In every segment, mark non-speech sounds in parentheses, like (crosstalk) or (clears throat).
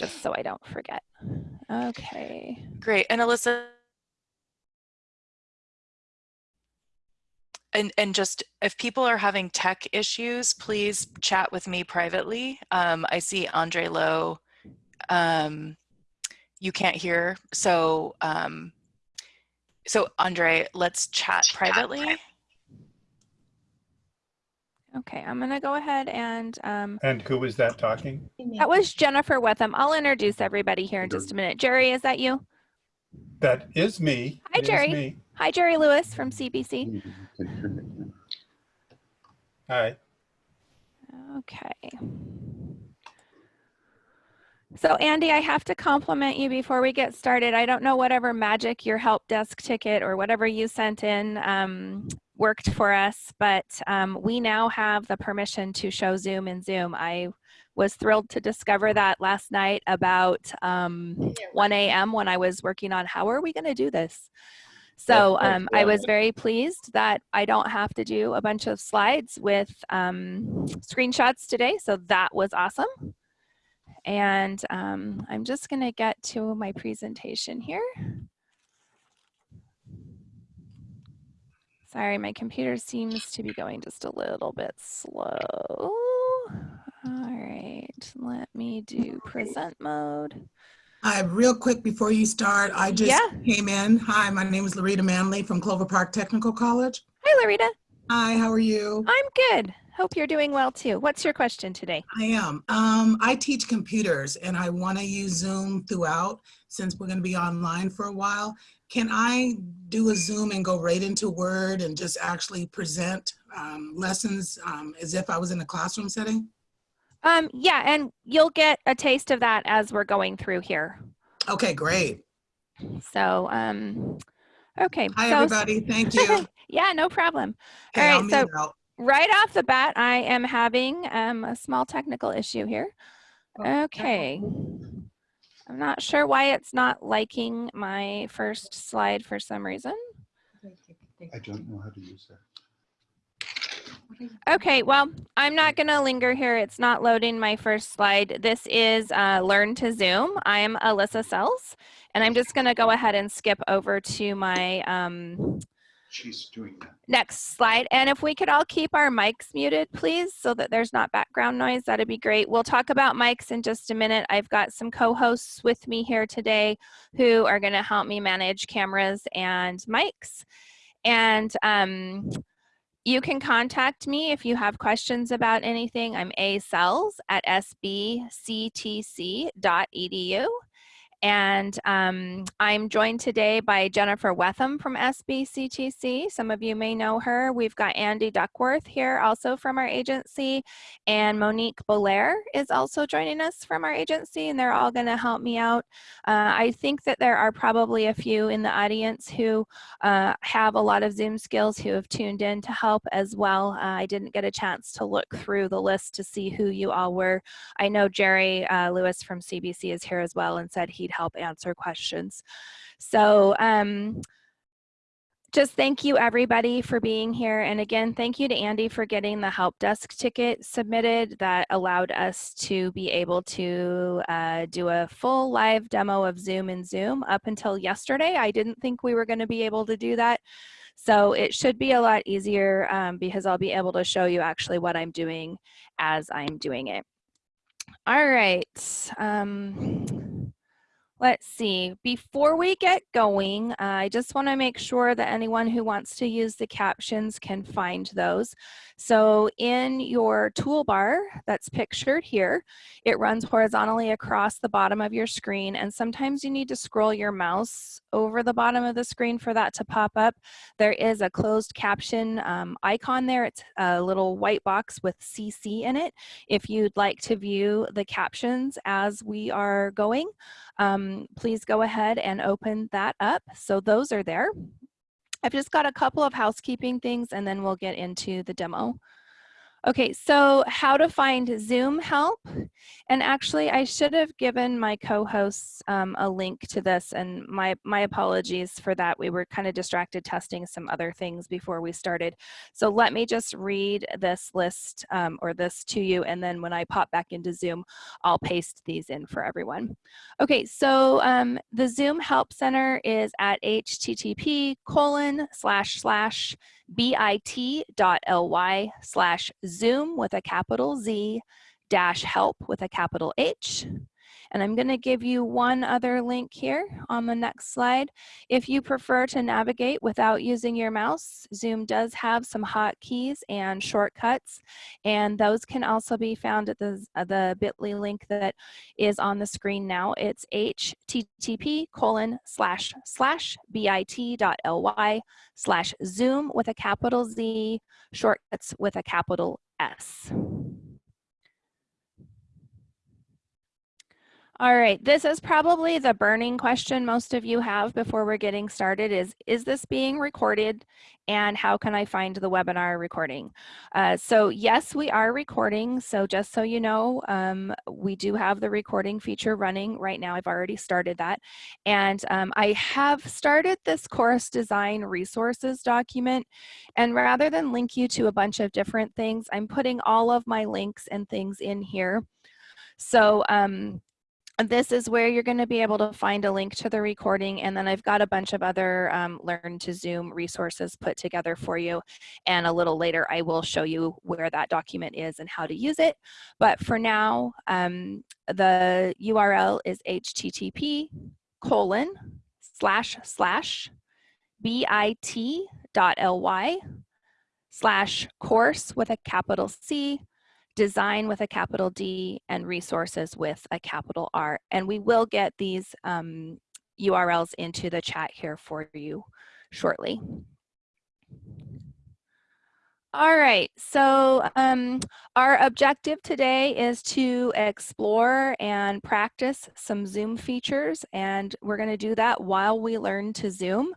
just so I don't forget. Okay. Great. And Alyssa, and, and just if people are having tech issues, please chat with me privately. Um, I see Andre Lowe, um, you can't hear. So, um, so Andre, let's chat privately. Okay, I'm gonna go ahead and um, And who was that talking? that was Jennifer Wetham. I'll introduce everybody here in just a minute. Jerry, is that you? That is me. Hi, It is Jerry. me. Hi, Jerry Lewis from CBC. Hi. Okay. So Andy, I have to compliment you before we get started. I don't know whatever magic your help desk ticket or whatever you sent in um, worked for us, but um, we now have the permission to show Zoom in Zoom. I was thrilled to discover that last night about um, 1 a.m. when I was working on how are we going to do this. So um, I was very pleased that I don't have to do a bunch of slides with um, screenshots today. So that was awesome. And um, I'm just going to get to my presentation here. Sorry, my computer seems to be going just a little bit slow. All right, let me do present mode. Hi, real quick before you start, I just Yeah. came in. Hi, my name is Larita Manley from Clover Park Technical College. Hi, Larita. Hi, how are you? I'm good. Hope you're doing well too. What's your question today? I am. Um, I teach computers and I want to use Zoom throughout since we're going to be online for a while. Can I do a Zoom and go right into Word and just actually present um, lessons um, as if I was in a classroom setting? Um, yeah, and you'll get a taste of that as we're going through here. Okay, great. So, um, okay. Hi, so, everybody. Thank you. (laughs) yeah, no problem. Okay, All right, so out. right off the bat, I am having um, a small technical issue here. Okay. I'm not sure why it's not liking my first slide for some reason. I don't know how to use that. Okay, well, I'm not going to linger here. It's not loading my first slide. This is uh, Learn to Zoom. I am Alyssa Sells, and I'm just going to go ahead and skip over to my um, She's doing that. next slide. And if we could all keep our mics muted, please, so that there's not background noise, that'd be great. We'll talk about mics in just a minute. I've got some co-hosts with me here today who are going to help me manage cameras and mics. And um, you can contact me if you have questions about anything. I'm asells at sbctc.edu. And um, I'm joined today by Jennifer Wetham from SBCTC. Some of you may know her. We've got Andy Duckworth here also from our agency, and Monique Belair is also joining us from our agency, and they're all going to help me out. Uh, I think that there are probably a few in the audience who uh, have a lot of Zoom skills who have tuned in to help as well. Uh, I didn't get a chance to look through the list to see who you all were. I know Jerry uh, Lewis from CBC is here as well and said he'd help answer questions. So um, just thank you everybody for being here. And again, thank you to Andy for getting the help desk ticket submitted that allowed us to be able to uh, do a full live demo of Zoom and Zoom. Up until yesterday, I didn't think we were gonna be able to do that. So it should be a lot easier um, because I'll be able to show you actually what I'm doing as I'm doing it. All right. Um, let's see. Before we get going, uh, I just want to make sure that anyone who wants to use the captions can find those. So in your toolbar that's pictured here, it runs horizontally across the bottom of your screen. And sometimes you need to scroll your mouse over the bottom of the screen for that to pop up. There is a closed caption um, icon there. It's a little white box with CC in it. If you'd like to view the captions as we are going, um, Um, please go ahead and open that up. So those are there. I've just got a couple of housekeeping things and then we'll get into the demo. Okay, so how to find Zoom help. And actually, I should have given my co-hosts um, a link to this and my, my apologies for that. We were kind of distracted testing some other things before we started. So let me just read this list um, or this to you. And then when I pop back into Zoom, I'll paste these in for everyone. Okay, so um, the Zoom Help Center is at http colon slash slash bit.ly slash zoom with a capital Z dash help with a capital H. And I'm going to give you one other link here on the next slide. If you prefer to navigate without using your mouse, Zoom does have some hotkeys and shortcuts, and those can also be found at the, uh, the bit.ly link that is on the screen now. It's http colon slash slash bit.ly slash zoom with a capital Z, shortcuts with a capital S. All right, this is probably the burning question most of you have before we're getting started is, is this being recorded and how can I find the webinar recording? Uh, so yes, we are recording. So just so you know, um, we do have the recording feature running right now. I've already started that. And um, I have started this course design resources document. And rather than link you to a bunch of different things, I'm putting all of my links and things in here. So um, this is where you're going to be able to find a link to the recording and then I've got a bunch of other um, learn to zoom resources put together for you and a little later I will show you where that document is and how to use it. But for now um, the URL is http colon slash slash bit.ly slash course with a capital C design with a capital D and resources with a capital R. And we will get these um, URLs into the chat here for you shortly. All right, so um, our objective today is to explore and practice some Zoom features, and we're gonna do that while we learn to Zoom.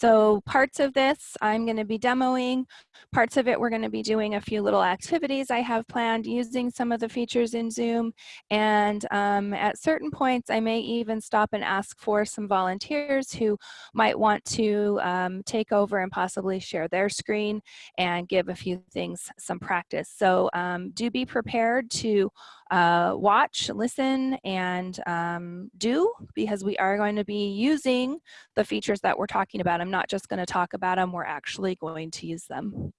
So parts of this I'm going to be demoing, parts of it we're going to be doing a few little activities I have planned using some of the features in Zoom and um, at certain points I may even stop and ask for some volunteers who might want to um, take over and possibly share their screen and give a few things some practice. So um, do be prepared to uh, watch, listen, and um, do because we are going to be using the features that we're talking about. I'm not just going to talk about them, we're actually going to use them.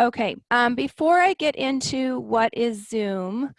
Okay, um, before I get into what is Zoom,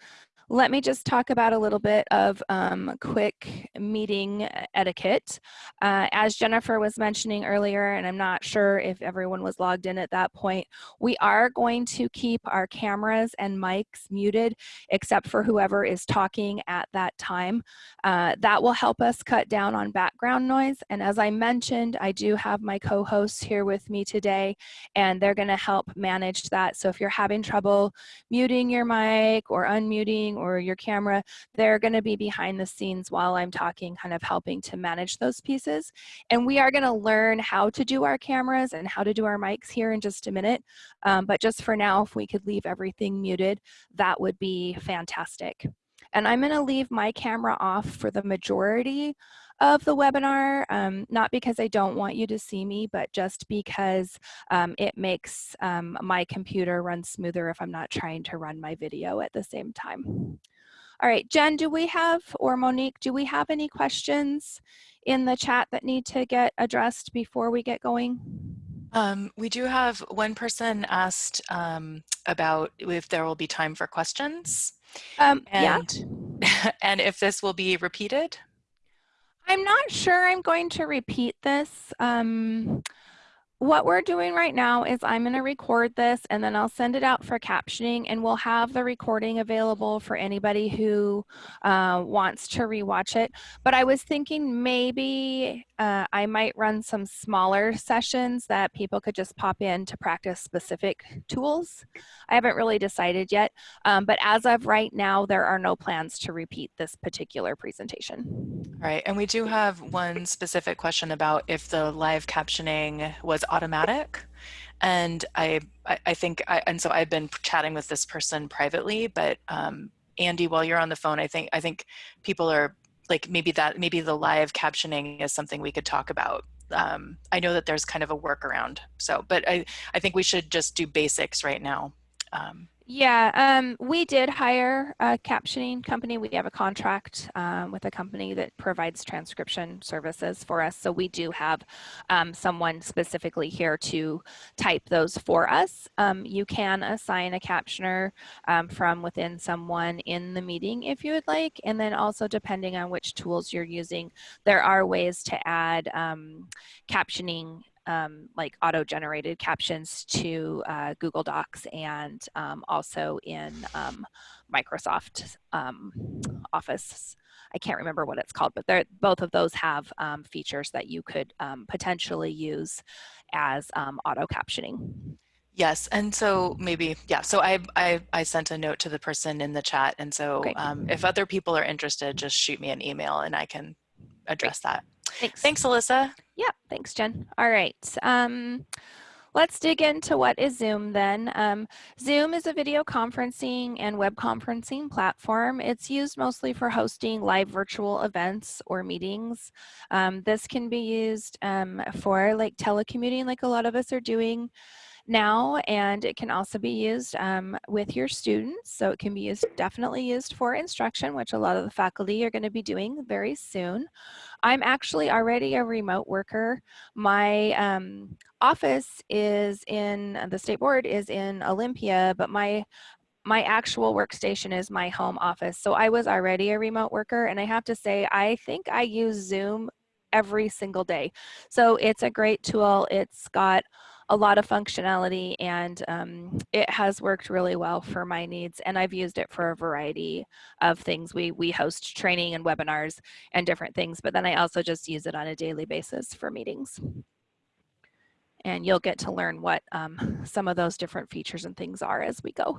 let me just talk about a little bit of um, quick meeting etiquette. Uh, as Jennifer was mentioning earlier, and I'm not sure if everyone was logged in at that point, we are going to keep our cameras and mics muted except for whoever is talking at that time. Uh, that will help us cut down on background noise. And as I mentioned, I do have my co-hosts here with me today and they're gonna help manage that. So if you're having trouble muting your mic or unmuting or your camera, they're gonna be behind the scenes while I'm talking, kind of helping to manage those pieces. And we are gonna learn how to do our cameras and how to do our mics here in just a minute. Um, but just for now, if we could leave everything muted, that would be fantastic. And I'm gonna leave my camera off for the majority of the webinar, um, not because I don't want you to see me, but just because um, it makes um, my computer run smoother if I'm not trying to run my video at the same time. All right, Jen, do we have, or Monique, do we have any questions in the chat that need to get addressed before we get going? Um, we do have one person asked um, about if there will be time for questions. Um, and, yeah. (laughs) and if this will be repeated. I'm not sure I'm going to repeat this. Um, what we're doing right now is I'm going to record this and then I'll send it out for captioning and we'll have the recording available for anybody who uh, wants to rewatch it. But I was thinking maybe uh, I might run some smaller sessions that people could just pop in to practice specific tools. I haven't really decided yet, um, but as of right now, there are no plans to repeat this particular presentation. All right, and we do have one specific question about if the live captioning was automatic. And I, I, think, I, and so I've been chatting with this person privately, but um, Andy, while you're on the phone, I think, I think people are like, maybe that, maybe the live captioning is something we could talk about. Um, I know that there's kind of a workaround. So, but I, I think we should just do basics right now. Um, Yeah, um, we did hire a captioning company. We have a contract um, with a company that provides transcription services for us. So we do have um, someone specifically here to type those for us. Um, you can assign a captioner um, from within someone in the meeting if you would like. And then also depending on which tools you're using, there are ways to add um, captioning um, like auto-generated captions to uh, Google Docs and um, also in um, Microsoft um, Office. I can't remember what it's called, but they're, both of those have um, features that you could um, potentially use as auto captioning. Yes, and so maybe yeah. So I I I sent a note to the person in the chat, and so Great. um, if other people are interested, just shoot me an email, and I can address that. Thanks. Thanks, Alyssa. Yeah, thanks, Jen. All right. Um, let's dig into what is Zoom then. Um, Zoom is a video conferencing and web conferencing platform. It's used mostly for hosting live virtual events or meetings. Um, this can be used um, for like telecommuting like a lot of us are doing now and it can also be used um, with your students so it can be used definitely used for instruction which a lot of the faculty are going to be doing very soon. I'm actually already a remote worker. My um, office is in the state board is in Olympia but my my actual workstation is my home office so I was already a remote worker and I have to say I think I use Zoom every single day. So it's a great tool. It's got a lot of functionality and um, it has worked really well for my needs and I've used it for a variety of things. We, we host training and webinars and different things, but then I also just use it on a daily basis for meetings. And you'll get to learn what um, some of those different features and things are as we go.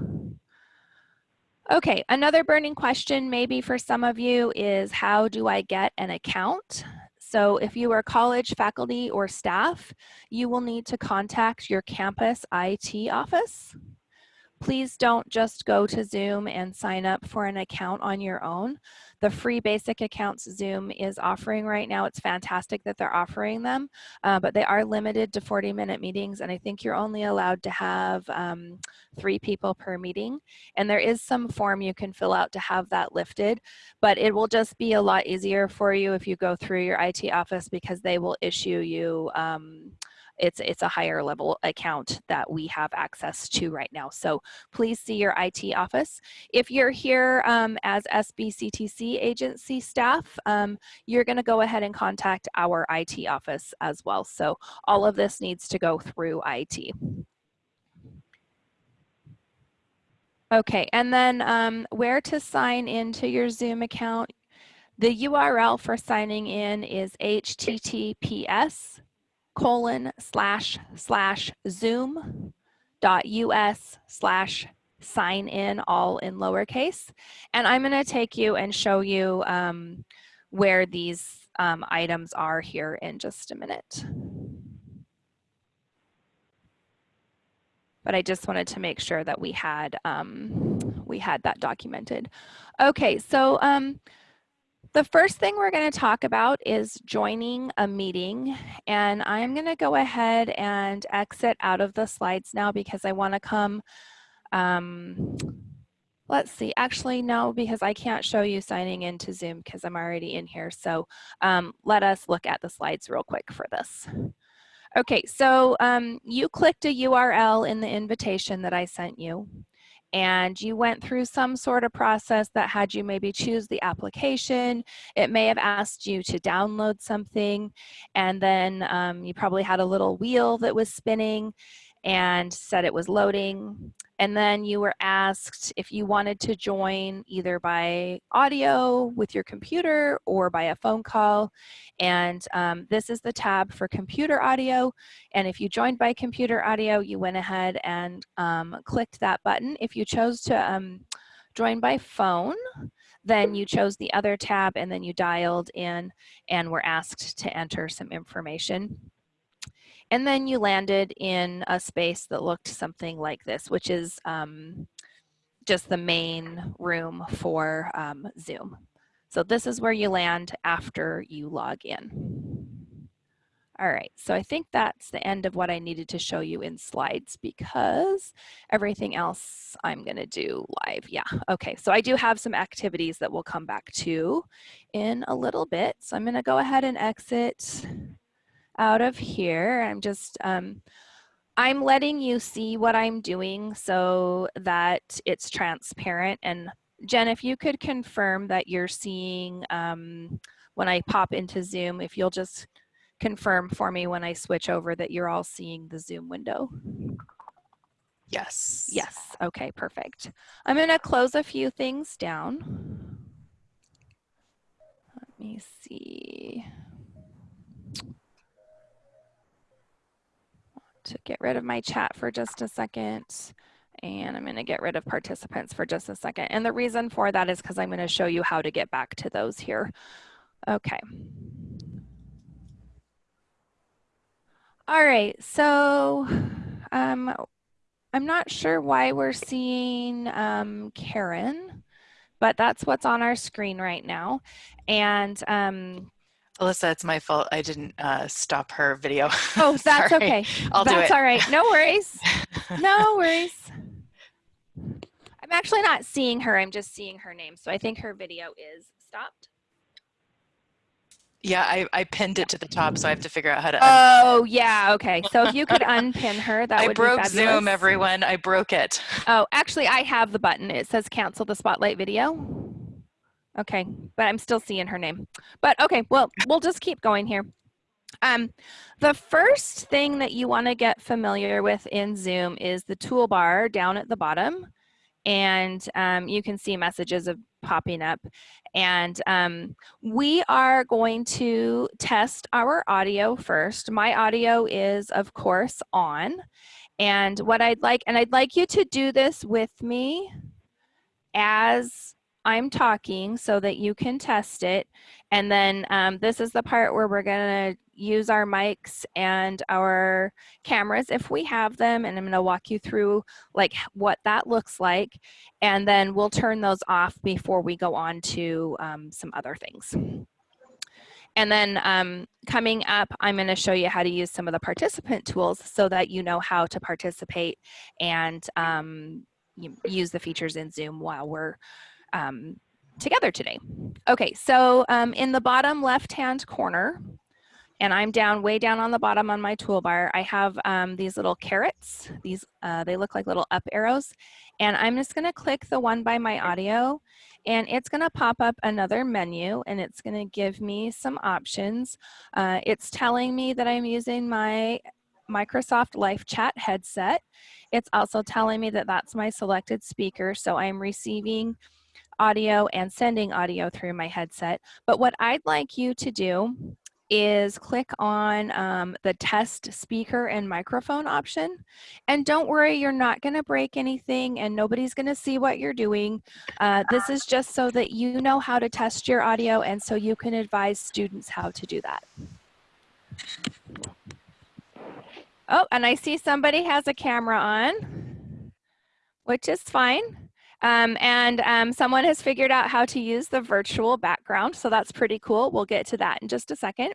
Okay, another burning question maybe for some of you is how do I get an account? So if you are college faculty or staff, you will need to contact your campus IT office. Please don't just go to Zoom and sign up for an account on your own. The free basic accounts Zoom is offering right now, it's fantastic that they're offering them, uh, but they are limited to 40 minute meetings and I think you're only allowed to have um, three people per meeting. And there is some form you can fill out to have that lifted, but it will just be a lot easier for you if you go through your IT office because they will issue you um, it's it's a higher level account that we have access to right now. So please see your IT office. If you're here um, as SBCTC agency staff, um, you're going to go ahead and contact our IT office as well. So all of this needs to go through IT. Okay, and then um, where to sign into your Zoom account. The URL for signing in is https colon slash slash zoom dot us slash sign in all in lowercase. And I'm gonna take you and show you um, where these um, items are here in just a minute. But I just wanted to make sure that we had um, we had that documented. Okay, so um, the first thing we're going to talk about is joining a meeting and I'm going to go ahead and exit out of the slides now because I want to come um, let's see actually no because I can't show you signing into Zoom because I'm already in here so um, let us look at the slides real quick for this. Okay, so um, you clicked a URL in the invitation that I sent you and you went through some sort of process that had you maybe choose the application. It may have asked you to download something and then um, you probably had a little wheel that was spinning and said it was loading. And then you were asked if you wanted to join either by audio with your computer or by a phone call. And um, this is the tab for computer audio. And if you joined by computer audio, you went ahead and um, clicked that button. If you chose to um, join by phone, then you chose the other tab and then you dialed in and were asked to enter some information. And then you landed in a space that looked something like this, which is um, just the main room for um, Zoom. So this is where you land after you log in. All right, so I think that's the end of what I needed to show you in slides because everything else I'm gonna do live. Yeah, okay, so I do have some activities that we'll come back to in a little bit. So I'm gonna go ahead and exit out of here. I'm just, um, I'm letting you see what I'm doing so that it's transparent. And Jen, if you could confirm that you're seeing um, when I pop into Zoom, if you'll just confirm for me when I switch over that you're all seeing the Zoom window. Yes. Yes, okay, perfect. I'm gonna close a few things down. Let me see. To get rid of my chat for just a second. And I'm gonna get rid of participants for just a second. And the reason for that is because I'm gonna show you how to get back to those here. Okay. All right, so um, I'm not sure why we're seeing um, Karen, but that's what's on our screen right now. And um, Alyssa, it's my fault. I didn't uh, stop her video. oh, (laughs) that's okay. I'll do that's it. all right. No worries. No (laughs) worries. I'm actually not seeing her. I'm just seeing her name. So I think her video is stopped. Yeah, I, I pinned it to the top, so I have to figure out how to. Oh, yeah. Okay. So if you could unpin her, that I would broke be fabulous. Zoom, everyone. I broke it. Oh, actually, I have the button. It says cancel the spotlight video. Okay, but I'm still seeing her name. But okay, well, we'll just keep going here. Um, the first thing that you want to get familiar with in Zoom is the toolbar down at the bottom. And um, you can see messages of popping up. And um, we are going to test our audio first. My audio is, of course, on. And what I'd like, and I'd like you to do this with me as I'm talking so that you can test it. And then um, this is the part where we're gonna use our mics and our cameras if we have them. And I'm gonna walk you through like what that looks like. And then we'll turn those off before we go on to um, some other things. And then um, coming up, I'm going to show you how to use some of the participant tools so that you know how to participate and um, use the features in Zoom while we're um, together today. Okay, so um, in the bottom left-hand corner, and I'm down way down on the bottom on my toolbar, I have um, these little carets. These uh, They look like little up arrows. And I'm just gonna click the one by my audio and it's gonna pop up another menu and it's gonna give me some options. Uh, it's telling me that I'm using my Microsoft LifeChat headset. It's also telling me that that's my selected speaker. So I'm receiving audio and sending audio through my headset. But what I'd like you to do is click on um, the test speaker and microphone option. And don't worry, you're not gonna break anything and nobody's gonna see what you're doing. Uh, this is just so that you know how to test your audio and so you can advise students how to do that. Oh, and I see somebody has a camera on, which is fine. Um, and um, someone has figured out how to use the virtual background, so that's pretty cool. We'll get to that in just a second.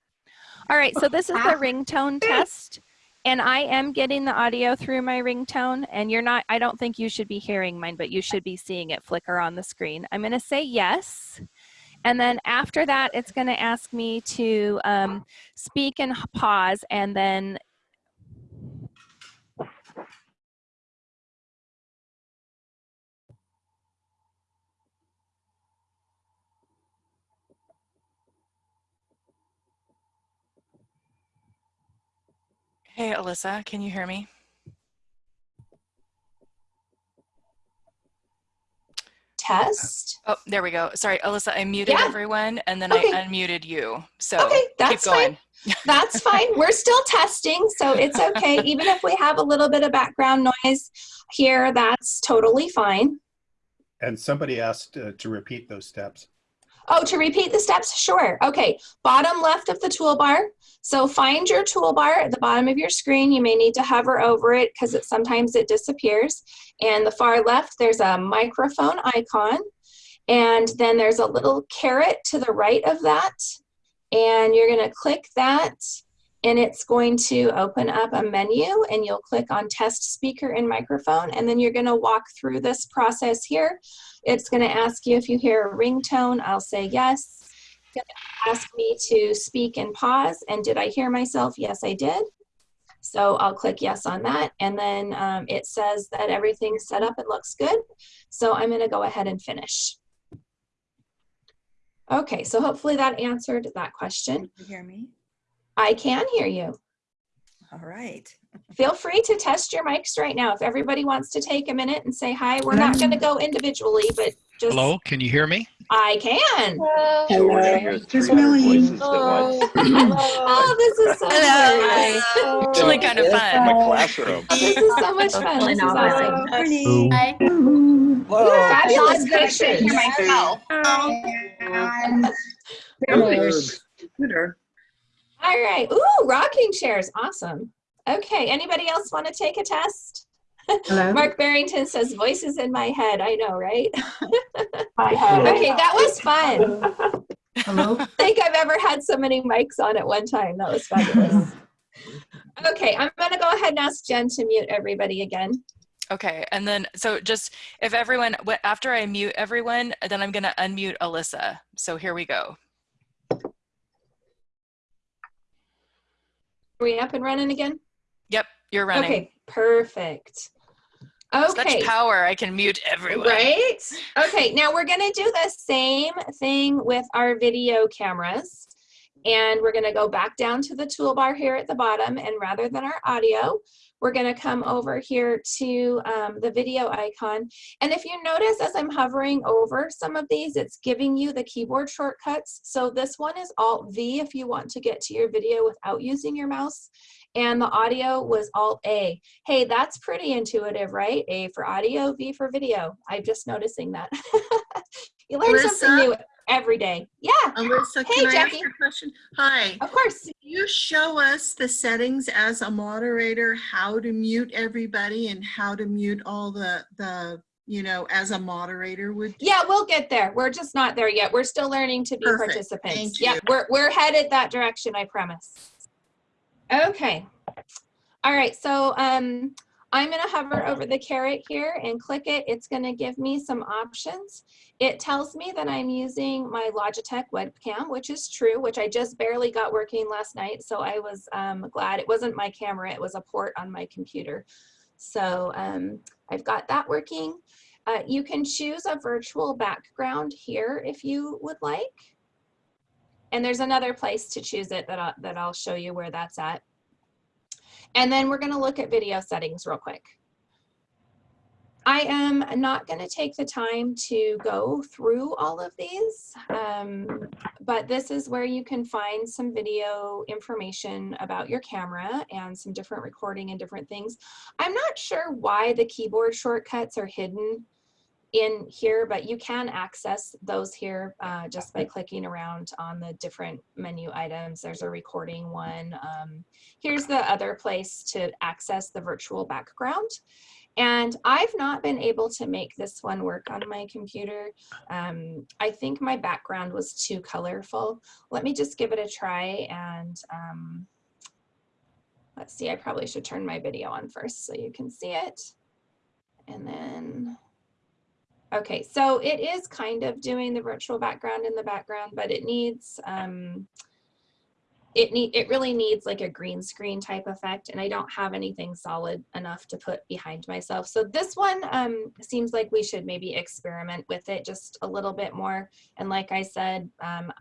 All right, so this is the (laughs) ringtone test, and I am getting the audio through my ringtone, and you're not, I don't think you should be hearing mine, but you should be seeing it flicker on the screen. I'm gonna say yes, and then after that, it's gonna ask me to um, speak and pause, and then Hey, Alyssa, can you hear me? test. Oh, there we go. Sorry, Alyssa, I muted Yeah. everyone and then Okay. I unmuted you. So Okay, keep that's going. fine. (laughs) That's fine. We're still testing, so it's okay. (laughs) Even if we have a little bit of background noise here, that's totally fine. And somebody asked uh, to repeat those steps. Oh, to repeat the steps? Sure. Okay, bottom left of the toolbar. So find your toolbar at the bottom of your screen. You may need to hover over it because it sometimes it disappears. And the far left, there's a microphone icon. And then there's a little caret to the right of that. And you're gonna click that and it's going to open up a menu and you'll click on test speaker and microphone and then you're going to walk through this process here. It's going to ask you if you hear a ringtone. I'll say yes. It's going to ask me to speak and pause and did I hear myself? Yes, I did. So I'll click yes on that and then um, it says that everything's set up and looks good. So I'm going to go ahead and finish. Okay, so hopefully that answered that question. Can you hear me? I can hear you. All right. Feel free to test your mics right now. If everybody wants to take a minute and say hi, we're not going to go individually, but just Hello, can you hear me? I can. So we're gonna hear Just 300 Millie. voices at. Oh, this is so Hello. fun. Actually kind of In fun. a classroom. This is so much fun. This is awesome. Morning. Fabulous pictures. Computer. All right. Ooh, rocking chairs. Awesome. Okay. Anybody else want to take a test? Hello? (laughs) Mark Barrington says voices in my head. I know, right? (laughs) My head. Okay, that was fun. Hello? (laughs) I think I've ever had so many mics on at one time. That was fabulous. Okay, I'm gonna go ahead and ask Jen to mute everybody again. Okay, and then so just if everyone wh- after I mute everyone, then I'm gonna unmute Alyssa. So here we go. We up and running again? Yep, you're running. Okay, perfect. Okay. Such power! I can mute everyone. Right? Okay, now we're gonna do the same thing with our video cameras. And we're gonna go back down to the toolbar here at the bottom and rather than our audio, we're gonna come over here to um, the video icon. And if you notice as I'm hovering over some of these, it's giving you the keyboard shortcuts. So this one is Alt V if you want to get to your video without using your mouse. And the audio was Alt A. Hey, that's pretty intuitive, right? A for audio, V for video. I'm just noticing that. (laughs) you learn something new every day. Yeah, Alyssa, Hey, can I ask Jackie. you a question? Hi. of course. Can you show us the settings as a moderator, how to mute everybody and how to mute all the, the, you know, as a moderator would? Yeah, we'll get there. We're just not there yet. We're still learning to be Perfect. participants. Thank Yeah, we're, we're headed that direction, I promise. Okay. All right, so um, I'm gonna hover over the caret here and click it. It's gonna give me some options. It tells me that I'm using my Logitech webcam, which is true, which I just barely got working last night. So I was um, glad it wasn't my camera, it was a port on my computer. So um, I've got that working. Uh, you can choose a virtual background here if you would like. And there's another place to choose it that I'll, that I'll show you where that's at. And then we're gonna look at video settings real quick. I am not gonna take the time to go through all of these, um, but this is where you can find some video information about your camera and some different recording and different things. I'm not sure why the keyboard shortcuts are hidden in here, but you can access those here uh, just by clicking around on the different menu items. There's a recording one. Um, here's the other place to access the virtual background. And I've not been able to make this one work on my computer. Um, I think my background was too colorful. Let me just give it a try and um, let's see, I probably should turn my video on first so you can see it. And then Okay, so it is kind of doing the virtual background in the background, but it needs, um, it need, it really needs like a green screen type effect and I don't have anything solid enough to put behind myself. So this one um, seems like we should maybe experiment with it just a little bit more. And like I said, um,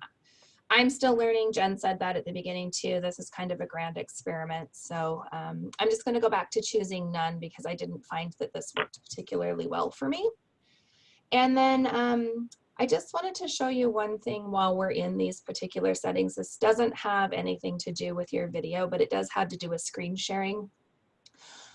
I'm still learning. Jen said that at the beginning too. This is kind of a grand experiment. So um, I'm just gonna go back to choosing none because I didn't find that this worked particularly well for me. And then um, I just wanted to show you one thing while we're in these particular settings. This doesn't have anything to do with your video, but it does have to do with screen sharing.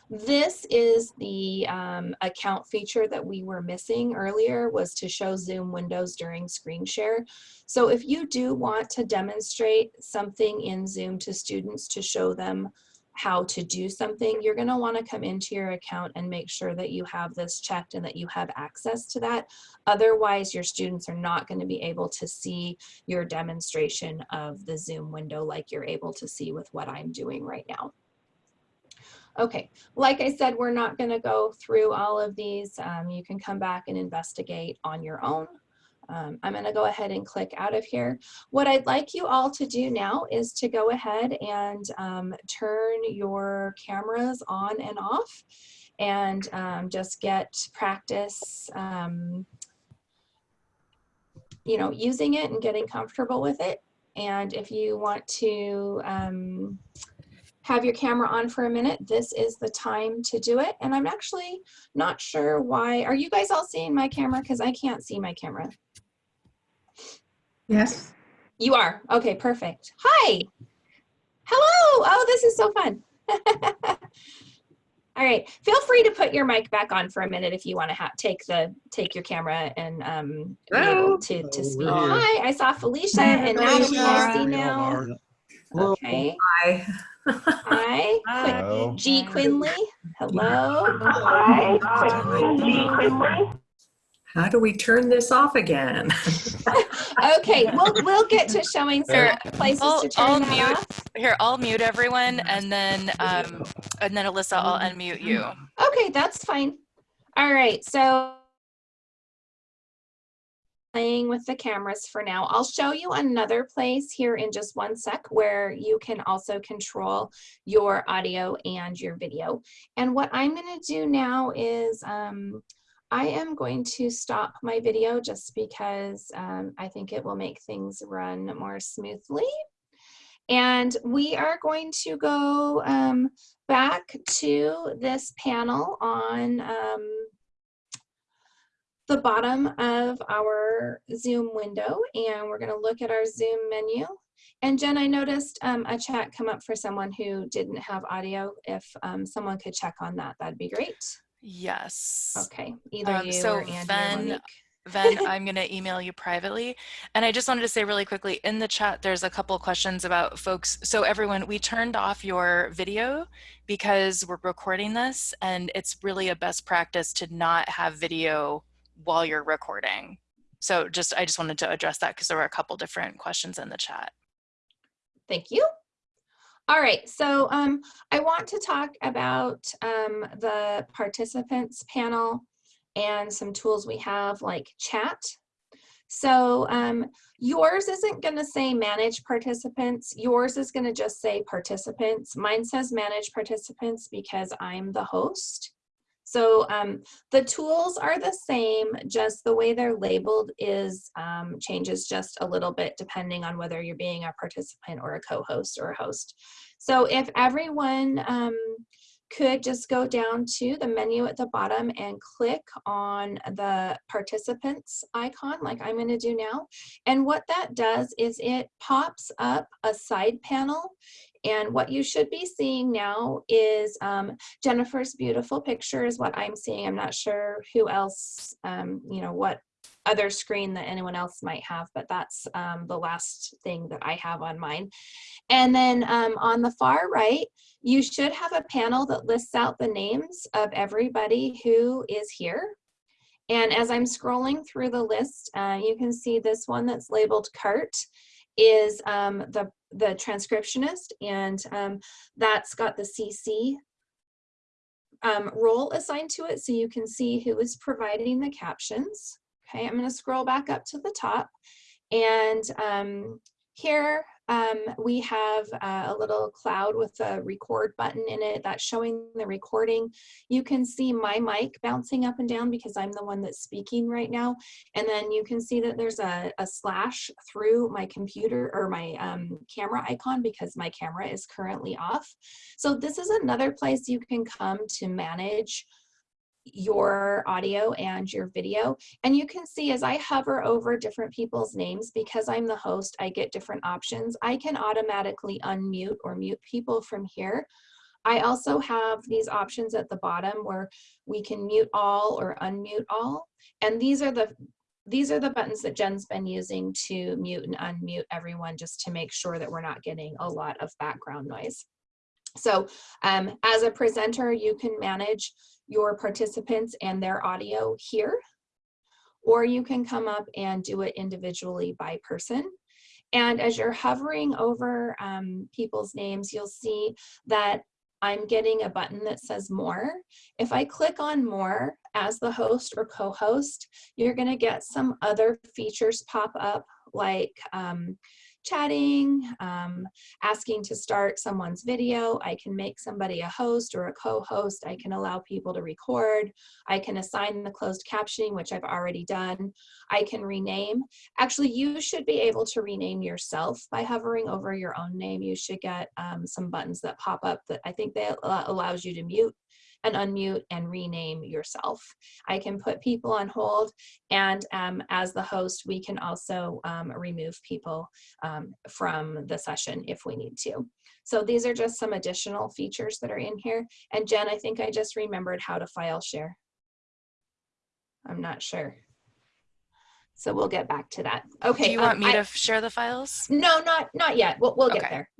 This is the um, account feature that we were missing earlier was to show Zoom windows during screen share. So if you do want to demonstrate something in Zoom to students to show them how to do something, you're gonna wanna come into your account and make sure that you have this checked and that you have access to that. Otherwise, your students are not gonna be able to see your demonstration of the Zoom window like you're able to see with what I'm doing right now. Okay, like I said, we're not gonna go through all of these. Um, you can come back and investigate on your own. Um, I'm gonna go ahead and click out of here. What I'd like you all to do now is to go ahead and um, turn your cameras on and off and um, just get practice, um, you know, using it and getting comfortable with it. And if you want to um, have your camera on for a minute, this is the time to do it. And I'm actually not sure why. Are you guys all seeing my camera? Because I can't see my camera. Yes. You are? Okay, perfect. Hi. Hello. Oh, this is so fun. (laughs) All right. Feel free to put your mic back on for a minute if you want to ha take the take your camera and um, be able to, to Oh, speak. we're. Hi, I saw Felicia Hi, and Natalie I see now. Okay. Hi. Hi. Qui- Hello. G. Quinley. Hello. How do we turn this off again? (laughs) Okay, we'll we'll get to showing some places I'll- to turn I'll that mute. off. Here, I'll mute everyone and then, um, and then Alyssa, I'll unmute you. Okay, that's fine. All right, so playing with the cameras for now. I'll show you another place here in just one sec where you can also control your audio and your video. And what I'm gonna do now is um, I am going to stop my video just because um, I think it will make things run more smoothly. And we are going to go um, back to this panel on um, the bottom of our Zoom window and we're gonna look at our Zoom menu. And Jen, I noticed um, a chat come up for someone who didn't have audio. If um, someone could check on that, that'd be great. Yes. Okay, either Um, you so or Andy or Ven- Ven, (laughs) I'm going to email you privately. And I just wanted to say really quickly in the chat, there's a couple questions about folks. So everyone, we turned off your video because we're recording this and it's really a best practice to not have video while you're recording. So just, I just wanted to address that because there were a couple different questions in the chat. Thank you. All right, so um, I want to talk about um, the participants panel and some tools we have like chat. So um, yours isn't going to say manage participants. Yours is going to just say participants. Mine says manage participants because I'm the host. So um, the tools are the same, just the way they're labeled is um, changes just a little bit depending on whether you're being a participant or a co-host or a host. So if everyone um, could just go down to the menu at the bottom and click on the participants icon like I'm going to do now. And what that does is it pops up a side panel and what you should be seeing now is um, Jennifer's beautiful picture is what I'm seeing. I'm not sure who else, um, you know, what other screen that anyone else might have, but that's um, the last thing that I have on mine. And then um, on the far right, you should have a panel that lists out the names of everybody who is here. And as I'm scrolling through the list, uh, you can see this one that's labeled cart is um, the, the transcriptionist and um, that's got the CC um, role assigned to it so you can see who is providing the captions. Okay, I'm gonna scroll back up to the top and um, here um, we have uh, a little cloud with a record button in it that's showing the recording. You can see my mic bouncing up and down because I'm the one that's speaking right now. And then you can see that there's a, a slash through my computer or my um, camera icon because my camera is currently off. So this is another place you can come to manage your audio and your video. And you can see as I hover over different people's names, because I'm the host, I get different options. I can automatically unmute or mute people from here. I also have these options at the bottom where we can mute all or unmute all. And these are the these are the buttons that Jen's been using to mute and unmute everyone just to make sure that we're not getting a lot of background noise. So um, as a presenter, you can manage your participants and their audio here, or you can come up and do it individually by person. And as you're hovering over um, people's names, you'll see that I'm getting a button that says more. If I click on more as the host or co-host, you're gonna get some other features pop up like um, chatting, um, asking to start someone's video. I can make somebody a host or a co-host. I can allow people to record. I can assign the closed captioning, which I've already done. I can rename. Actually, you should be able to rename yourself by hovering over your own name. You should get um, some buttons that pop up that I think that allows you to mute and unmute and rename yourself. I can put people on hold and um, as the host, we can also um, remove people um, from the session if we need to. So these are just some additional features that are in here. And Jen, I think I just remembered how to file share. I'm not sure. So we'll get back to that. Okay. Do you want um, me I- to share the files? no, not not yet. We'll we'll get there.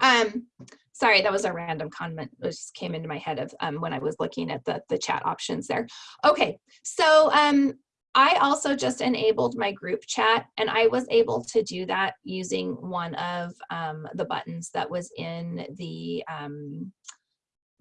Um, sorry, that was a random comment. It just came into my head of um, when I was looking at the the chat options there. Okay, so um, I also just enabled my group chat, and I was able to do that using one of um, the buttons that was in the um,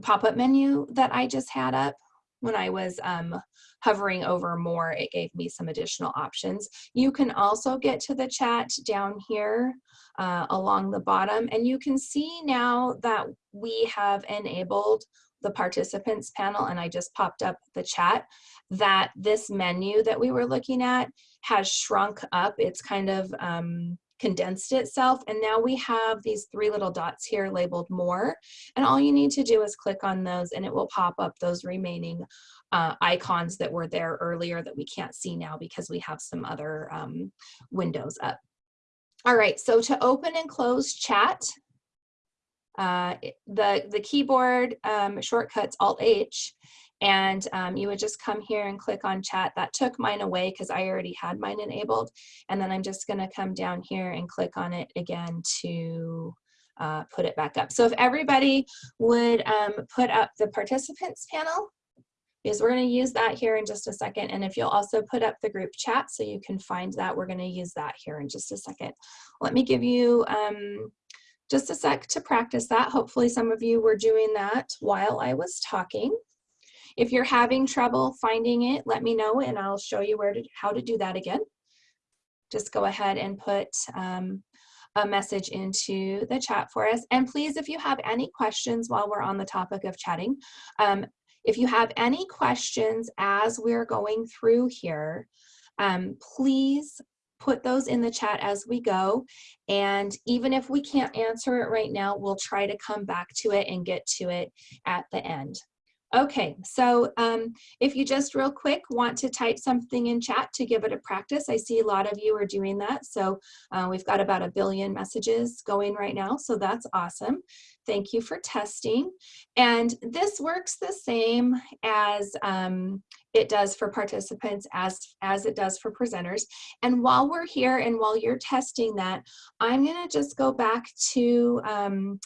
pop-up menu that I just had up when I was um, hovering over more, it gave me some additional options. You can also get to the chat down here uh, along the bottom, and you can see now that we have enabled the participants panel, and I just popped up the chat, that this menu that we were looking at has shrunk up. It's kind of um, condensed itself, and now we have these three little dots here labeled more, and all you need to do is click on those and it will pop up those remaining uh, icons that were there earlier that we can't see now because we have some other um, windows up. All right, so to open and close chat, uh, the, the keyboard um, shortcuts Alt-H, and um, you would just come here and click on chat. That took mine away because I already had mine enabled. And then I'm just gonna come down here and click on it again to uh, put it back up. So if everybody would um, put up the participants panel, because we're going to use that here in just a second. And if you'll also put up the group chat so you can find that, we're going to use that here in just a second. Let me give you um, just a sec to practice that. Hopefully some of you were doing that while I was talking. If you're having trouble finding it, let me know and I'll show you where to, how to do that again. Just go ahead and put um, a message into the chat for us. And please, if you have any questions while we're on the topic of chatting, um, if you have any questions as we're going through here, um, please put those in the chat as we go. And even if we can't answer it right now, we'll try to come back to it and get to it at the end. Okay, so um, if you just real quick want to type something in chat to give it a practice, I see a lot of you are doing that. So uh, we've got about a billion messages going right now, so that's awesome. Thank you for testing. And this works the same as um, it does for participants as, as it does for presenters. And while we're here and while you're testing that, I'm gonna just go back to um,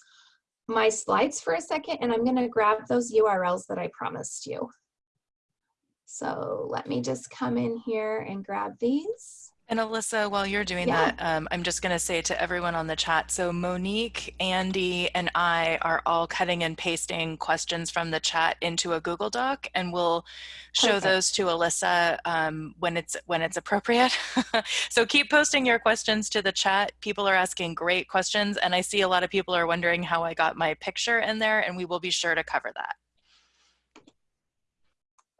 my slides for a second and I'm gonna grab those URLs that I promised you. So let me just come in here and grab these. And Alyssa, while you're doing Yeah. that, um, I'm just going to say to everyone on the chat, so Monique, Andy, and I are all cutting and pasting questions from the chat into a Google Doc, and we'll show Perfect. those to Alyssa um, when it's when it's appropriate. (laughs) so keep posting your questions to the chat. People are asking great questions, and I see a lot of people are wondering how I got my picture in there, and we will be sure to cover that.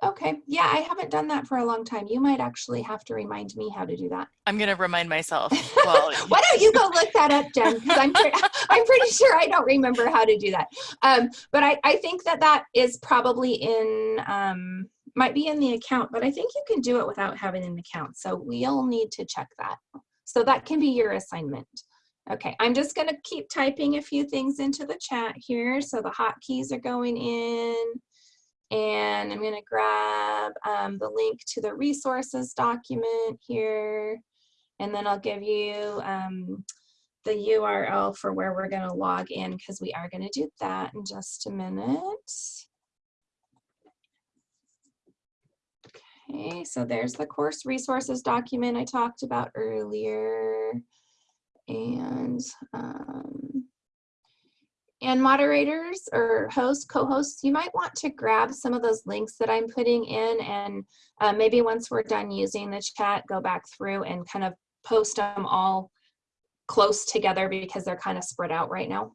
Okay, yeah, I haven't done that for a long time. You might actually have to remind me how to do that. I'm going to remind myself. (laughs) Well, (laughs) Why don't you go look that up, Jen? Because I'm, pre- (laughs) I'm pretty sure I don't remember how to do that. Um, but I, I think that that is probably in, um, might be in the account, but I think you can do it without having an account. So we'll need to check that. So that can be your assignment Okay, I'm just gonna keep typing a few things into the chat here. So the hotkeys are going in. And I'm gonna grab um, the link to the resources document here. And then I'll give you um, the URL for where we're gonna log in because we are gonna do that in just a minute. Okay, so there's the course resources document I talked about earlier. And um, and moderators or hosts, co-hosts, you might want to grab some of those links that I'm putting in and uh, maybe once we're done using the chat, go back through and kind of post them all close together because they're kind of spread out right now.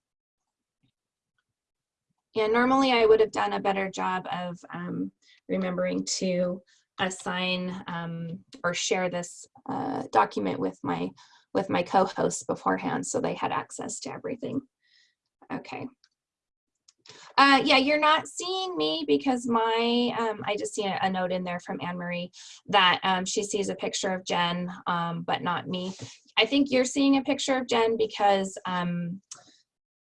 And normally I would have done a better job of um, remembering to assign um, or share this uh, document with my with my co-hosts beforehand so they had access to everything. Okay. Uh, yeah, you're not seeing me because my, um, I just see a, a, note in there from Anne Marie that um, she sees a picture of Jen, um, but not me. I think you're seeing a picture of Jen because um,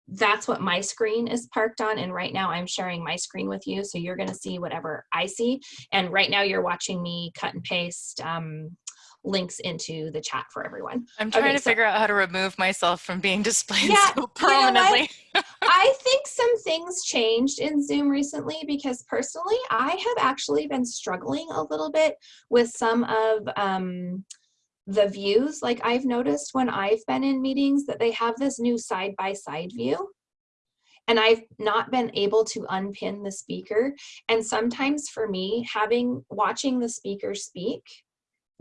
that's what my screen is parked on. And right now I'm sharing my screen with you. So you're gonna see whatever I see. And right now you're watching me cut and paste um, links into the chat for everyone. I'm trying okay, to so, figure out how to remove myself from being (laughs) displayed yeah, so prominently. You know (laughs) I think some things changed in Zoom recently because personally, I have actually been struggling a little bit with some of um, the views. Like I've noticed when I've been in meetings that they have this new side-by-side -side view and I've not been able to unpin the speaker. And sometimes for me, having watching the speaker speak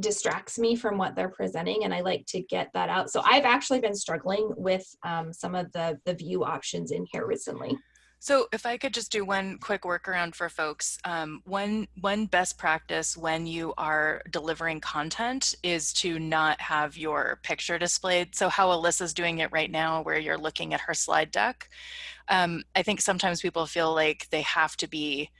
distracts me from what they're presenting and I like to get that out. So I've actually been struggling with um, some of the, the view options in here recently. So if I could just do one quick workaround for folks, um, one, one best practice when you are delivering content is to not have your picture displayed. So how Alyssa's doing it right now where you're looking at her slide deck. Um, I think sometimes people feel like they have to be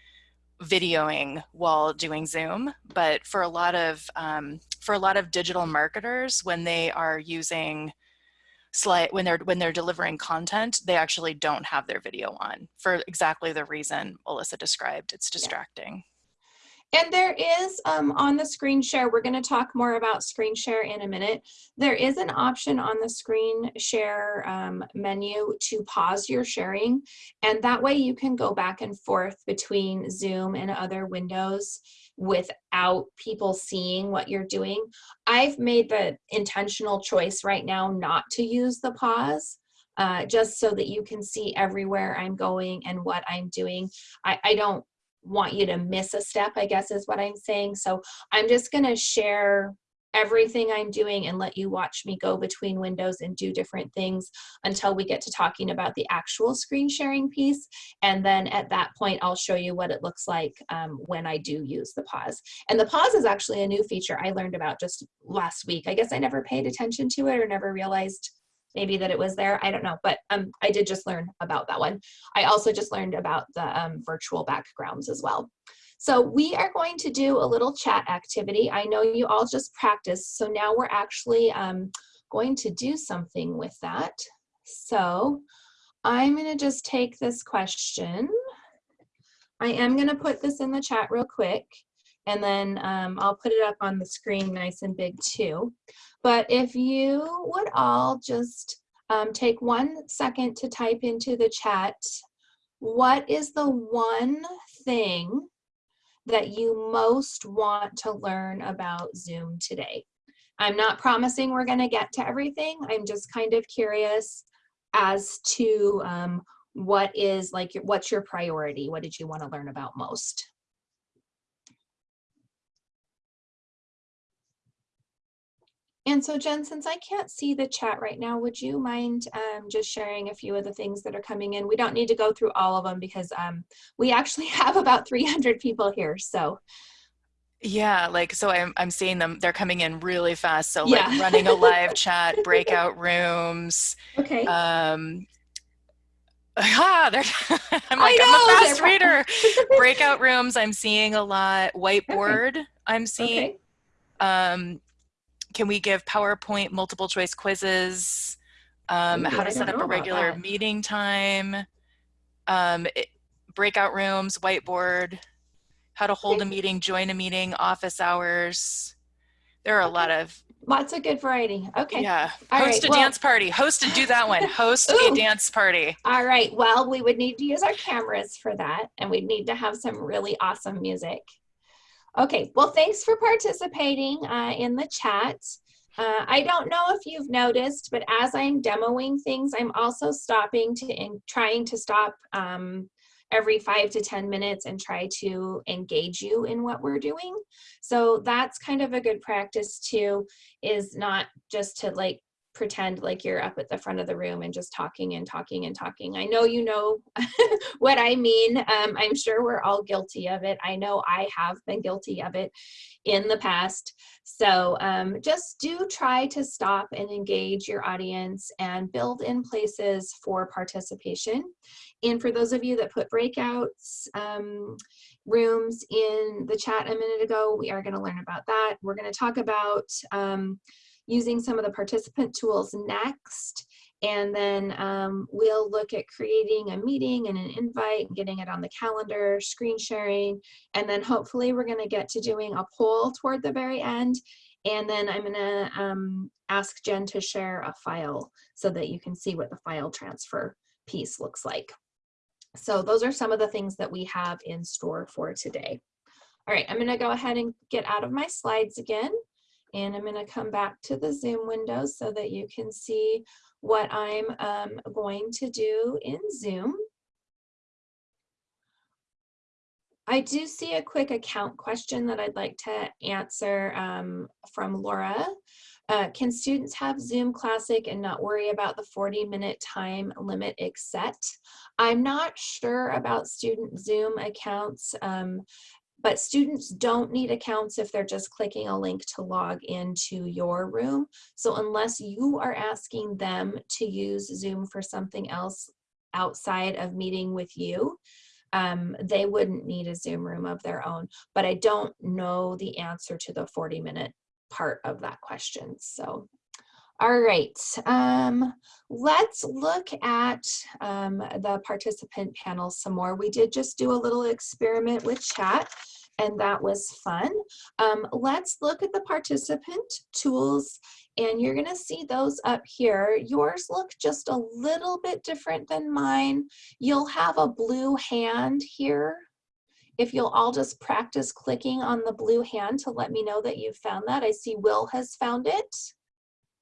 videoing while doing Zoom, but for a lot of um, for a lot of digital marketers, when they are using slide when they're when they're delivering content, they actually don't have their video on for exactly the reason Alyssa described. It's distracting. And there is um, on the screen share, we're going to talk more about screen share in a minute. There is an option on the screen share um, menu to pause your sharing. And that way you can go back and forth between Zoom and other windows without people seeing what you're doing. I've made the intentional choice right now not to use the pause. Uh, just so that you can see everywhere I'm going and what I'm doing. I, I don't want you to miss a step, I guess is what I'm saying. So I'm just gonna share everything I'm doing and let you watch me go between windows and do different things until we get to talking about the actual screen sharing piece. And then at that point, I'll show you what it looks like um, when I do use the pause. And the pause is actually a new feature I learned about just last week. I guess I never paid attention to it or never realized maybe that it was there. I don't know, but um, I did just learn about that one. I also just learned about the um, virtual backgrounds as well. So we are going to do a little chat activity. I know you all just practiced, so now we're actually um, going to do something with that. So I'm gonna just take this question. I am gonna put this in the chat real quick and then um, I'll put it up on the screen nice and big too. But if you would all just um, take one second to type into the chat, what is the one thing that you most want to learn about Zoom today? I'm not promising we're gonna get to everything. I'm just kind of curious as to um, what is like, what's your priority? What did you wanna learn about most? And so Jen, since I can't see the chat right now, would you mind um, just sharing a few of the things that are coming in? We don't need to go through all of them because um, we actually (laughs) have about 300 people here. So yeah, like so I'm I'm seeing them they're coming in really fast. So Yeah. like running a live chat, (laughs) breakout rooms. okay. Um (laughs) ah, they're I'm like know, I'm a fast reader. breakout rooms I'm seeing a lot. Whiteboard I'm seeing. Okay. Um can we give PowerPoint multiple choice quizzes? um, Ooh, how to set up a regular meeting time, um, it- breakout rooms, whiteboard, how to hold a meeting, join a meeting, office hours. There are a lot of, Lots of good variety. Okay. yeah. All Host right, a well- dance party. Host a, do that one. (laughs) Host a dance party. All right. Well, we would need to use our cameras for that, and we'd need to have some really awesome music. Okay. Well, thanks for participating uh, in the chat. Uh, I don't know if you've noticed, but as I'm demoing things, I'm also stopping to and trying to stop um, every five to 10 minutes and try to engage you in what we're doing. So that's kind of a good practice too, is not just to like pretend like you're up at the front of the room and just talking and talking and talking. I know you know (laughs) what I mean. Um, I'm sure we're all guilty of it. I know I have been guilty of it in the past. So um, just do try to stop and engage your audience and build in places for participation. And for those of you that put breakouts um, rooms in the chat a minute ago, we are going to learn about that. We're going to talk about um, using some of the participant tools next. And then um, we'll look at creating a meeting and an invite, getting it on the calendar, screen sharing, and then hopefully we're gonna get to doing a poll toward the very end. And then I'm gonna um, ask Jen to share a file so that you can see what the file transfer piece looks like. So those are some of the things that we have in store for today. All right, I'm gonna go ahead and get out of my slides again. And I'm gonna come back to the Zoom window so that you can see what I'm um, going to do in Zoom. I do see a quick account question that I'd like to answer um, from Laura. Uh, can students have Zoom Classic and not worry about the 40 minute time limit except? I'm not sure about student Zoom accounts. Um, but students don't need accounts if they're just clicking a link to log into your room. So unless you are asking them to use Zoom for something else outside of meeting with you, um, they wouldn't need a Zoom room of their own. But I don't know the answer to the 40 minute part of that question. So all right, um, let's look at um, the participant panel some more. We did just do a little experiment with chat and that was fun. Um, let's look at the participant tools and you're gonna see those up here. Yours look just a little bit different than mine. You'll have a blue hand here. If you'll all just practice clicking on the blue hand to let me know that you've found that. I see Will has found it.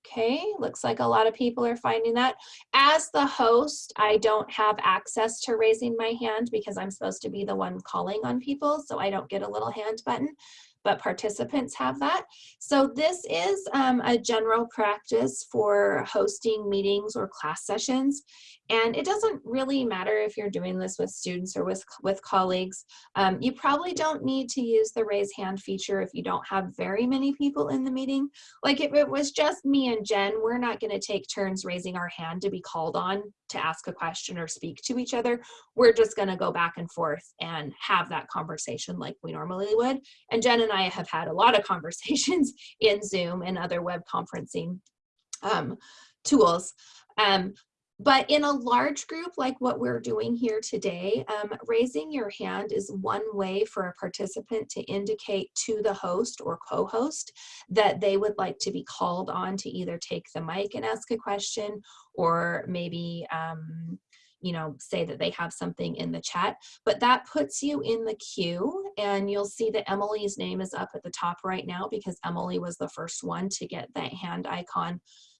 Okay, looks like a lot of people are finding that. As the host, I don't have access to raising my hand because I'm supposed to be the one calling on people, so I don't get a little hand button, but participants have that. So this is um, a general practice for hosting meetings or class sessions. And it doesn't really matter if you're doing this with students or with, with colleagues. Um, you probably don't need to use the raise hand feature if you don't have very many people in the meeting. Like if it was just me and Jen, we're not gonna take turns raising our hand to be called on to ask a question or speak to each other. We're just gonna go back and forth and have that conversation like we normally would. And Jen and I have had a lot of (laughs) conversations in Zoom and other web conferencing um, tools. Um, but in a large group like what we're doing here today, um, raising your hand is one way for a participant to indicate to the host or co-host that they would like to be called on to either take the mic and ask a question or maybe um, you know, say that they have something in the chat, but that puts you in the queue and you'll see that Emily's name is up at the top right now because Emily was the first one to get that hand icon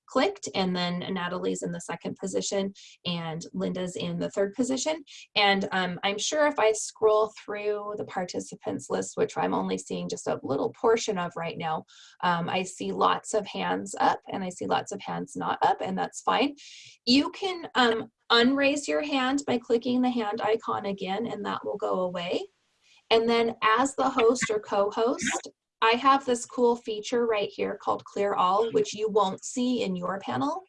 clicked and then Natalie's in the second position and Linda's in the third position. And um, I'm sure if I scroll through the participants list, which I'm only seeing just a little portion of right now, um, I see lots of hands up and I see lots of hands not up and that's fine. You can um, unraise your hand by clicking the hand icon again and that will go away. And then as the host or co-host, I have this cool feature right here called clear all, which you won't see in your panel.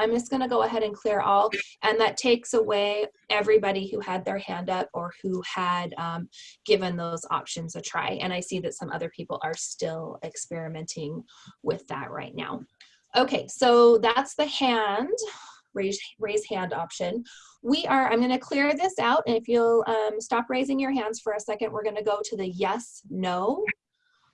I'm just gonna go ahead and clear all, and that takes away everybody who had their hand up or who had um, given those options a try. And I see that some other people are still experimenting with that right now. Okay, so that's the hand. Raise, raise hand option. We are, I'm gonna clear this out and if you'll um, stop raising your hands for a second, we're gonna go to the yes, no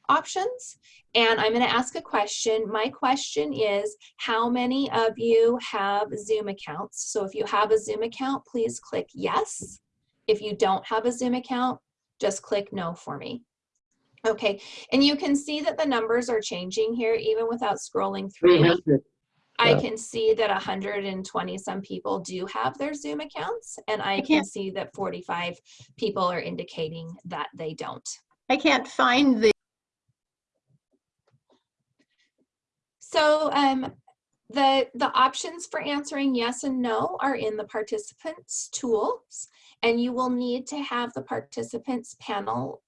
options. And I'm gonna ask a question. My question is, how many of you have Zoom accounts? So if you have a Zoom account, please click yes. If you don't have a Zoom account, just click no for me. Okay, and you can see that the numbers are changing here even without scrolling through. I can see that 120 some people do have their Zoom accounts and I can see that 45 people are indicating that they don't. I can't find the, So um, the, the options for answering yes and no are in the participants tools and you will need to have the participants panel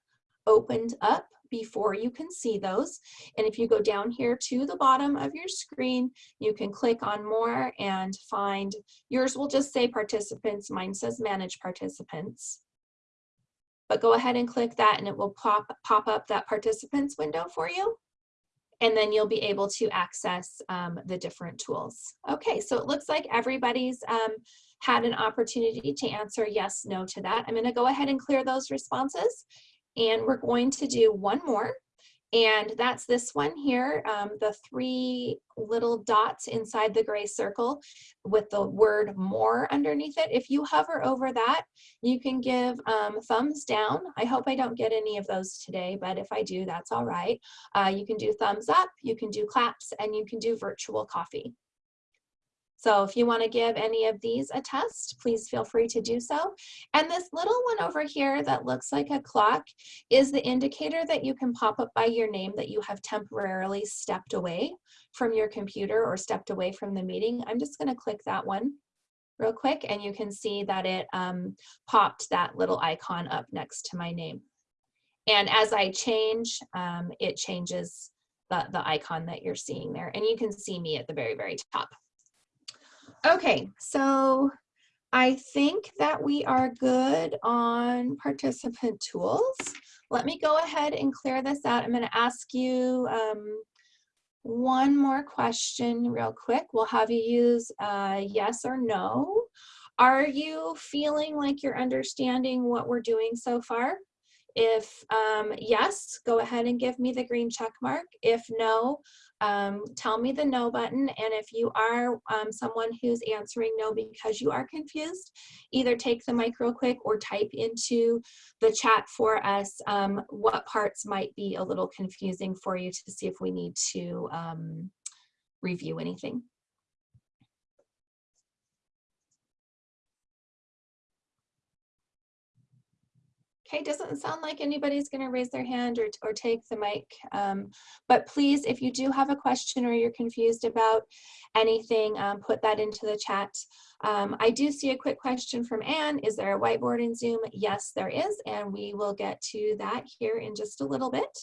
opened up before you can see those. And if you go down here to the bottom of your screen, you can click on more and find, yours will just say participants, mine says manage participants. But go ahead and click that and it will pop, pop up that participants window for you. And then you'll be able to access um, the different tools. Okay, so it looks like everybody's um, had an opportunity to answer yes, no to that. I'm gonna go ahead and clear those responses. And we're going to do one more. And that's this one here, um, the three little dots inside the gray circle with the word more underneath it. If you hover over that, you can give um, thumbs down. I hope I don't get any of those today, but if I do, that's all right. Uh, you can do thumbs up, you can do claps, and you can do virtual coffee. So if you want to give any of these a test, please feel free to do so. And this little one over here that looks like a clock is the indicator that you can pop up by your name that you have temporarily stepped away from your computer or stepped away from the meeting. I'm just going to click that one real quick and you can see that it um, popped that little icon up next to my name. And as I change, um, it changes the, the icon that you're seeing there. And you can see me at the very, very top. Okay, so I think that we are good on participant tools. Let me go ahead and clear this out. I'm gonna ask you um, one more question real quick. We'll have you use uh, yes or no. Are you feeling like you're understanding what we're doing so far? If um, yes, go ahead and give me the green check mark. If no, um, tell me the no button. And if you are um, someone who's answering no because you are confused, either take the mic real quick or type into the chat for us um, what parts might be a little confusing for you to see if we need to um, review anything. Okay, doesn't sound like anybody's going to raise their hand or, or take the mic. Um, but please, if you do have a question or you're confused about anything, um, put that into the chat. Um, I do see a quick question from Anne. Is there a whiteboard in Zoom? Yes, there is. And we will get to that here in just a little bit.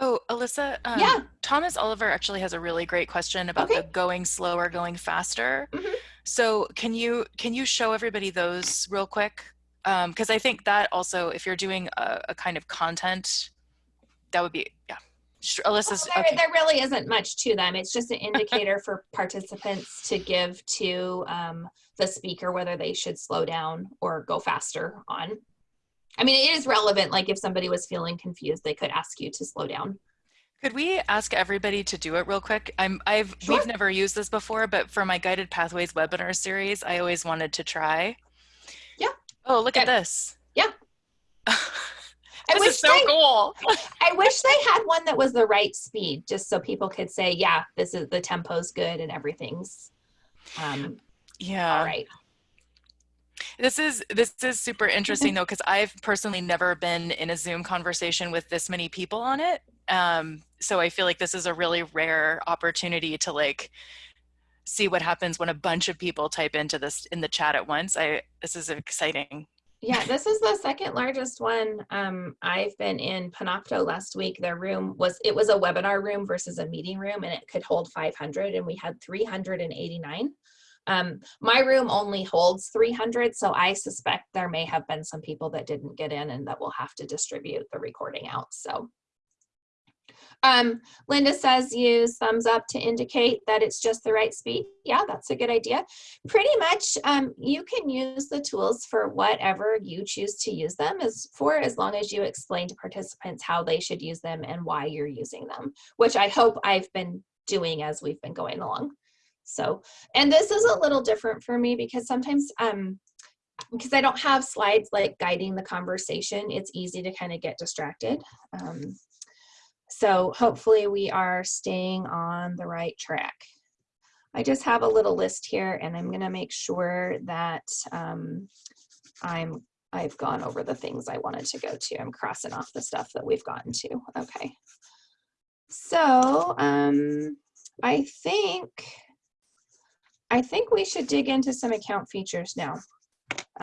Oh, Alyssa, um, Yeah. Thomas Oliver actually has a really great question about Okay. the going slower, going faster. Mhm. So can you can you show everybody those real quick? Because I think that also, if you're doing a, a kind of content, that would be yeah. Alyssa's Well, there, okay. there really isn't much to them. It's just an (laughs) indicator for participants to give to um, the speaker whether they should slow down or go faster on. I mean, it is relevant. Like if somebody was feeling confused, they could ask you to slow down. Could we ask everybody to do it real quick? I'm I've Sure. we've never used this before, but for my guided pathways webinar series, I always wanted to try. Oh, look at this. Yeah. (laughs) this is so they, cool. (laughs) I wish they had one that was the right speed, just so people could say, yeah, this is the tempo's good and everything's um, Yeah. all right. This is this is super interesting (laughs) though because I've personally never been in a Zoom conversation with this many people on it. Um, so I feel like this is a really rare opportunity to like see what happens when a bunch of people type into this in the chat at once. I this is exciting. Yeah, this is the second largest one. Um, I've been in Panopto last week. Their room was, it was a webinar room versus a meeting room and it could hold 500 and we had 389. Um, my room only holds 300, so I suspect there may have been some people that didn't get in and that will have to distribute the recording out, so. Um, Linda says use thumbs up to indicate that it's just the right speed. Yeah, that's a good idea. Pretty much, um, you can use the tools for whatever you choose to use them as for as long as you explain to participants how they should use them and why you're using them, which I hope I've been doing as we've been going along. So, and this is a little different for me because sometimes, um, because I don't have slides like guiding the conversation, it's easy to kind of get distracted. Um, so hopefully we are staying on the right track. I just have a little list here and I'm gonna make sure that um, I'm, I've gone over the things I wanted to go to. I'm crossing off the stuff that we've gotten to. Okay. So um, I think, I think we should dig into some account features now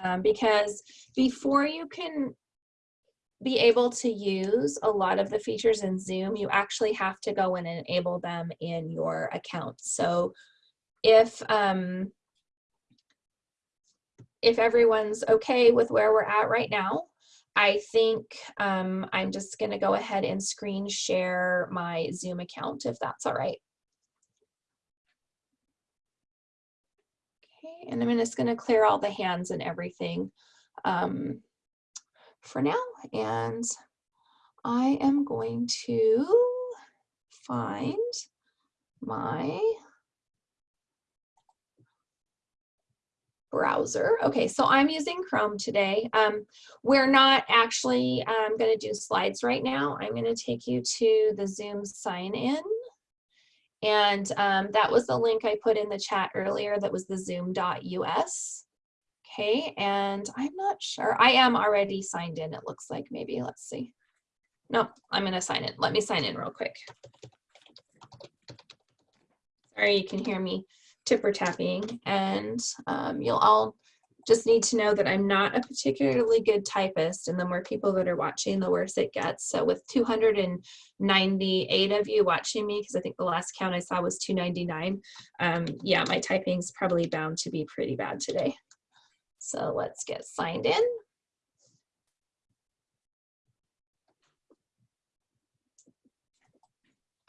um, because before you can be able to use a lot of the features in Zoom, you actually have to go and enable them in your account. So if, um, if everyone's okay with where we're at right now, I think um, I'm just gonna go ahead and screen share my Zoom account if that's all right. Okay, and I'm just gonna clear all the hands and everything. Um, for now and I am going to find my browser. Okay, so I'm using Chrome today. Um, we're not actually um, going to do slides right now. I'm going to take you to the Zoom sign in. And um, that was the link I put in the chat earlier that was the zoom.us. Okay, and I'm not sure. I am already signed in, it looks like maybe. Let's see. No, I'm going to sign in. Let me sign in real quick. Sorry, you can hear me tipper tapping. And um, you'll all just need to know that I'm not a particularly good typist. And the more people that are watching, the worse it gets. So with 298 of you watching me, because I think the last count I saw was 299, um, yeah, my typing's probably bound to be pretty bad today. So let's get signed in.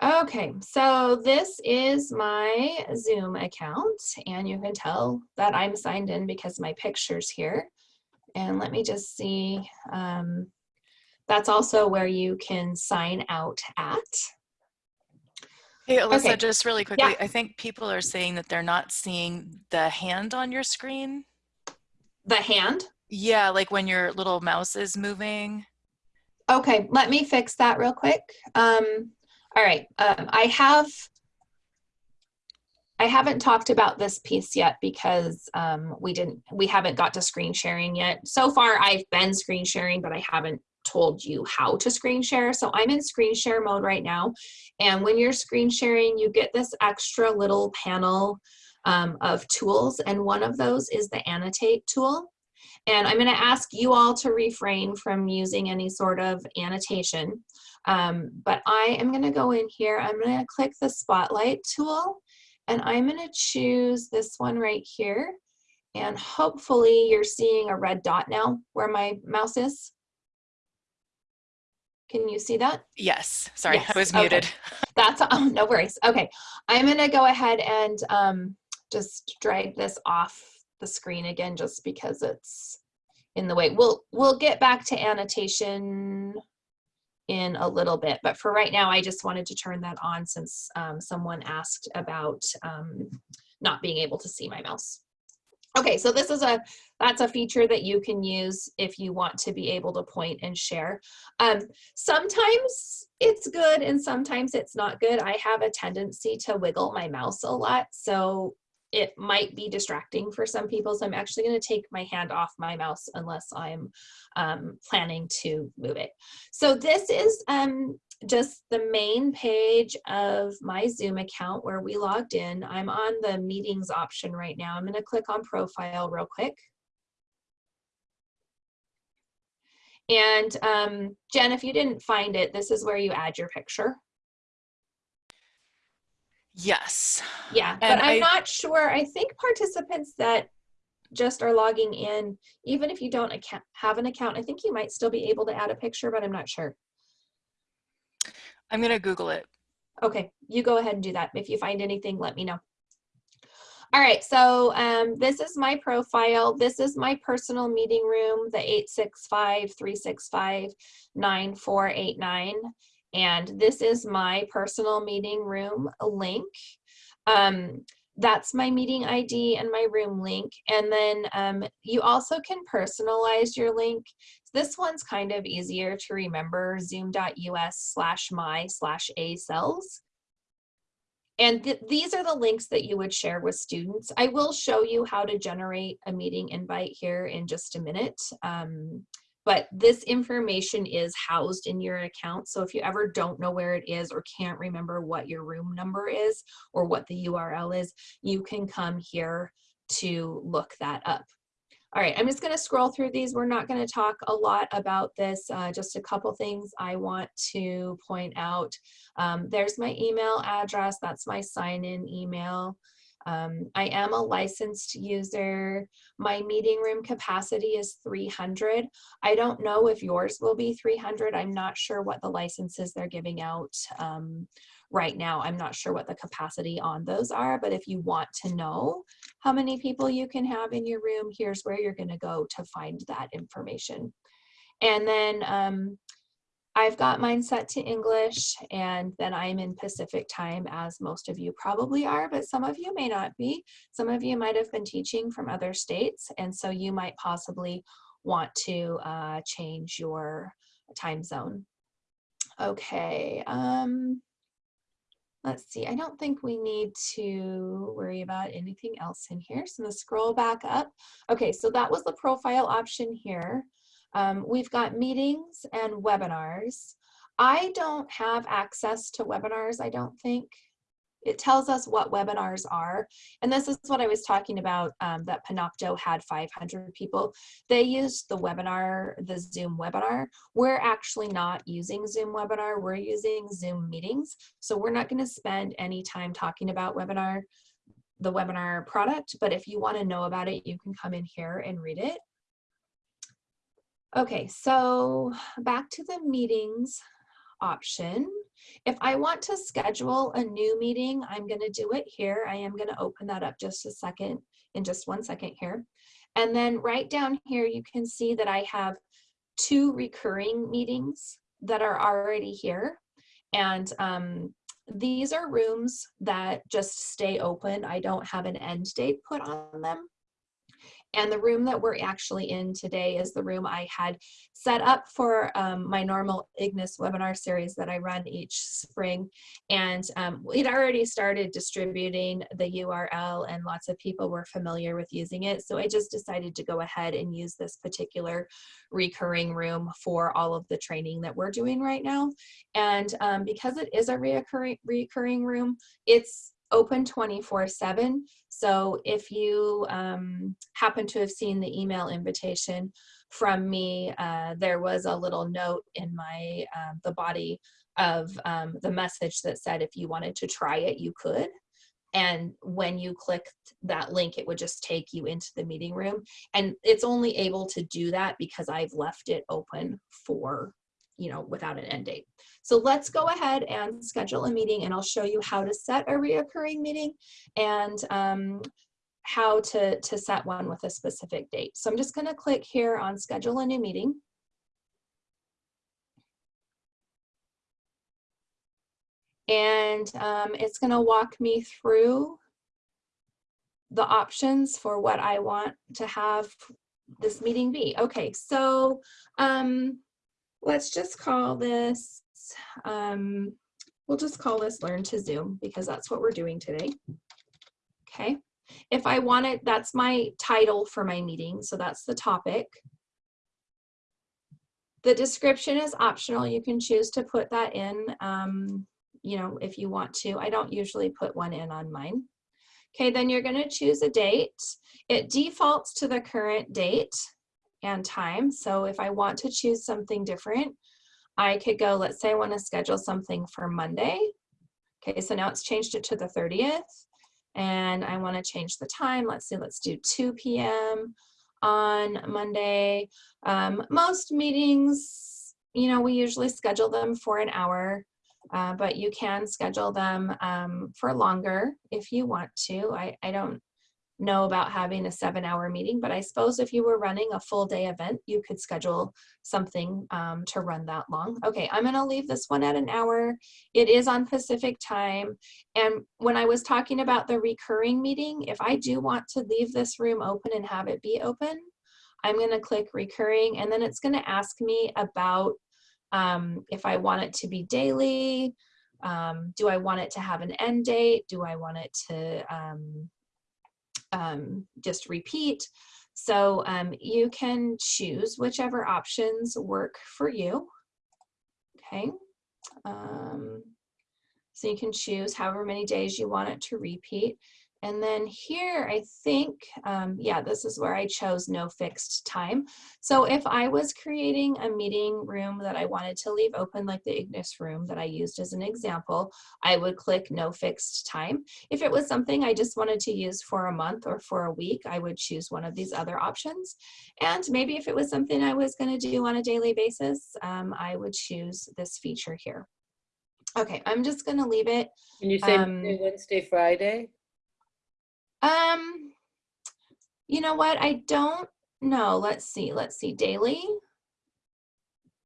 Okay, so this is my Zoom account and you can tell that I'm signed in because my picture's here. And let me just see, um, that's also where you can sign out at. Hey, Alyssa, Okay. just really quickly, Yeah. I think people are saying that they're not seeing the hand on your screen. The hand? Yeah, like when your little mouse is moving. Okay, let me fix that real quick. Um, all right, um, I have, I haven't talked about this piece yet because um, we didn't, we haven't got to screen sharing yet. So far, I've been screen sharing, but I haven't told you how to screen share. So I'm in screen share mode right now. And when you're screen sharing, you get this extra little panel um, of tools. And one of those is the annotate tool. And I'm going to ask you all to refrain from using any sort of annotation. Um, but I am going to go in here. I'm going to click the spotlight tool and I'm going to choose this one right here. And hopefully you're seeing a red dot now where my mouse is. Can you see that? Yes, sorry, Yes, I was okay. muted. That's, (laughs) oh, no worries. Okay, I'm gonna go ahead and um, just drag this off the screen again, just because it's in the way. We'll, we'll get back to annotation in a little bit, but for right now, I just wanted to turn that on since um, someone asked about um, not being able to see my mouse. Okay, so this is a, that's a feature that you can use if you want to be able to point and share. Um, sometimes it's good and sometimes it's not good. I have a tendency to wiggle my mouse a lot, so it might be distracting for some people. So I'm actually going to take my hand off my mouse unless I'm um, planning to move it. So this is um, just the main page of my Zoom account where we logged in. I'm on the meetings option right now. I'm going to click on profile real quick. And um, Jen, if you didn't find it, this is where you add your picture. Yes. Yeah, And but I'm I- not sure. I think participants that just are logging in, even if you don't account, have an account, I think you might still be able to add a picture, but I'm not sure. I'm gonna Google it. Okay, you go ahead and do that. If you find anything, let me know. All right, so um, this is my profile. This is my personal meeting room, the 865-365-9489. And this is my personal meeting room link. Um, that's my meeting ID and my room link. And then um, you also can personalize your link. This one's kind of easier to remember, zoom.us slash my slash asells. And th these are the links that you would share with students. I will show you how to generate a meeting invite here in just a minute. Um, but this information is housed in your account. So if you ever don't know where it is or can't remember what your room number is or what the URL is, you can come here to look that up. All right, I'm just gonna scroll through these. We're not gonna talk a lot about this, uh, just a couple things I want to point out. Um, there's my email address, that's my sign-in email. Um, I am a licensed user. My meeting room capacity is 300. I don't know if yours will be 300. I'm not sure what the licenses they're giving out um, right now. I'm not sure what the capacity on those are, but if you want to know how many people you can have in your room, here's where you're gonna go to find that information. And then um, I've got mine set to English and then I'm in Pacific time as most of you probably are, but some of you may not be. Some of you might have been teaching from other states and so you might possibly want to uh, change your time zone. Okay, um, let's see, I don't think we need to worry about anything else in here. So I'm gonna scroll back up. Okay, so that was the profile option here. Um, we've got meetings and webinars. I don't have access to webinars, I don't think. It tells us what webinars are. And this is what I was talking about, um, that Panopto had 500 people. They used the webinar, the Zoom webinar. We're actually not using Zoom webinar, we're using Zoom meetings. So we're not gonna spend any time talking about webinar, the webinar product, but if you wanna know about it, you can come in here and read it. Okay, so back to the meetings option. If I want to schedule a new meeting, I'm going to do it here. I am going to open that up just a second, in just one second here. And then right down here, you can see that I have two recurring meetings that are already here. And um, these are rooms that just stay open. I don't have an end date put on them. And the room that we're actually in today is the room I had set up for um, my normal Ignis webinar series that I run each spring. And um, we'd already started distributing the URL and lots of people were familiar with using it. So I just decided to go ahead and use this particular recurring room for all of the training that we're doing right now. And um, because it is a reoccurring, recurring room, it's open 24 7. So if you um, happen to have seen the email invitation from me, uh, there was a little note in my, uh, the body of um, the message that said if you wanted to try it, you could. And when you clicked that link, it would just take you into the meeting room. And it's only able to do that because I've left it open for, you know, without an end date. So let's go ahead and schedule a meeting and I'll show you how to set a reoccurring meeting and um, how to, to set one with a specific date. So I'm just gonna click here on schedule a new meeting. And um, it's gonna walk me through the options for what I want to have this meeting be. Okay, so um, let's just call this, um, we'll just call this Learn to Zoom because that's what we're doing today. Okay, if I want it, that's my title for my meeting, so that's the topic. The description is optional. You can choose to put that in, um, you know, if you want to. I don't usually put one in on mine. Okay, then you're gonna choose a date. It defaults to the current date and time. So if I want to choose something different, I could go, let's say I want to schedule something for Monday. Okay, so now it's changed it to the 30th and I want to change the time. Let's see, let's do 2 p.m. on Monday. Um, most meetings, you know, we usually schedule them for an hour. uh, but you can schedule them um, for longer if you want to. I, I don't know about having a seven hour meeting, but I suppose if you were running a full day event, you could schedule something um, to run that long. Okay, I'm gonna leave this one at an hour. It is on Pacific time. And when I was talking about the recurring meeting, if I do want to leave this room open and have it be open, I'm gonna click recurring and then it's gonna ask me about um, if I want it to be daily, um, do I want it to have an end date? Do I want it to um, um, just repeat? So um, you can choose whichever options work for you. Okay. Um, so you can choose however many days you want it to repeat. And then here, I think, um, yeah, this is where I chose no fixed time. So if I was creating a meeting room that I wanted to leave open, like the Ignis room that I used as an example, I would click no fixed time. If it was something I just wanted to use for a month or for a week, I would choose one of these other options. And maybe if it was something I was going to do on a daily basis, um, I would choose this feature here. Okay, I'm just going to leave it. Can you say Um, Wednesday, Friday? Um, you know what? I don't know. Let's see. Let's see. Daily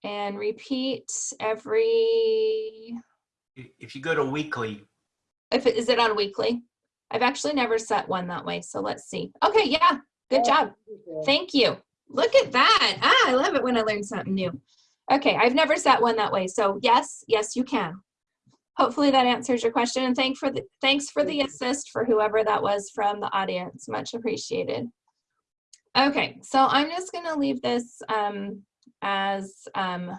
and repeat every. If you go to weekly, If it is it on weekly? I've actually never set one that way. So let's see. Okay. Yeah. Good job. Thank you. Look at that. Ah, I love it when I learn something new. Okay. I've never set one that way. So yes, yes, you can. Hopefully that answers your question and thank for the, thanks for the assist for whoever that was from the audience. Much appreciated. Okay, so I'm just gonna leave this um, as um,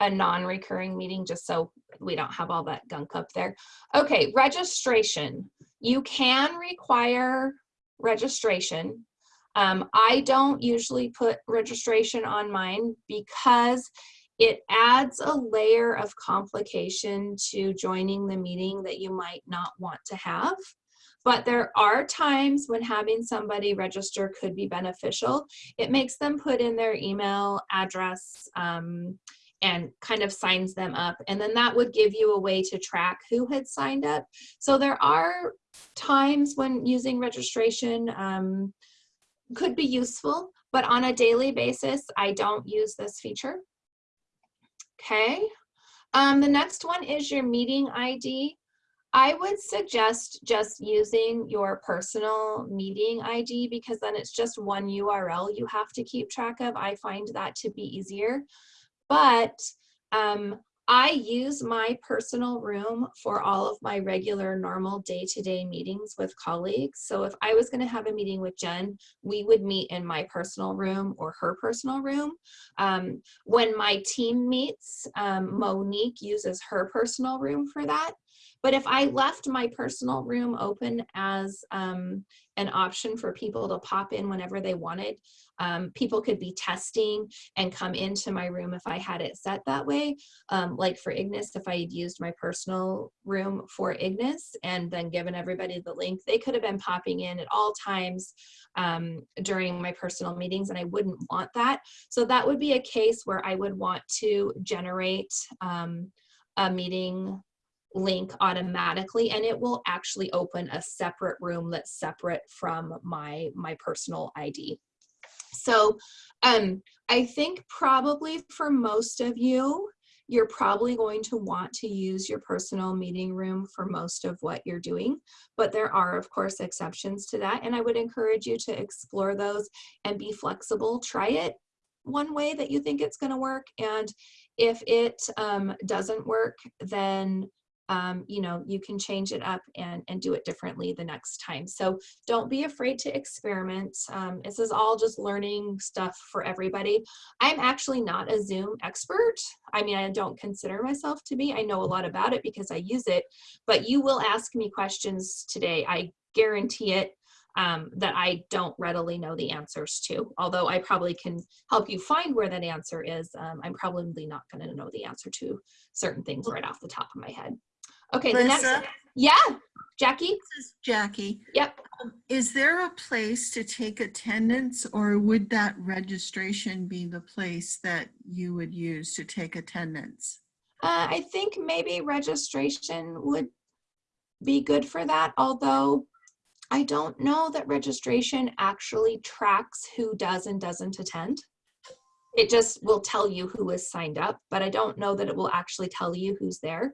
a non-recurring meeting just so we don't have all that gunk up there. Okay, registration. You can require registration. Um, I don't usually put registration on mine because it adds a layer of complication to joining the meeting that you might not want to have. But there are times when having somebody register could be beneficial. It makes them put in their email address um, and kind of signs them up. And then that would give you a way to track who had signed up. So there are times when using registration um, could be useful, but on a daily basis, I don't use this feature. Okay. Um, the next one is your meeting ID. I would suggest just using your personal meeting ID because then it's just one URL you have to keep track of. I find that to be easier. But um, I use my personal room for all of my regular normal day-to-day -day meetings with colleagues. So if I was gonna have a meeting with Jen, we would meet in my personal room or her personal room. Um, when my team meets, um, Monique uses her personal room for that. But if I left my personal room open as um, an option for people to pop in whenever they wanted, um, people could be testing and come into my room if I had it set that way. Um, like for Ignis, if I had used my personal room for Ignis and then given everybody the link, they could have been popping in at all times um, during my personal meetings and I wouldn't want that. So that would be a case where I would want to generate um, a meeting link automatically and it will actually open a separate room that's separate from my my personal ID. So um, I think probably for most of you, you're probably going to want to use your personal meeting room for most of what you're doing, but there are of course exceptions to that. And I would encourage you to explore those and be flexible. Try it one way that you think it's gonna work. And if it um, doesn't work, then um, you know, you can change it up and, and do it differently the next time. So don't be afraid to experiment. Um, this is all just learning stuff for everybody. I'm actually not a Zoom expert. I mean, I don't consider myself to be. I know a lot about it because I use it, but you will ask me questions today. I guarantee it. Um, that I don't readily know the answers to. Although I probably can help you find where that answer is, um, I'm probably not going to know the answer to certain things right off the top of my head. Okay, the next, Lisa? yeah, Jackie? This is Jackie. Yep. Um, Is there a place to take attendance or would that registration be the place that you would use to take attendance? Uh, I think maybe registration would be good for that, although I don't know that registration actually tracks who does and doesn't attend. It just will tell you who is signed up, but I don't know that it will actually tell you who's there.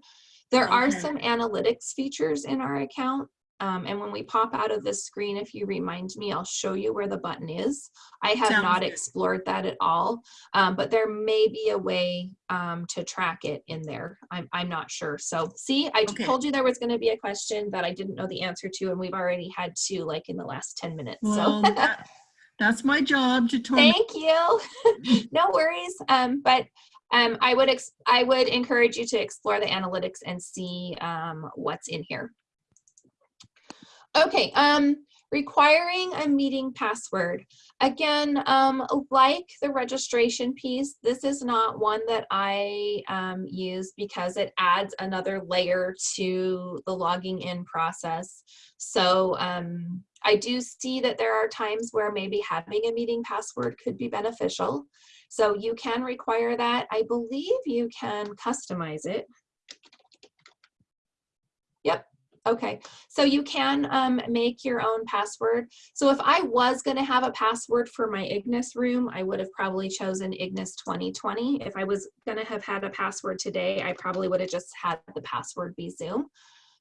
There are some analytics features in our account. Um, and when we pop out of this screen, if you remind me, I'll show you where the button is. I have Sounds not good. explored that at all, um, but there may be a way um, to track it in there. I'm, I'm not sure. So see, I Okay. told you there was going to be a question that I didn't know the answer to, and we've already had two like in the last 10 minutes. Well, So that- that's my job to (laughs) torment. thank you. (laughs) no worries. Um, but um, I would I would encourage you to explore the analytics and see um, what's in here. Okay, um, requiring a meeting password. Again, um, like the registration piece, this is not one that I um, use because it adds another layer to the logging in process. So um, I do see that there are times where maybe having a meeting password could be beneficial. So you can require that. I believe you can customize it. Yep. Okay, so you can um, make your own password. So if I was going to have a password for my Ignis room, I would have probably chosen Ignis 2020. If I was going to have had a password today, I probably would have just had the password be Zoom.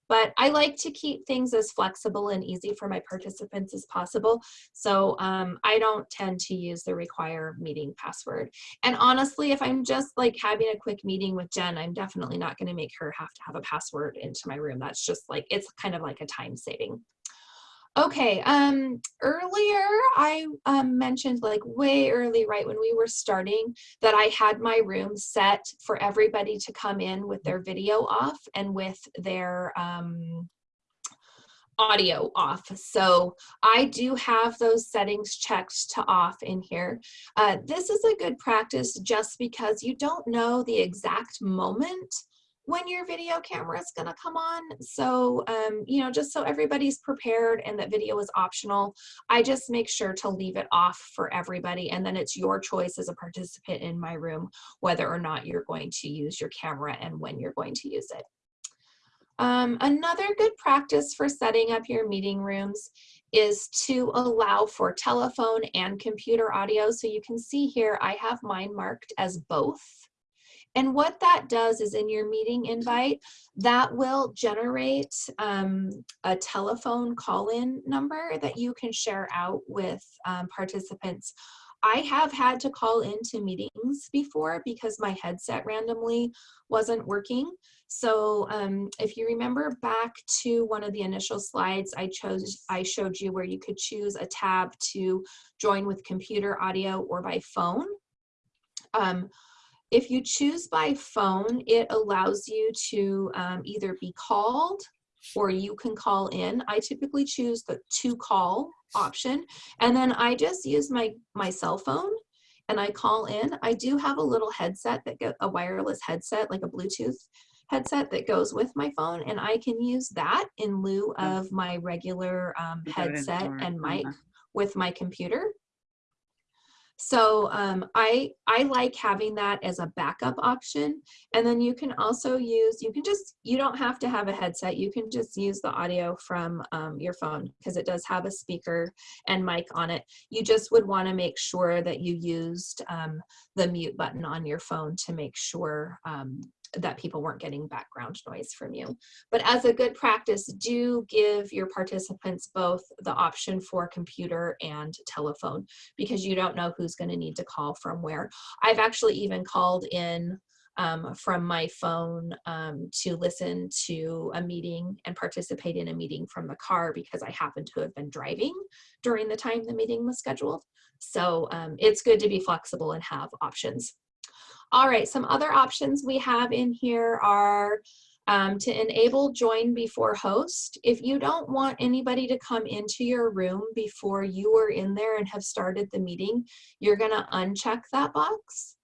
But I like to keep things as flexible and easy for my participants as possible. So um, I don't tend to use the require meeting password. And honestly, if I'm just like having a quick meeting with Jen, I'm definitely not going to make her have to have a password into my room. That's just like, it's kind of like a time saving. Okay, um, earlier I um, mentioned like way early, right when we were starting, that I had my room set for everybody to come in with their video off and with their um, audio off. So I do have those settings checked to off in here. Uh, this is a good practice just because you don't know the exact moment when your video camera is going to come on. So, um, you know, just so everybody's prepared and that video is optional, I just make sure to leave it off for everybody. And then it's your choice as a participant in my room, whether or not you're going to use your camera and when you're going to use it. Um, another good practice for setting up your meeting rooms is to allow for telephone and computer audio. So you can see here, I have mine marked as both. And what that does is in your meeting invite, that will generate um, a telephone call-in number that you can share out with um, participants. I have had to call into meetings before because my headset randomly wasn't working. So um, if you remember back to one of the initial slides, I chose, I showed you where you could choose a tab to join with computer audio or by phone. Um, if you choose by phone, it allows you to um, either be called or you can call in. I typically choose the to call option. And then I just use my, my cell phone and I call in. I do have a little headset that get a wireless headset, like a Bluetooth headset that goes with my phone. And I can use that in lieu of my regular um, headset and mic with my computer. So um, I, I like having that as a backup option. And then you can also use, you can just, you don't have to have a headset. You can just use the audio from um, your phone because it does have a speaker and mic on it. You just would want to make sure that you used um, the mute button on your phone to make sure um, that people weren't getting background noise from you. But as a good practice, do give your participants both the option for computer and telephone because you don't know who's going to need to call from where. I've actually even called in um, from my phone um, to listen to a meeting and participate in a meeting from the car because I happened to have been driving during the time the meeting was scheduled. So um, it's good to be flexible and have options. All right, some other options we have in here are um, to enable join before host. If you don't want anybody to come into your room before you are in there and have started the meeting, you're gonna uncheck that box.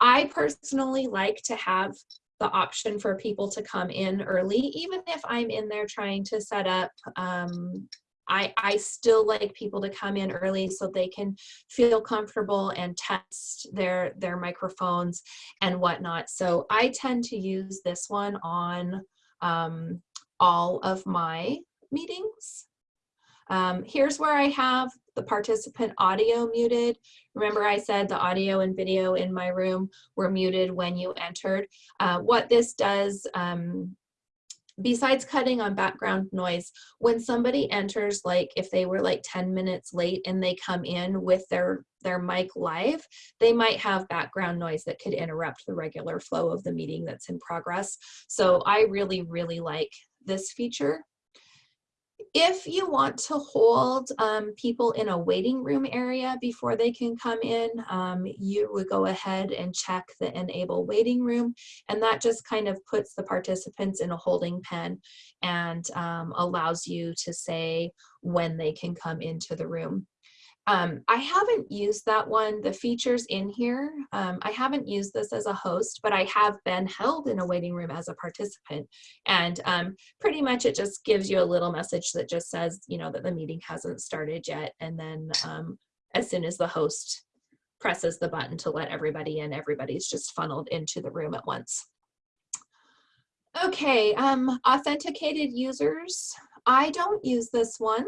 I personally like to have the option for people to come in early, even if I'm in there trying to set up um, I, I still like people to come in early so they can feel comfortable and test their their microphones and whatnot. So I tend to use this one on um, all of my meetings. Um, here's where I have the participant audio muted. Remember I said the audio and video in my room were muted when you entered. Uh, what this does, um, besides cutting on background noise, when somebody enters, like if they were like 10 minutes late and they come in with their, their mic live, they might have background noise that could interrupt the regular flow of the meeting that's in progress. So I really, really like this feature. If you want to hold um, people in a waiting room area before they can come in, um, you would go ahead and check the enable waiting room and that just kind of puts the participants in a holding pen and um, allows you to say when they can come into the room. Um, I haven't used that one, the features in here. Um, I haven't used this as a host, but I have been held in a waiting room as a participant. And um, pretty much it just gives you a little message that just says, you know, that the meeting hasn't started yet. And then um, as soon as the host presses the button to let everybody in, everybody's just funneled into the room at once. Okay, um, authenticated users. I don't use this one.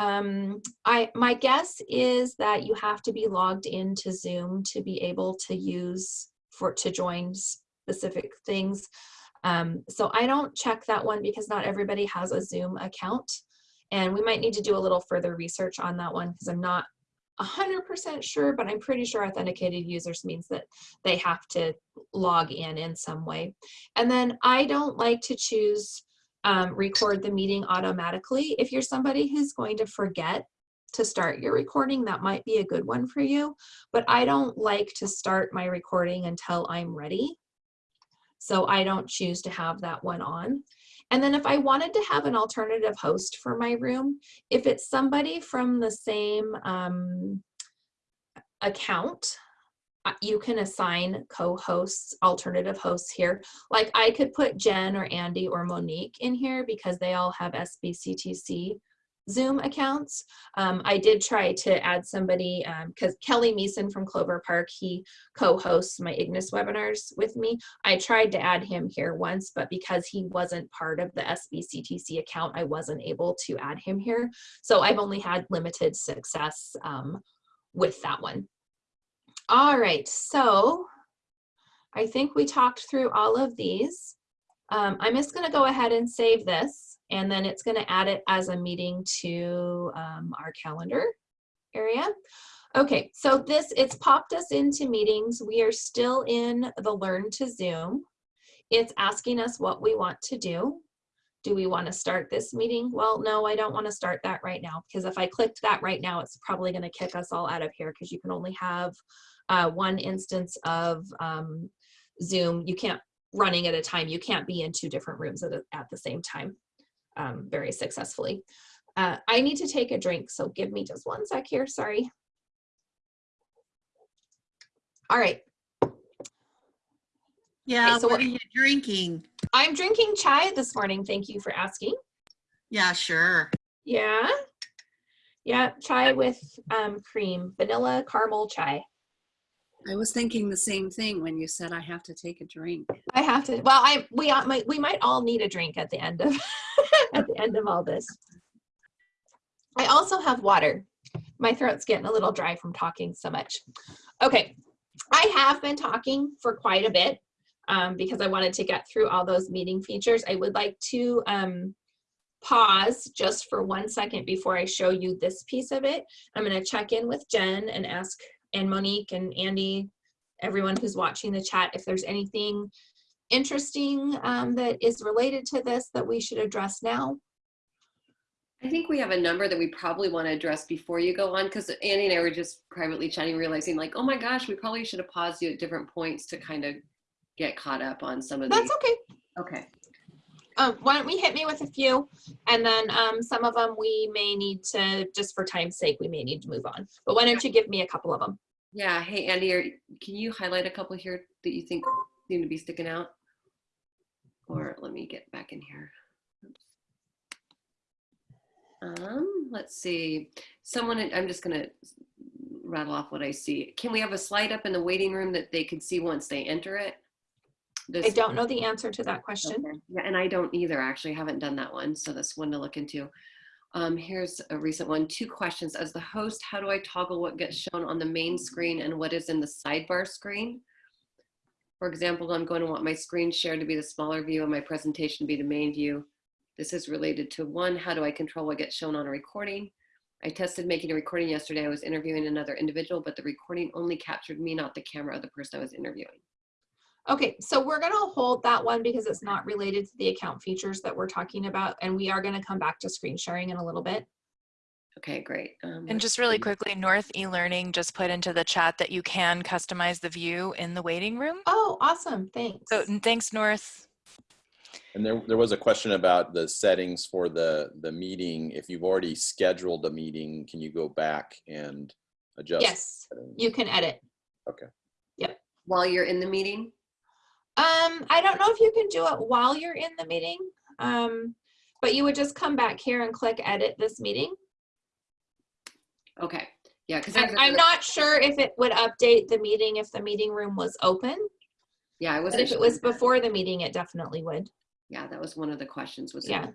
Um, I, my guess is that you have to be logged into Zoom to be able to use for to join specific things. Um, so I don't check that one because not everybody has a Zoom account. And we might need to do a little further research on that one because I'm not 100% sure, but I'm pretty sure authenticated users means that they have to log in in some way. And then I don't like to choose um, record the meeting automatically. If you're somebody who's going to forget to start your recording, that might be a good one for you. But I don't like to start my recording until I'm ready. So I don't choose to have that one on. And then if I wanted to have an alternative host for my room, if it's somebody from the same um, account, you can assign co-hosts, alternative hosts here. Like I could put Jen or Andy or Monique in here because they all have SBCTC Zoom accounts. Um, I did try to add somebody because um, Kelly Meeson from Clover Park, he co-hosts my Ignis webinars with me. I tried to add him here once, but because he wasn't part of the SBCTC account, I wasn't able to add him here. So I've only had limited success um, with that one. All right, so I think we talked through all of these. Um, I'm just gonna go ahead and save this and then it's gonna add it as a meeting to um, our calendar area. Okay, so this, it's popped us into meetings. We are still in the Learn to Zoom. It's asking us what we want to do. Do we want to start this meeting? Well, no, I don't want to start that right now because if I clicked that right now, it's probably going to kick us all out of here because you can only have uh, one instance of um, Zoom. You can't running at a time. You can't be in two different rooms at, a, at the same time um, very successfully. Uh, I need to take a drink, so give me just one sec here, sorry. All right. Yeah, so what what- are you drinking? I'm drinking chai this morning. Thank you for asking. Yeah, sure. Yeah. Yeah, chai with um, cream, vanilla caramel chai. I was thinking the same thing when you said I have to take a drink. I have to. Well, I we uh, might we might all need a drink at the end of (laughs) at the end of all this. I also have water. My throat's getting a little dry from talking so much. Okay, I have been talking for quite a bit um, because I wanted to get through all those meeting features. I would like to um, pause just for one second before I show you this piece of it. I'm going to check in with Jen and ask and Monique and Andy, everyone who's watching the chat, if there's anything interesting um, that is related to this that we should address now. I think we have a number that we probably want to address before you go on because Annie and I were just privately chatting, realizing like, oh my gosh, we probably should have paused you at different points to kind of get caught up on some of these. That's okay. Okay. Um, why don't we hit me with a few and then um, some of them we may need to, just for time's sake, we may need to move on. But why don't you give me a couple of them? Yeah. Hey, Andy, are, can you highlight a couple here that you think seem to be sticking out? Or let me get back in here. Um, let's see. Someone, I'm just gonna rattle off what I see. Can we have a slide up in the waiting room that they could see once they enter it? I don't know the answer to that question. Okay. Yeah, and I don't either, actually, I haven't done that one, so that's one to look into. Um, here's a recent one, two questions. As the host, how do I toggle what gets shown on the main screen and what is in the sidebar screen? For example, I'm going to want my screen share to be the smaller view and my presentation to be the main view. This is related to one, how do I control what gets shown on a recording? I tested making a recording yesterday. I was interviewing another individual, but the recording only captured me, not the camera of the person I was interviewing. Okay, so we're gonna hold that one because it's not related to the account features that we're talking about, and we are gonna come back to screen sharing in a little bit. Okay, great. Um, And just really see. quickly, North eLearning just put into the chat that you can customize the view in the waiting room. Oh, awesome, thanks. So thanks, North. And there, there was a question about the settings for the, the meeting. If you've already scheduled a meeting, can you go back and adjust? Yes, you can edit. Okay. Yep. While you're in the meeting? Um, I don't know if you can do it while you're in the meeting, um, but you would just come back here and click edit this meeting. Okay, yeah, because And I'm not sure if it would update the meeting if the meeting room was open, Yeah, I wasn't. if it was before the meeting, it definitely would. Yeah, that was one of the questions was. Yeah.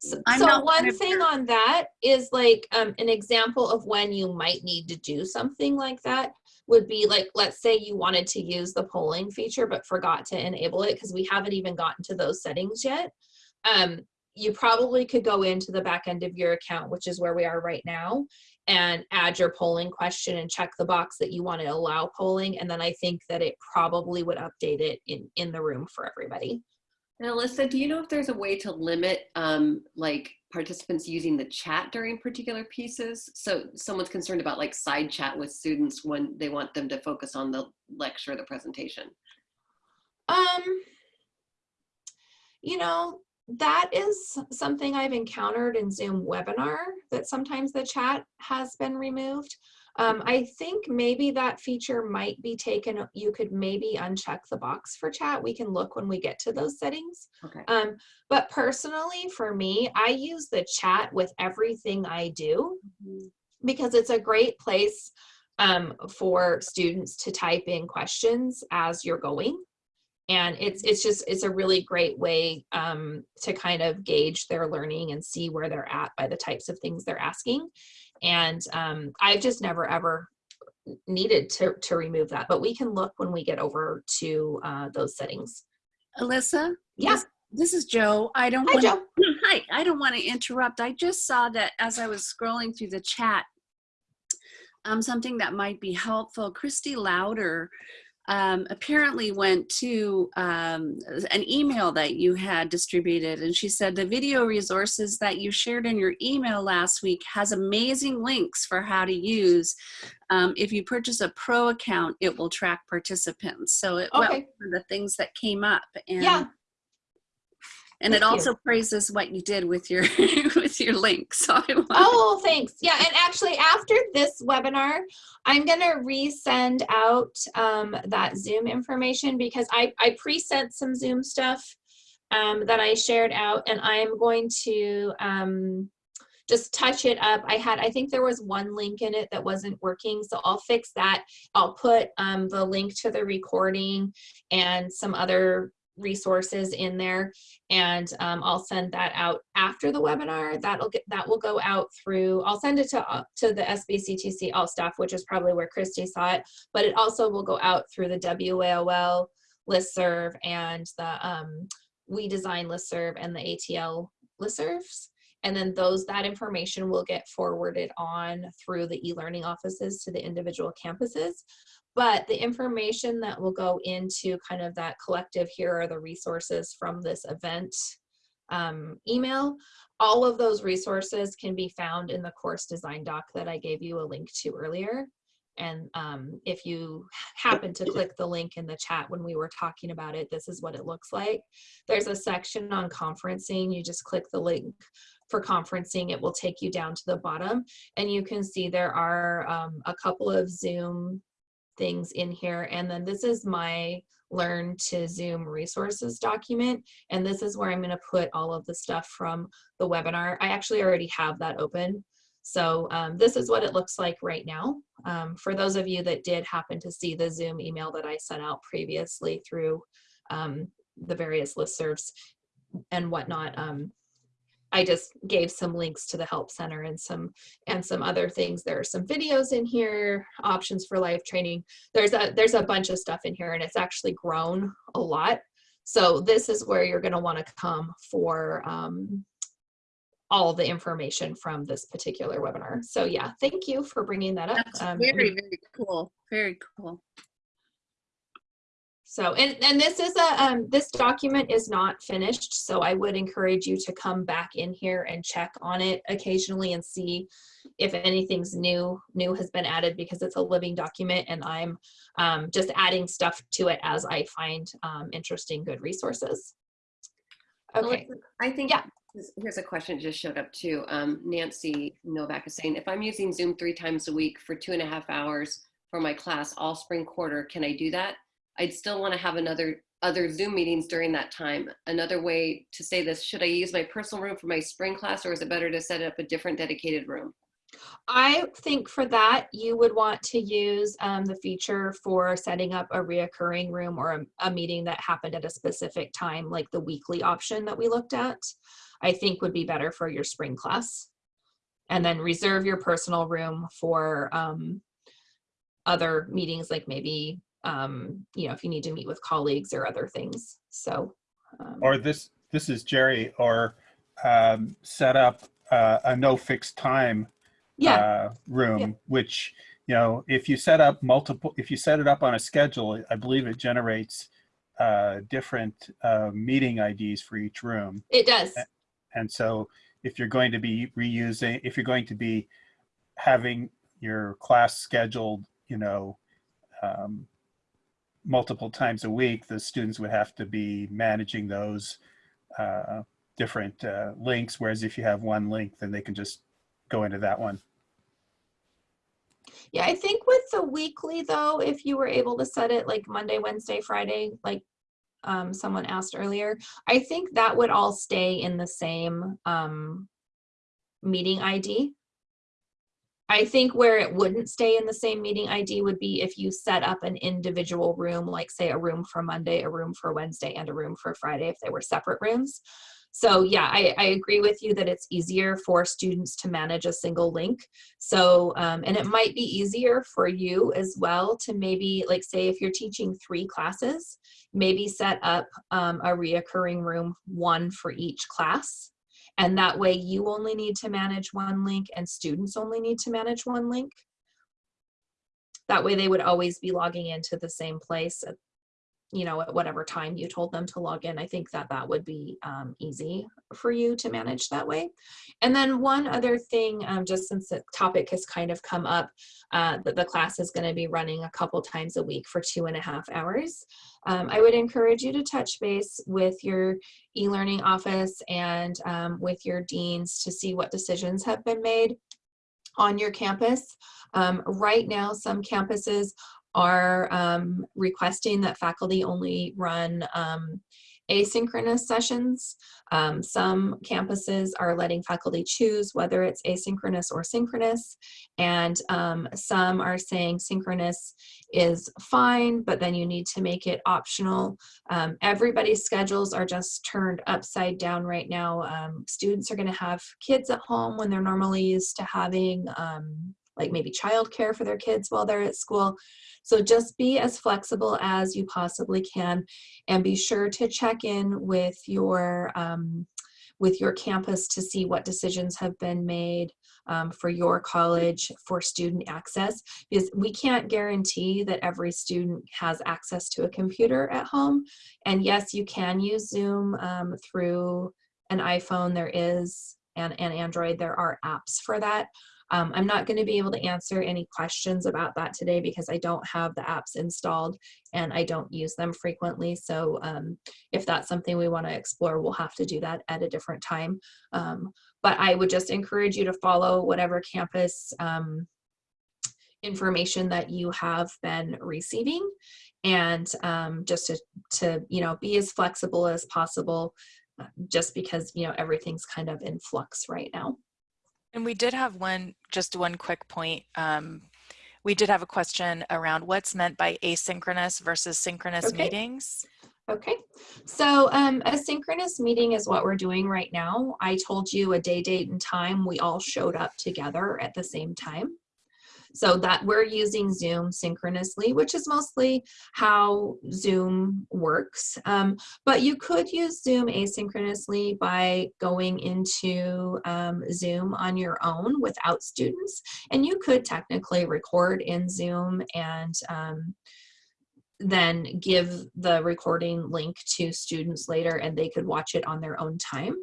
So, so one thing on that is like um, an example of when you might need to do something like that would be like, let's say you wanted to use the polling feature but forgot to enable it because we haven't even gotten to those settings yet. Um, you probably could go into the back end of your account, which is where we are right now, and add your polling question and check the box that you want to allow polling. And then I think that it probably would update it in, in the room for everybody. And Alyssa, do you know if there's a way to limit um, like participants using the chat during particular pieces? So someone's concerned about like side chat with students when they want them to focus on the lecture the presentation. Um, you know, that is something I've encountered in Zoom webinar that sometimes the chat has been removed. Um, I think maybe that feature might be taken. You could maybe uncheck the box for chat. We can look when we get to those settings. Okay. Um, but personally, for me, I use the chat with everything I do because it's a great place um, for students to type in questions as you're going and it's it's just it's a really great way um, to kind of gauge their learning and see where they're at by the types of things they're asking and um, i've just never ever needed to to remove that but we can look when we get over to uh, those settings Alyssa? Yeah. This, this is Joe. I don't Hi, want Joe. (clears throat) Hi. I don't want to interrupt. I just saw that as I was scrolling through the chat, um, something that might be helpful. Christy Louder um, apparently went to um, an email that you had distributed, and she said the video resources that you shared in your email last week has amazing links for how to use. Um, if you purchase a pro account, it will track participants. So it well, Okay. the things that came up, and Yeah. And it Thank you. also praises what you did with your (laughs) with your link. So Oh, thanks. Yeah, and actually after this webinar, I'm gonna resend out um, that Zoom information because I, I pre-sent some Zoom stuff um, that I shared out and I'm going to um, just touch it up. I had, I think there was one link in it that wasn't working, so I'll fix that. I'll put um, the link to the recording and some other resources in there and um, I'll send that out after the webinar. That'll get that will go out through. I'll send it to uh, to the SBCTC all staff, which is probably where Christy saw it. But it also will go out through the WAOL listserv and the um, We Design listserv and the ATL listservs. And then those that information will get forwarded on through the e-learning offices to the individual campuses. But the information that will go into kind of that collective here are the resources from this event um, email all of those resources can be found in the course design doc that i gave you a link to earlier. And um, if you happen to click the link in the chat when we were talking about it this is what it looks like. There's a section on conferencing. You just click the link for conferencing it will take you down to the bottom and you can see there are um, a couple of zoom things in here. And then this is my learn to Zoom resources document. And this is where I'm gonna put all of the stuff from the webinar. I actually already have that open. So um, this is what it looks like right now. Um, for those of you that did happen to see the Zoom email that I sent out previously through um, the various listservs and whatnot, um, I just gave some links to the help center and some and some other things. There are some videos in here, options for live training. There's a there's a bunch of stuff in here and it's actually grown a lot. So this is where you're going to want to come for um, all the information from this particular webinar. So yeah, thank you for bringing that up. That's Um, very, very cool. Very cool. So, and, and this is a, um, this document is not finished, so I would encourage you to come back in here and check on it occasionally and see if anything's new, new has been added because it's a living document and I'm um, just adding stuff to it as I find um, interesting, good resources. Okay, I think Yeah. here's a question just showed up too. Um, Nancy Novak is saying, if I'm using Zoom three times a week for two and a half hours for my class all spring quarter, can I do that? I'd still want to have another other Zoom meetings during that time. Another way to say this, should I use my personal room for my spring class or is it better to set up a different dedicated room? I think for that, you would want to use um, the feature for setting up a reoccurring room or a, a meeting that happened at a specific time, like the weekly option that we looked at, I think would be better for your spring class. And then reserve your personal room for um, other meetings, like maybe, um, you know, if you need to meet with colleagues or other things. So, um, Or this, this is Jerry, or um, set up uh, a no fixed time yeah, uh, room, which, you know, if you set up multiple, if you set it up on a schedule, I believe it generates uh, different uh, meeting IDs for each room. it does. And so if you're going to be reusing, if you're going to be having your class scheduled, you know, um, multiple times a week, the students would have to be managing those uh, different uh, links. Whereas if you have one link, then they can just go into that one. Yeah, I think with the weekly though, if you were able to set it like Monday, Wednesday, Friday, like um, someone asked earlier, I think that would all stay in the same um, meeting ID. I think where it wouldn't stay in the same meeting ID would be if you set up an individual room, like say a room for Monday, a room for Wednesday, and a room for Friday if they were separate rooms. So yeah, I, I agree with you that it's easier for students to manage a single link. So, um, and it might be easier for you as well to maybe, like say if you're teaching three classes, maybe set up um, a reoccurring room, one for each class. And that way you only need to manage one link and students only need to manage one link. That way they would always be logging into the same place you know, at whatever time you told them to log in. I think that that would be um, easy for you to manage that way. And then one other thing, um, just since the topic has kind of come up, uh, that the class is going to be running a couple times a week for two and a half hours. Um, I would encourage you to touch base with your e-learning office and um, with your deans to see what decisions have been made on your campus. Um, right now, some campuses are um, requesting that faculty only run um, asynchronous sessions. Um, some campuses are letting faculty choose whether it's asynchronous or synchronous. And um, some are saying synchronous is fine, but then you need to make it optional. Um, everybody's schedules are just turned upside down right now. Um, students are gonna have kids at home when they're normally used to having like maybe childcare for their kids while they're at school. So just be as flexible as you possibly can and be sure to check in with your um, with your campus to see what decisions have been made um, for your college for student access because we can't guarantee that every student has access to a computer at home. And yes you can use zoom um, through an iphone. There is and, and android. There are apps for that um, I'm not going to be able to answer any questions about that today because I don't have the apps installed and I don't use them frequently. So um, if that's something we want to explore, we'll have to do that at a different time. Um, but I would just encourage you to follow whatever campus um, information that you have been receiving and um, just to, to, you know, be as flexible as possible uh, just because, you know, everything's kind of in flux right now. And we did have one, just one quick point. Um, we did have a question around what's meant by asynchronous versus synchronous Okay. meetings. Okay, so um, a synchronous meeting is what we're doing right now. I told you a day, date, and time. We all showed up together at the same time. So that we're using Zoom synchronously, which is mostly how Zoom works. Um, but you could use Zoom asynchronously by going into um, Zoom on your own without students. And you could technically record in Zoom and um, then give the recording link to students later and they could watch it on their own time.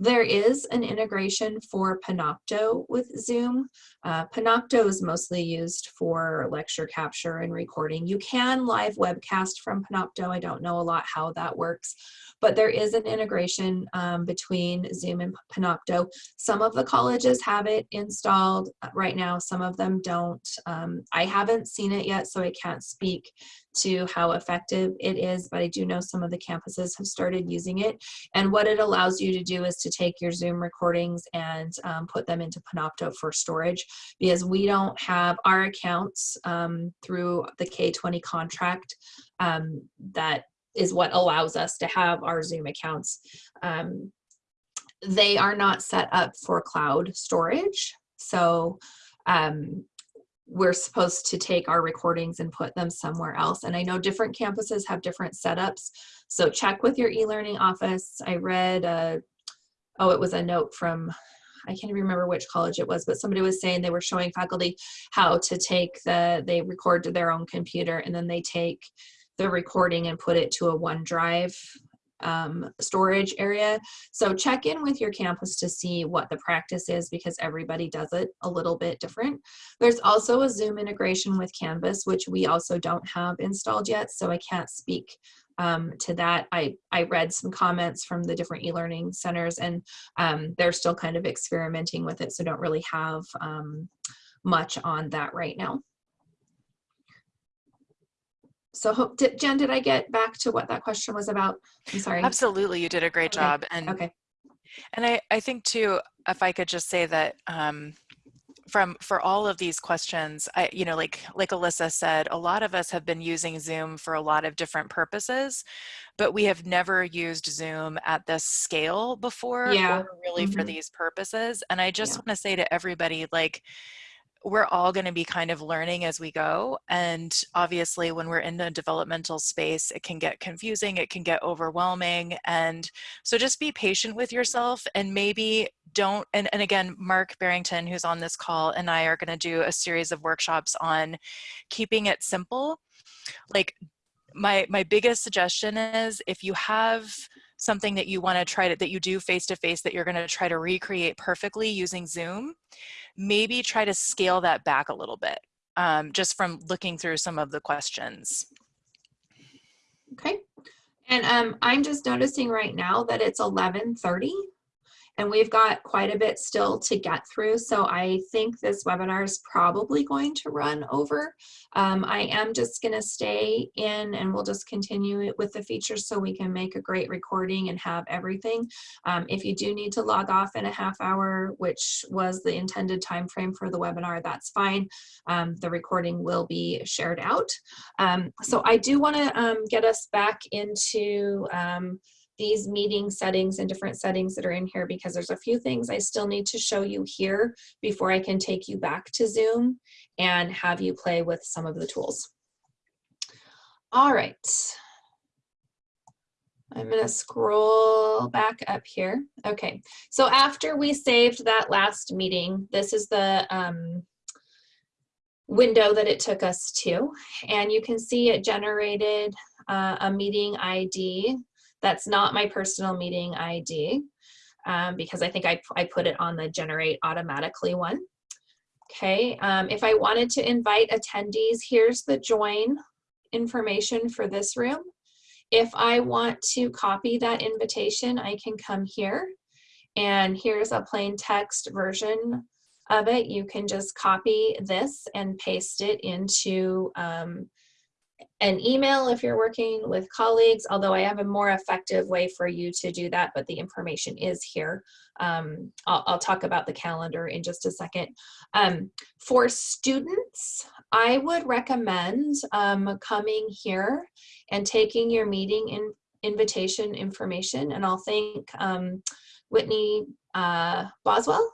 There is an integration for Panopto with Zoom. Uh, Panopto is mostly used for lecture capture and recording. You can live webcast from Panopto. I don't know a lot how that works, but there is an integration um, between Zoom and Panopto. Some of the colleges have it installed right now, some of them don't. Um, I haven't seen it yet, so I can't speak to how effective it is, but I do know some of the campuses have started using it. And what it allows you to do is to take your Zoom recordings and um, put them into Panopto for storage because we don't have our accounts um, through the K20 contract um, that is what allows us to have our Zoom accounts. Um, they are not set up for cloud storage. So um, we're supposed to take our recordings and put them somewhere else. And I know different campuses have different setups. So check with your e-learning office. I read, uh, oh, it was a note from, I can't even remember which college it was, but somebody was saying they were showing faculty how to take the, they record to their own computer and then they take the recording and put it to a OneDrive um, storage area. So check in with your campus to see what the practice is because everybody does it a little bit different. There's also a Zoom integration with Canvas, which we also don't have installed yet, so I can't speak um, to that. I, I read some comments from the different e-learning centers and um, they're still kind of experimenting with it, so don't really have um, much on that right now. So hope, did, Jen, did I get back to what that question was about? I'm sorry. Absolutely, you did a great Okay, job. And Okay. And I, I think too, if I could just say that um, from for all of these questions, I, you know, like like Alyssa said, a lot of us have been using Zoom for a lot of different purposes, but we have never used Zoom at this scale before Yeah. or really for Mhm. these purposes. And I just Yeah. want to say to everybody, like, we're all going to be kind of learning as we go. And obviously, when we're in a developmental space, it can get confusing, it can get overwhelming. And so just be patient with yourself and maybe don't. And, and again, Mark Barrington, who's on this call, and I are going to do a series of workshops on keeping it simple. Like, my my biggest suggestion is if you have something that you want to try to that you do face to face that you're going to try to recreate perfectly using zoom maybe try to scale that back a little bit um, just from looking through some of the questions Okay. And um, I'm just noticing right now that it's 11:30 and we've got quite a bit still to get through. So I think this webinar is probably going to run over. Um, I am just going to stay in and we'll just continue it with the features so we can make a great recording and have everything. Um, if you do need to log off in a half hour, which was the intended time frame for the webinar, that's fine. Um, the recording will be shared out. Um, so I do want to um, get us back into um, these meeting settings and different settings that are in here because there's a few things I still need to show you here before I can take you back to Zoom and have you play with some of the tools. All right. I'm gonna scroll back up here. Okay, so after we saved that last meeting, this is the um, window that it took us to. And you can see it generated uh, a meeting ID that's not my personal meeting ID um, because I think I, I put it on the generate automatically one. Okay, um, if I wanted to invite attendees, here's the join information for this room. If I want to copy that invitation, I can come here and here's a plain text version of it, you can just copy this and paste it into um, an email if you're working with colleagues, although I have a more effective way for you to do that, but the information is here. Um, I'll, I'll, talk about the calendar in just a second. Um, for students, I would recommend um, coming here and taking your meeting in, invitation information, and I'll thank um, Whitney uh, Boswell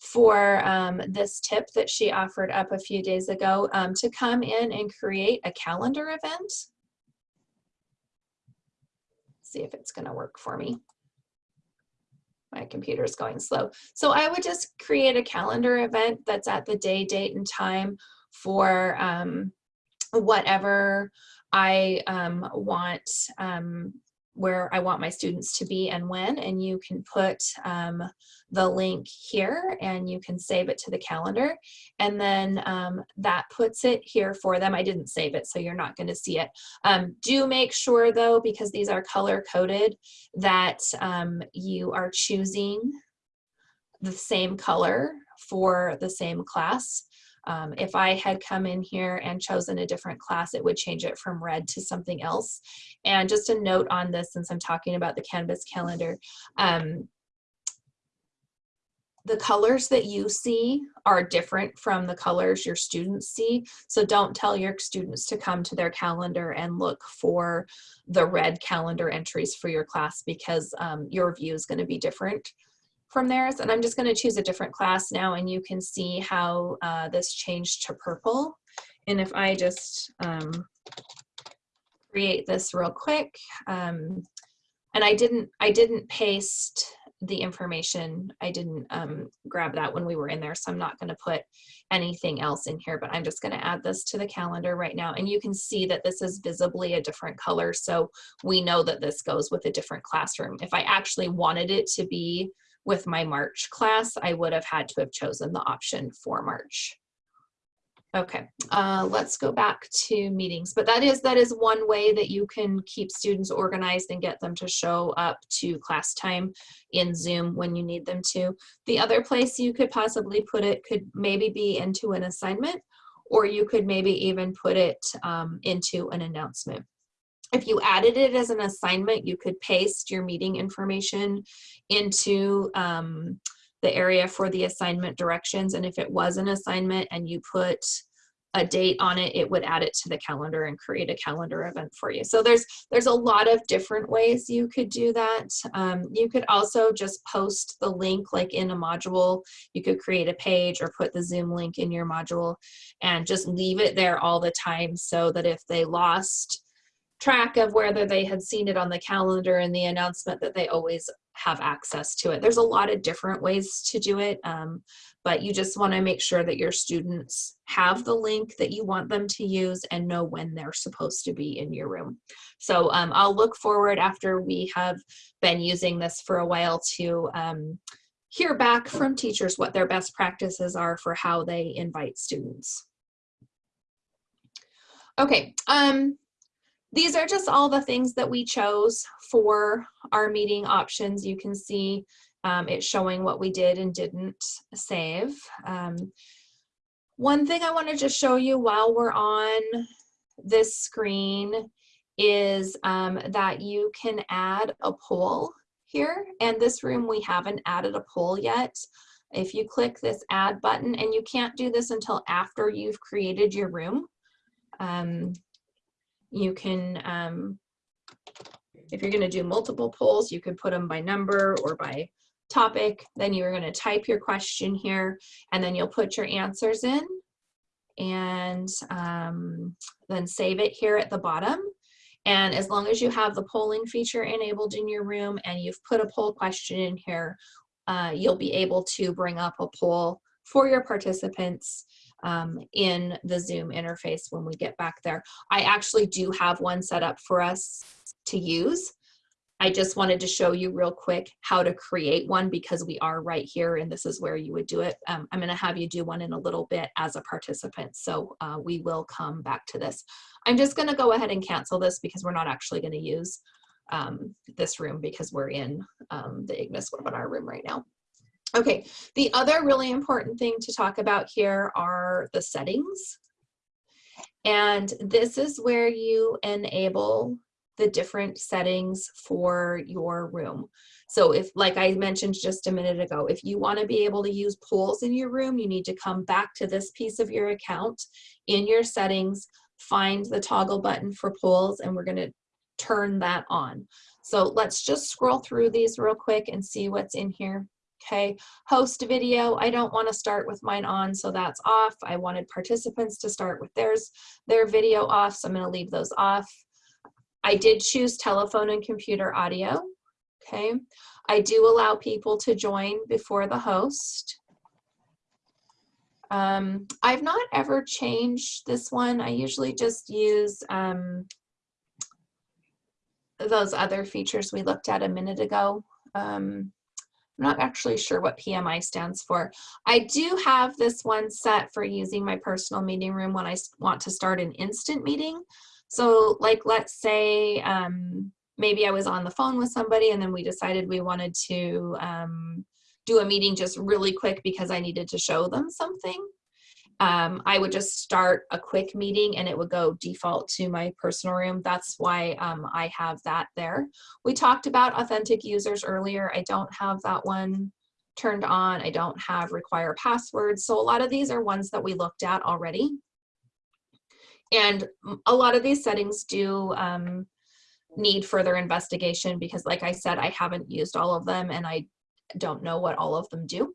for um, this tip that she offered up a few days ago um, to come in and create a calendar event. See if it's gonna work for me. My computer is going slow. So I would just create a calendar event that's at the day, date, and time for um, whatever I um, want um, where I want my students to be and when, and you can put um, the link here and you can save it to the calendar. And then um, that puts it here for them. I didn't save it, so you're not gonna see it. Um, do make sure though, because these are color coded, that um, you are choosing the same color for the same class. Um, if I had come in here and chosen a different class, it would change it from red to something else. And just a note on this, since I'm talking about the Canvas calendar, um, the colors that you see are different from the colors your students see. So don't tell your students to come to their calendar and look for the red calendar entries for your class because um, your view is going to be different from theirs. And I'm just going to choose a different class now and you can see how uh, this changed to purple. And if I just um, create this real quick, um, and I didn't, I didn't paste the information. I didn't um, grab that when we were in there, so I'm not going to put anything else in here, but I'm just going to add this to the calendar right now. And you can see that this is visibly a different color, so we know that this goes with a different classroom. If I actually wanted it to be with my March class, I would have had to have chosen the option for March. Okay, uh, let's go back to meetings. But that is that is one way that you can keep students organized and get them to show up to class time in Zoom when you need them to. The other place you could possibly put it could maybe be into an assignment, or you could maybe even put it um, into an announcement. If you added it as an assignment, you could paste your meeting information into um, the area for the assignment directions. And if it was an assignment and you put a date on it, it would add it to the calendar and create a calendar event for you. So there's there's a lot of different ways you could do that. Um, you could also just post the link like in a module. You could create a page or put the Zoom link in your module and just leave it there all the time so that if they lost track of whether they had seen it on the calendar and the announcement that they always have access to it. There's a lot of different ways to do it, um, but you just want to make sure that your students have the link that you want them to use and know when they're supposed to be in your room. So um, I'll look forward after we have been using this for a while to um, hear back from teachers what their best practices are for how they invite students. Okay, um, these are just all the things that we chose for our meeting options. You can see um, it's showing what we did and didn't save. Um, one thing I want to just show you while we're on this screen is um, that you can add a poll here. And this room, we haven't added a poll yet. If you click this add button, and you can't do this until after you've created your room, um, you can, um, if you're gonna do multiple polls, you could put them by number or by topic. Then you're gonna type your question here and then you'll put your answers in and um, then save it here at the bottom. And as long as you have the polling feature enabled in your room and you've put a poll question in here, uh, you'll be able to bring up a poll for your participants um, in the Zoom interface when we get back there. I actually do have one set up for us to use. I just wanted to show you real quick how to create one because we are right here and this is where you would do it. Um, I'm gonna have you do one in a little bit as a participant. So uh, we will come back to this. I'm just gonna go ahead and cancel this because we're not actually gonna use um, this room because we're in um, the Ignis webinar room right now. Okay, the other really important thing to talk about here are the settings. And this is where you enable the different settings for your room. So if, like I mentioned just a minute ago, if you wanna be able to use polls in your room, you need to come back to this piece of your account in your settings, find the toggle button for polls, and we're gonna turn that on. So let's just scroll through these real quick and see what's in here. Okay, host video, I don't wanna start with mine on, so that's off. I wanted participants to start with theirs, their video off, so I'm gonna leave those off. I did choose telephone and computer audio, okay? I do allow people to join before the host. Um, I've not ever changed this one. I usually just use um, those other features we looked at a minute ago. Um, I'm not actually sure what PMI stands for. I do have this one set for using my personal meeting room when I want to start an instant meeting. So like, let's say um, maybe I was on the phone with somebody and then we decided we wanted to um, do a meeting just really quick because I needed to show them something. Um, I would just start a quick meeting and it would go default to my personal room. That's why um, I have that there. We talked about authentic users earlier. I don't have that one turned on. I don't have require passwords. So a lot of these are ones that we looked at already. And a lot of these settings do um, need further investigation because like I said, I haven't used all of them and I don't know what all of them do.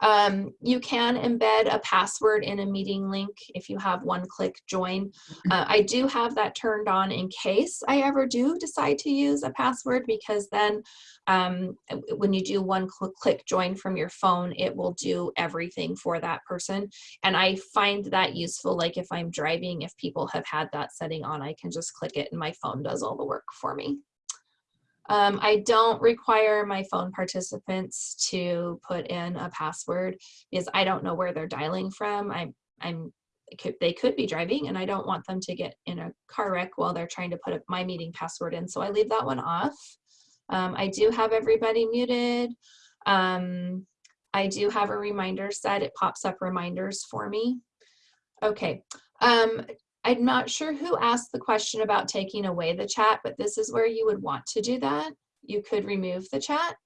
Um, you can embed a password in a meeting link if you have one click join. Uh, I do have that turned on in case I ever do decide to use a password because then um, when you do one cl click join from your phone, it will do everything for that person. And I find that useful, like if I'm driving, if people have had that setting on, I can just click it and my phone does all the work for me. Um, I don't require my phone participants to put in a password because I don't know where they're dialing from. I'm, I'm, they could be driving and I don't want them to get in a car wreck while they're trying to put my meeting password in. So I leave that one off. Um, I do have everybody muted. Um, I do have a reminder set. It pops up reminders for me. Okay. Um, I'm not sure who asked the question about taking away the chat, but this is where you would want to do that. You could remove the chat.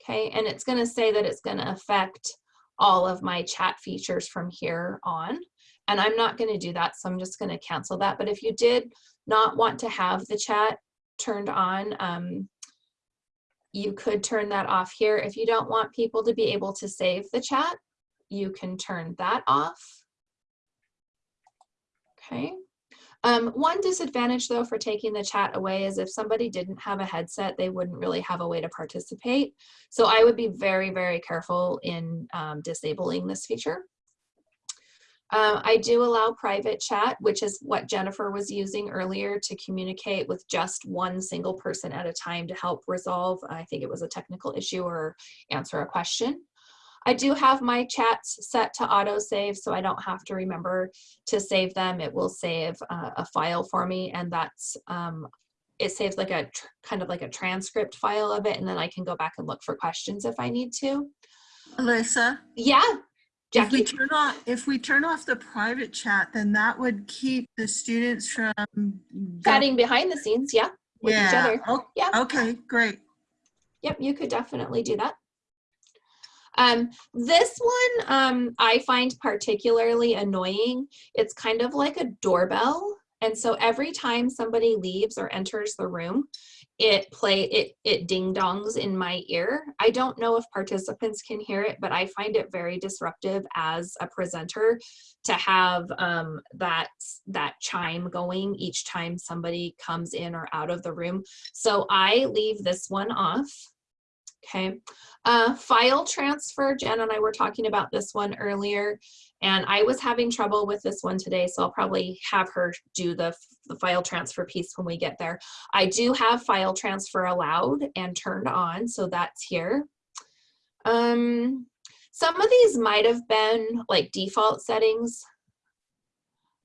Okay, and it's gonna say that it's gonna affect all of my chat features from here on. And I'm not gonna do that, so I'm just gonna cancel that. But if you did not want to have the chat turned on, um, you could turn that off here. If you don't want people to be able to save the chat, you can turn that off. Okay. Um, one disadvantage though for taking the chat away is if somebody didn't have a headset, they wouldn't really have a way to participate. So I would be very, very careful in um, disabling this feature. Uh, I do allow private chat, which is what Jennifer was using earlier to communicate with just one single person at a time to help resolve, I think it was a technical issue or answer a question. I do have my chats set to auto save so I don't have to remember to save them. It will save uh, a file for me and that's, um, it saves like a kind of like a transcript file of it and then I can go back and look for questions if I need to. Alyssa? Yeah, If we turn off, if we turn off the private chat, then that would keep the students from chatting behind the scenes, yeah, with yeah. each other. Oh, yeah. Okay, great. Yep, you could definitely do that. Um, this one um, I find particularly annoying. It's kind of like a doorbell. And so every time somebody leaves or enters the room, it play it it ding dongs in my ear. I don't know if participants can hear it, but I find it very disruptive as a presenter to have um, that that chime going each time somebody comes in or out of the room. So I leave this one off. Okay, uh, file transfer, Jen and I were talking about this one earlier, and I was having trouble with this one today, so I'll probably have her do the, the file transfer piece when we get there. I do have file transfer allowed and turned on, so that's here. Um, some of these might have been like default settings.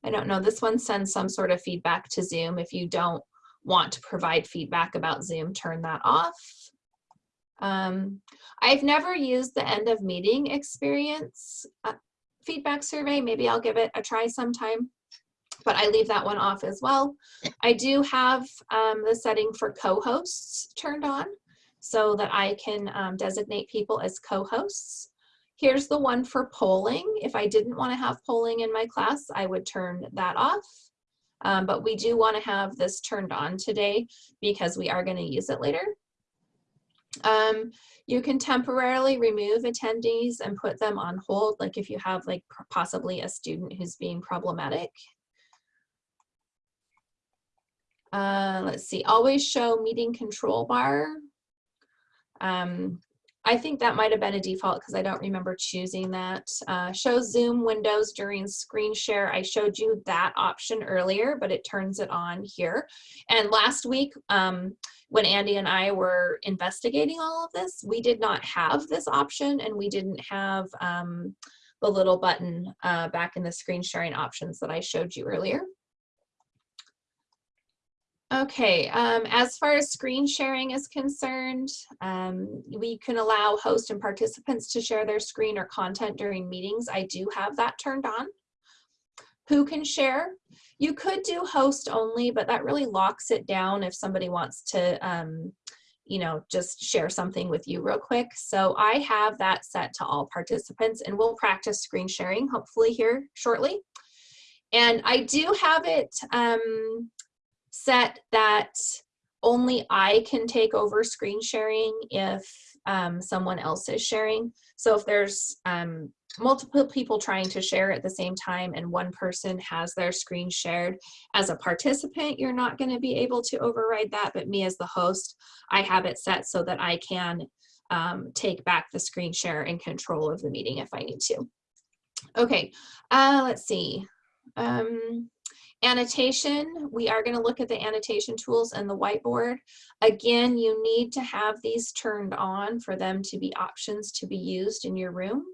I don't know, this one sends some sort of feedback to Zoom. If you don't want to provide feedback about Zoom, turn that off. Um, I've never used the end of meeting experience uh, feedback survey. Maybe I'll give it a try sometime, but I leave that one off as well. I do have um, the setting for co-hosts turned on so that I can um, designate people as co-hosts. Here's the one for polling. If I didn't want to have polling in my class, I would turn that off. Um, but we do want to have this turned on today because we are going to use it later. Um, you can temporarily remove attendees and put them on hold, like if you have like possibly a student who's being problematic. Uh, let's see, always show meeting control bar. Um, I think that might have been a default because I don't remember choosing that. Uh, show Zoom windows during screen share. I showed you that option earlier, but it turns it on here. And last week, um, when Andy and I were investigating all of this, we did not have this option and we didn't have um, the little button uh, back in the screen sharing options that I showed you earlier. Okay, um, as far as screen sharing is concerned, um, we can allow host and participants to share their screen or content during meetings. I do have that turned on. Who can share? You could do host only, but that really locks it down if somebody wants to, um, you know, just share something with you real quick. So I have that set to all participants and we'll practice screen sharing hopefully here shortly. And I do have it, um, set that only I can take over screen sharing if um, someone else is sharing. So if there's um, multiple people trying to share at the same time and one person has their screen shared, as a participant, you're not gonna be able to override that, but me as the host, I have it set so that I can um, take back the screen share and control of the meeting if I need to. Okay, uh, let's see. Um, Annotation, we are going to look at the annotation tools and the whiteboard. Again, you need to have these turned on for them to be options to be used in your room.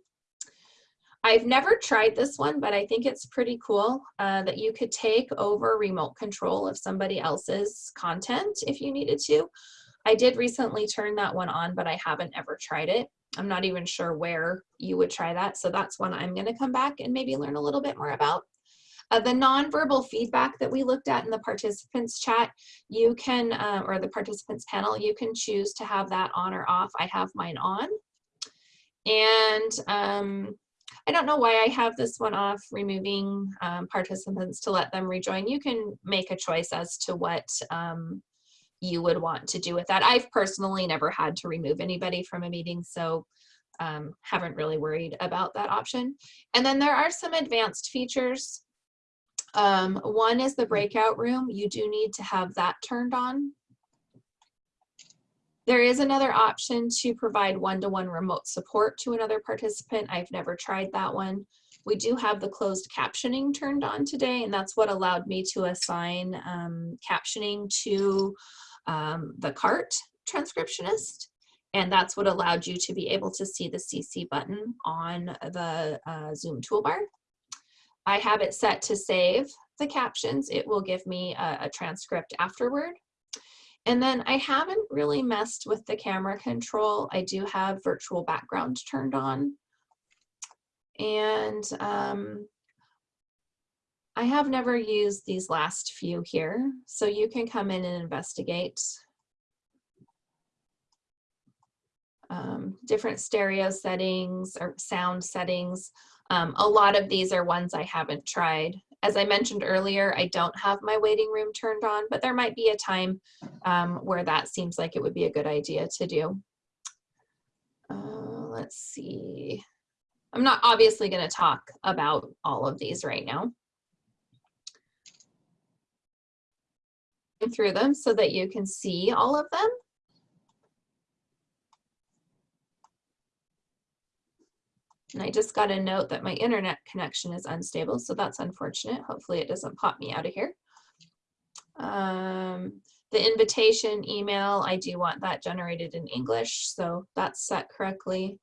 I've never tried this one, but I think it's pretty cool uh, that you could take over remote control of somebody else's content if you needed to. I did recently turn that one on, but I haven't ever tried it. I'm not even sure where you would try that. So that's one I'm going to come back and maybe learn a little bit more about. Uh, the nonverbal feedback that we looked at in the participants chat, you can, uh, or the participants panel, you can choose to have that on or off. I have mine on. And um, I don't know why I have this one off, removing um, participants to let them rejoin. You can make a choice as to what um, you would want to do with that. I've personally never had to remove anybody from a meeting, so um, haven't really worried about that option. And then there are some advanced features um, one is the breakout room. You do need to have that turned on. There is another option to provide one-to-one -one remote support to another participant. I've never tried that one. We do have the closed captioning turned on today, and that's what allowed me to assign um, captioning to um, the CART transcriptionist. And that's what allowed you to be able to see the CC button on the uh, Zoom toolbar. I have it set to save the captions. It will give me a, a transcript afterward. And then I haven't really messed with the camera control. I do have virtual background turned on. And um, I have never used these last few here. So you can come in and investigate um, different stereo settings or sound settings. Um, a lot of these are ones I haven't tried. As I mentioned earlier, I don't have my waiting room turned on, but there might be a time um, where that seems like it would be a good idea to do. Uh, let's see. I'm not obviously going to talk about all of these right now. Through them so that you can see all of them. And I just got a note that my internet connection is unstable, so that's unfortunate. Hopefully it doesn't pop me out of here. Um, the invitation email, I do want that generated in English, so that's set correctly.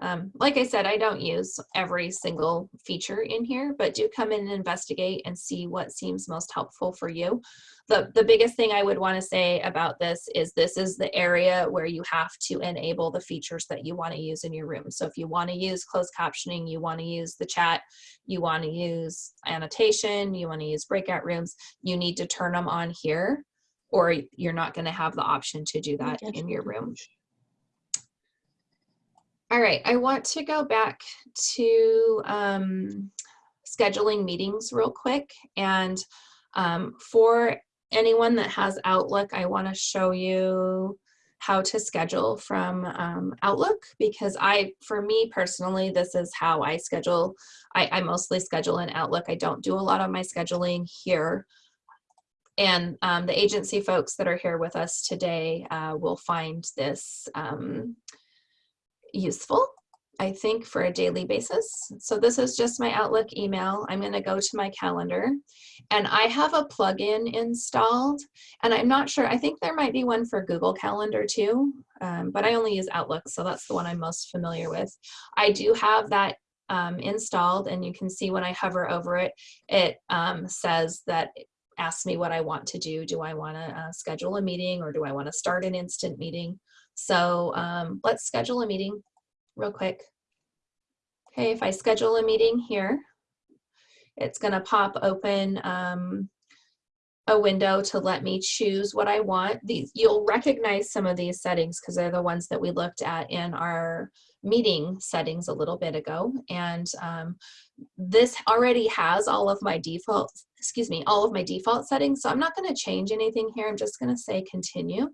Um, like I said, I don't use every single feature in here, but do come in and investigate and see what seems most helpful for you. The, the biggest thing I would want to say about this is this is the area where you have to enable the features that you want to use in your room. So if you want to use closed captioning, you want to use the chat, you want to use annotation, you want to use breakout rooms, you need to turn them on here or you're not going to have the option to do that in your room. All right, I want to go back to um, scheduling meetings real quick. And um, for anyone that has Outlook, I want to show you how to schedule from um, Outlook because I, for me personally, this is how I schedule. I, I mostly schedule in Outlook. I don't do a lot of my scheduling here. And um, the agency folks that are here with us today uh, will find this um, useful, I think, for a daily basis. So this is just my Outlook email. I'm going to go to my calendar and I have a plugin installed and I'm not sure, I think there might be one for Google Calendar too, um, but I only use Outlook, so that's the one I'm most familiar with. I do have that um, installed and you can see when I hover over it, it um, says that asks me what I want to do. Do I want to uh, schedule a meeting or do I want to start an instant meeting? So um, let's schedule a meeting real quick. Okay, if I schedule a meeting here, it's going to pop open um, a window to let me choose what I want. These You'll recognize some of these settings because they're the ones that we looked at in our meeting settings a little bit ago. And um, this already has all of my default, excuse me, all of my default settings. So I'm not going to change anything here. I'm just going to say continue.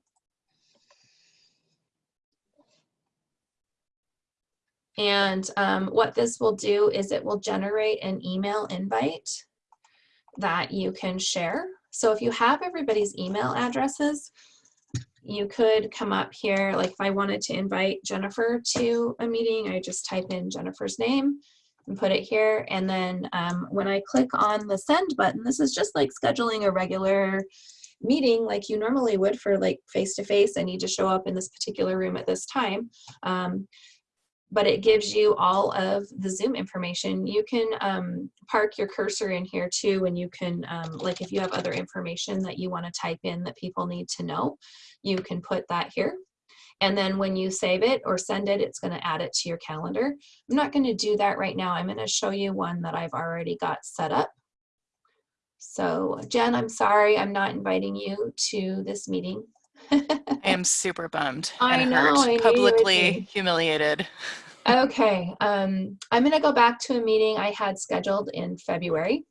And um, what this will do is it will generate an email invite that you can share. So if you have everybody's email addresses, you could come up here, like if I wanted to invite Jennifer to a meeting, I just type in Jennifer's name and put it here. And then um, when I click on the send button, this is just like scheduling a regular meeting like you normally would for like face-to-face -face. I need to show up in this particular room at this time. Um, but it gives you all of the Zoom information. You can um, park your cursor in here too, and you can, um, like if you have other information that you wanna type in that people need to know, you can put that here. And then when you save it or send it, it's gonna add it to your calendar. I'm not gonna do that right now. I'm gonna show you one that I've already got set up. So Jen, I'm sorry, I'm not inviting you to this meeting. I (laughs) am super bummed. I and know, I knew you would publicly humiliated. (laughs) Okay, um, I'm gonna go back to a meeting I had scheduled in February.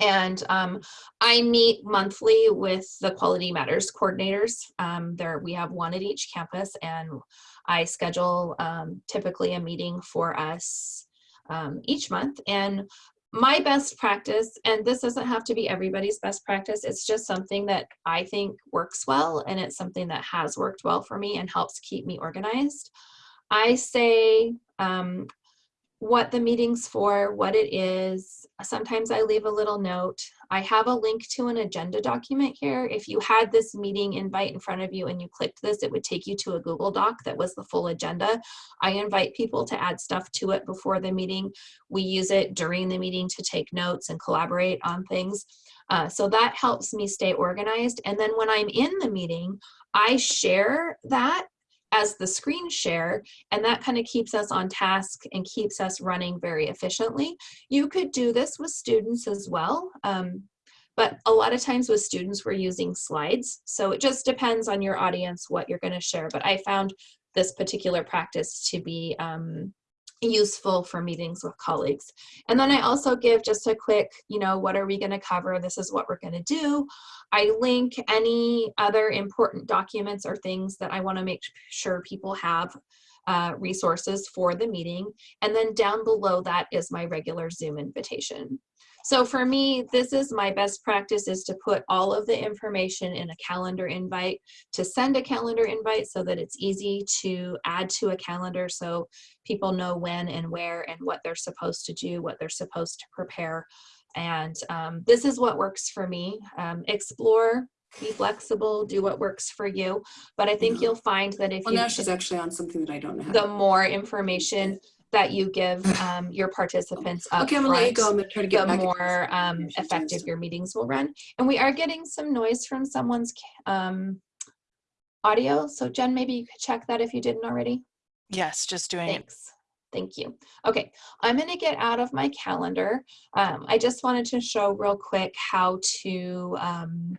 And um, I meet monthly with the Quality Matters coordinators. Um, there, we have one at each campus and I schedule um, typically a meeting for us um, each month. And my best practice, and this doesn't have to be everybody's best practice, it's just something that I think works well and it's something that has worked well for me and helps keep me organized. I say um, what the meeting's for, what it is. Sometimes I leave a little note. I have a link to an agenda document here. If you had this meeting invite in front of you and you clicked this, it would take you to a Google Doc that was the full agenda. I invite people to add stuff to it before the meeting. We use it during the meeting to take notes and collaborate on things. Uh, so that helps me stay organized. And then when I'm in the meeting, I share that as the screen share, and that kind of keeps us on task and keeps us running very efficiently. You could do this with students as well. Um, but a lot of times with students, we're using slides. So it just depends on your audience, what you're gonna share. But I found this particular practice to be um, useful for meetings with colleagues. And then I also give just a quick, you know, what are we going to cover? This is what we're going to do. I link any other important documents or things that I want to make sure people have uh, resources for the meeting. And then down below that is my regular Zoom invitation. So for me, this is my best practice is to put all of the information in a calendar invite, to send a calendar invite so that it's easy to add to a calendar so people know when and where and what they're supposed to do, what they're supposed to prepare. And um, this is what works for me. Um, explore be flexible, do what works for you. But I think you'll find that if Well, you now she's actually on something that I don't know. the more information that you give um, your participants up Okay, I'm gonna let you front, go. I'm gonna try to get the back. more um, effective your meetings will run. And we are getting some noise from someone's um, audio. So Jen, maybe you could check that if you didn't already. Yes, just doing it. Thanks. Thank you. Okay, I'm gonna get out of my calendar. Um, I just wanted to show real quick how to um,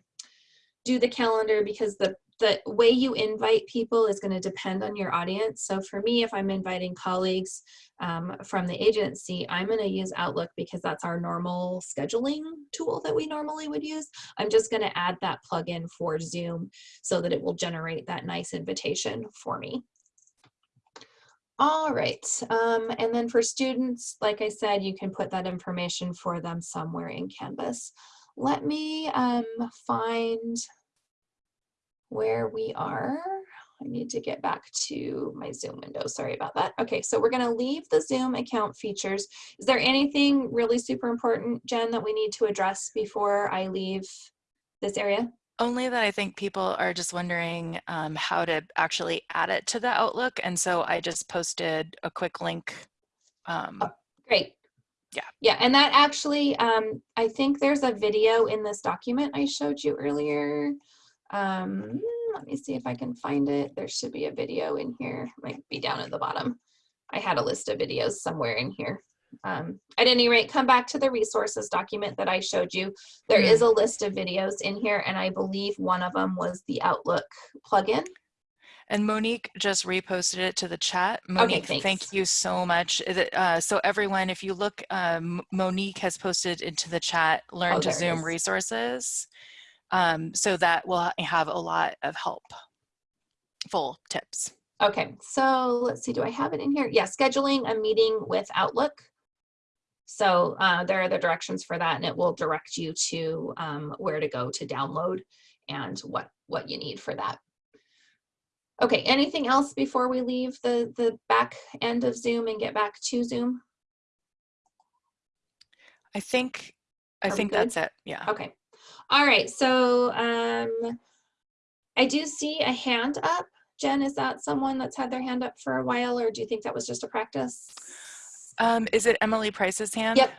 do the calendar because the the way you invite people is going to depend on your audience. So for me, if I'm inviting colleagues um, from the agency, I'm going to use Outlook because that's our normal scheduling tool that we normally would use. I'm just going to add that plugin for Zoom so that it will generate that nice invitation for me. All right, um, and then for students, like I said, you can put that information for them somewhere in Canvas. Let me um, find where we are. I need to get back to my Zoom window. Sorry about that. Okay, so we're gonna leave the Zoom account features. Is there anything really super important, Jen, that we need to address before I leave this area? Only that I think people are just wondering um, how to actually add it to the Outlook. And so I just posted a quick link. Um, Great. Yeah. Yeah, and that actually, um, I think there's a video in this document I showed you earlier. Um, let me see if I can find it. There should be a video in here. Might be down at the bottom. I had a list of videos somewhere in here. Um, at any rate, come back to the resources document that I showed you. There is a list of videos in here, and I believe one of them was the Outlook plugin. And Monique just reposted it to the chat. Monique, thanks. thank you so much. Uh, so everyone, if you look, um, Monique has posted into the chat, learn Oh, to there it Zoom is. resources. Um, so that will have a lot of help, full tips. Okay, so let's see, do I have it in here? Yeah, scheduling a meeting with Outlook. So uh, there are the directions for that and it will direct you to um, where to go to download and what, what you need for that. Okay, anything else before we leave the, the back end of Zoom and get back to Zoom? I think, I think good? that's it. Yeah. Okay. All right, so um, I do see a hand up. Jen, is that someone that's had their hand up for a while or do you think that was just a practice? Um, is it Emily Price's hand? Yep.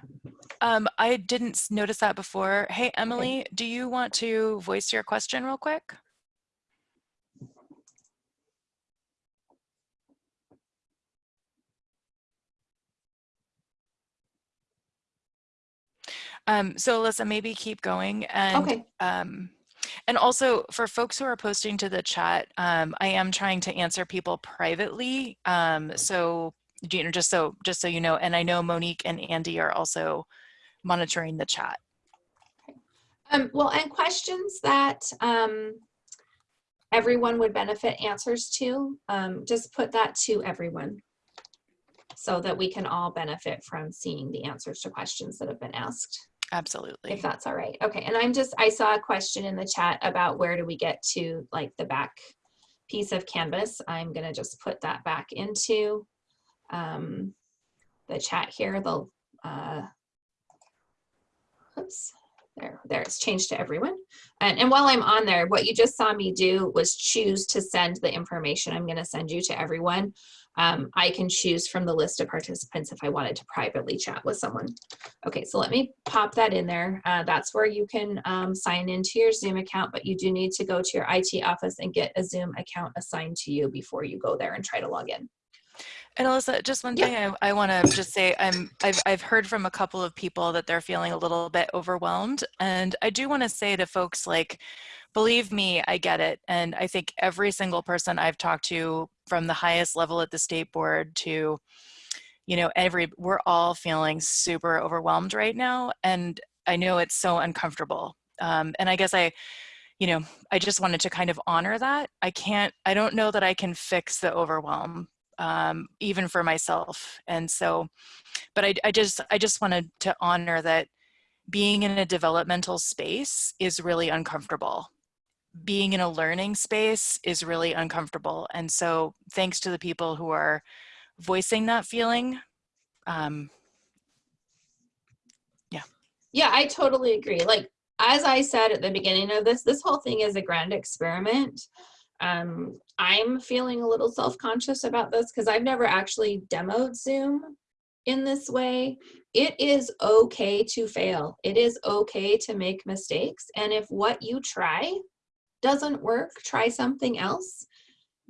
Um, I didn't notice that before. Hey, Emily, do you want to voice your question real quick? Um, so Alyssa, maybe keep going and Okay. um, and also for folks who are posting to the chat, um, I am trying to answer people privately. Um, so you know, just so just so you know, and I know Monique and Andy are also monitoring the chat. Um, well, and questions that um, everyone would benefit answers to, um, just put that to everyone so that we can all benefit from seeing the answers to questions that have been asked, Absolutely. if that's all right. Okay, and I'm just, I saw a question in the chat about where do we get to like the back piece of Canvas. I'm gonna just put that back into um, the chat here. They'll, uh, oops, there, there, it's changed to everyone. And, and while I'm on there, what you just saw me do was choose to send the information I'm gonna send you to everyone. Um, I can choose from the list of participants if I wanted to privately chat with someone. Okay, so let me pop that in there. Uh, that's where you can um, sign into your Zoom account, but you do need to go to your IT office and get a Zoom account assigned to you before you go there and try to log in. And Alyssa, just one thing I, I want to just say, I'm, I've, I've heard from a couple of people that they're feeling a little bit overwhelmed. And I do want to say to folks like, believe me, I get it. And I think every single person I've talked to from the highest level at the state board to, you know, every, we're all feeling super overwhelmed right now. And I know it's so uncomfortable. Um, and I guess I, you know, I just wanted to kind of honor that. I can't, I don't know that I can fix the overwhelm um, even for myself. And so, but I, I just, I just wanted to honor that being in a developmental space is really uncomfortable. Being in a learning space is really uncomfortable. And so thanks to the people who are voicing that feeling. Um, yeah. Yeah, I totally agree. Like, as I said at the beginning of this, this whole thing is a grand experiment. Um, I'm feeling a little self-conscious about this because I've never actually demoed Zoom in this way. It is okay to fail. It is okay to make mistakes. And if what you try doesn't work, try something else.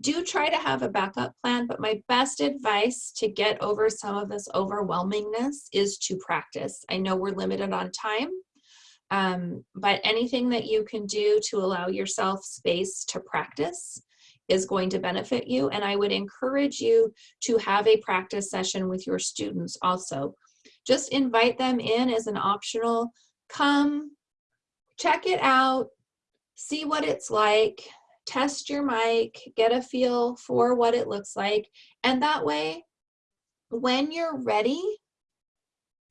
Do try to have a backup plan, but my best advice to get over some of this overwhelmingness is to practice. I know we're limited on time, um, but anything that you can do to allow yourself space to practice is going to benefit you. And I would encourage you to have a practice session with your students also. Just invite them in as an optional, come, check it out, see what it's like, test your mic, get a feel for what it looks like. And that way, when you're ready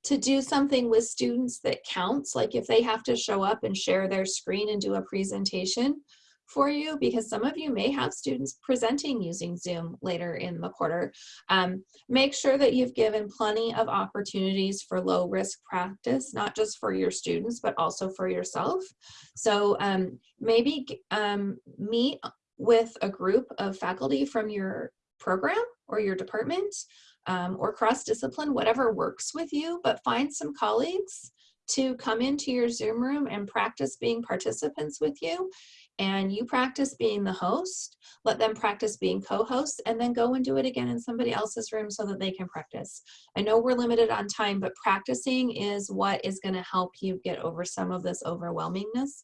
to do something with students that counts, like if they have to show up and share their screen and do a presentation, for you because some of you may have students presenting using Zoom later in the quarter. Um, make sure that you've given plenty of opportunities for low risk practice, not just for your students, but also for yourself. So um, maybe um, meet with a group of faculty from your program or your department um, or cross-discipline, whatever works with you, but find some colleagues to come into your Zoom room and practice being participants with you and you practice being the host, let them practice being co-hosts, and then go and do it again in somebody else's room so that they can practice. I know we're limited on time, but practicing is what is gonna help you get over some of this overwhelmingness.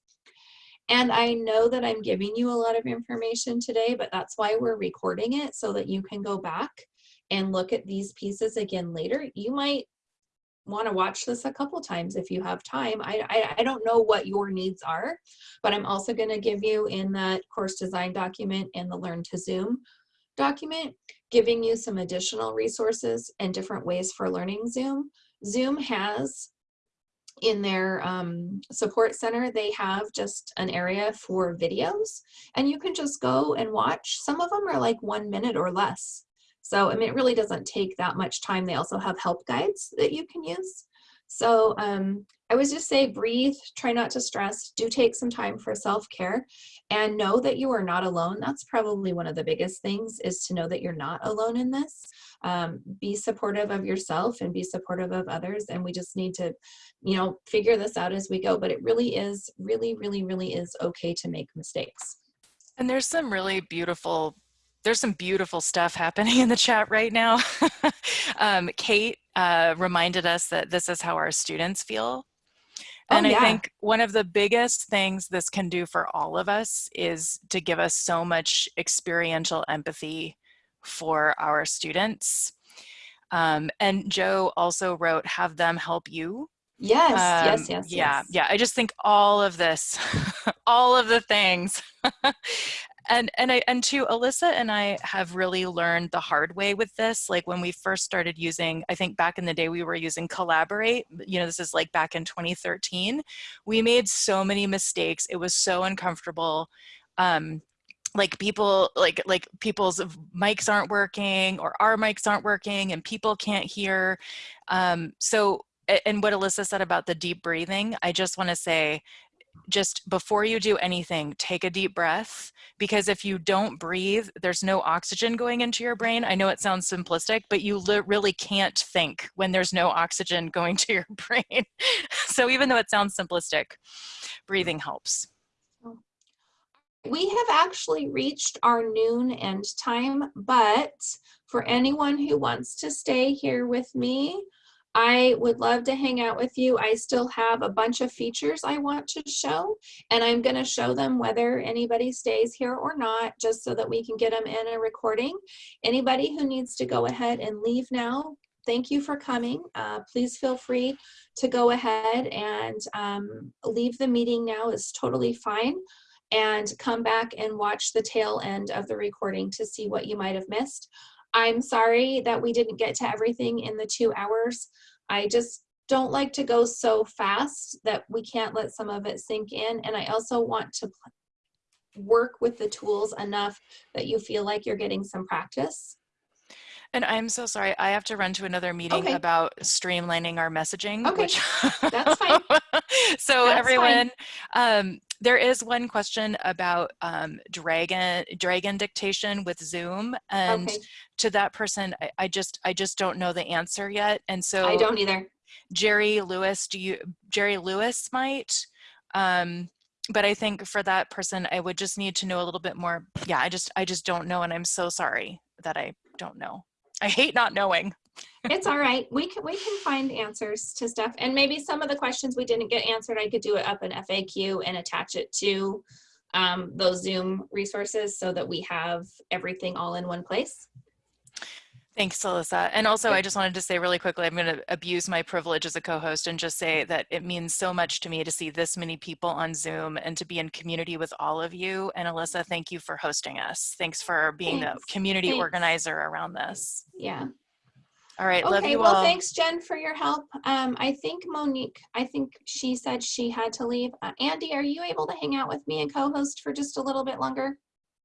And I know that I'm giving you a lot of information today, but that's why we're recording it so that you can go back and look at these pieces again later. You might want to watch this a couple times if you have time. I, I, I don't know what your needs are, but I'm also going to give you in that course design document and the Learn to Zoom document, giving you some additional resources and different ways for learning Zoom. Zoom has in their um, support center, they have just an area for videos and you can just go and watch. Some of them are like one minute or less. So, I mean, it really doesn't take that much time. They also have help guides that you can use. So um, I would just say breathe, try not to stress, do take some time for self-care and know that you are not alone. That's probably one of the biggest things is to know that you're not alone in this. Um, be supportive of yourself and be supportive of others. And we just need to, you know, figure this out as we go. But it really is, really, really, really is okay to make mistakes. And there's some really beautiful there's some beautiful stuff happening in the chat right now. (laughs) um, Kate uh, reminded us that this is how our students feel. Oh, and oh, yeah. I think one of the biggest things this can do for all of us is to give us so much experiential empathy for our students. Um, and Joe also wrote, have them help you. Yes, um, yes, yes. Yeah, yes. yeah. I just think all of this, (laughs) all of the things (laughs) and and I and to Alyssa and I have really learned the hard way with this. Like when we first started using, I think back in the day we were using Collaborate. You know, this is like back in 2013. We made so many mistakes. It was so uncomfortable. Um, like people like like people's mics aren't working or our mics aren't working and people can't hear um so and what alyssa said about the deep breathing i just want to say just before you do anything, take a deep breath because if you don't breathe, there's no oxygen going into your brain. I know it sounds simplistic, but you really can't think when there's no oxygen going to your (laughs) brain. so even though it sounds simplistic, breathing helps. We have actually reached our noon end time, but for anyone who wants to stay here with me, I would love to hang out with you. I still have a bunch of features I want to show, and I'm going to show them whether anybody stays here or not, just so that we can get them in a recording. Anybody who needs to go ahead and leave now, thank you for coming. Uh, please feel free to go ahead and um, leave the meeting now is totally fine and come back and watch the tail end of the recording to see what you might have missed. I'm sorry that we didn't get to everything in the two hours. I just don't like to go so fast that we can't let some of it sink in. And I also want to work with the tools enough that you feel like you're getting some practice. And I'm so sorry, I have to run to another meeting okay. about streamlining our messaging. Okay, which that's fine. (laughs) so That's everyone, um, there is one question about um, dragon dragon dictation with Zoom, and Okay. to that person, I, I just I just don't know the answer yet, and so I don't either. Jerry Lewis, do you Jerry Lewis might, um, but I think for that person, I would just need to know a little bit more. Yeah, I just I just don't know, and I'm so sorry that I don't know. I hate not knowing. It's all right. We can we can find answers to stuff, and maybe some of the questions we didn't get answered, I could do it up in FAQ and attach it to um, those Zoom resources so that we have everything all in one place. Thanks, Alyssa. And also, I just wanted to say really quickly, I'm going to abuse my privilege as a co-host and just say that it means so much to me to see this many people on Zoom and to be in community with all of you. And Alyssa, thank you for hosting us. Thanks for being Thanks. the community Thanks. organizer around this. Yeah. All right, love Okay, you well, all. thanks, Jen, for your help. Um, I think Monique, I think she said she had to leave. Uh, Andy, are you able to hang out with me and co-host for just a little bit longer?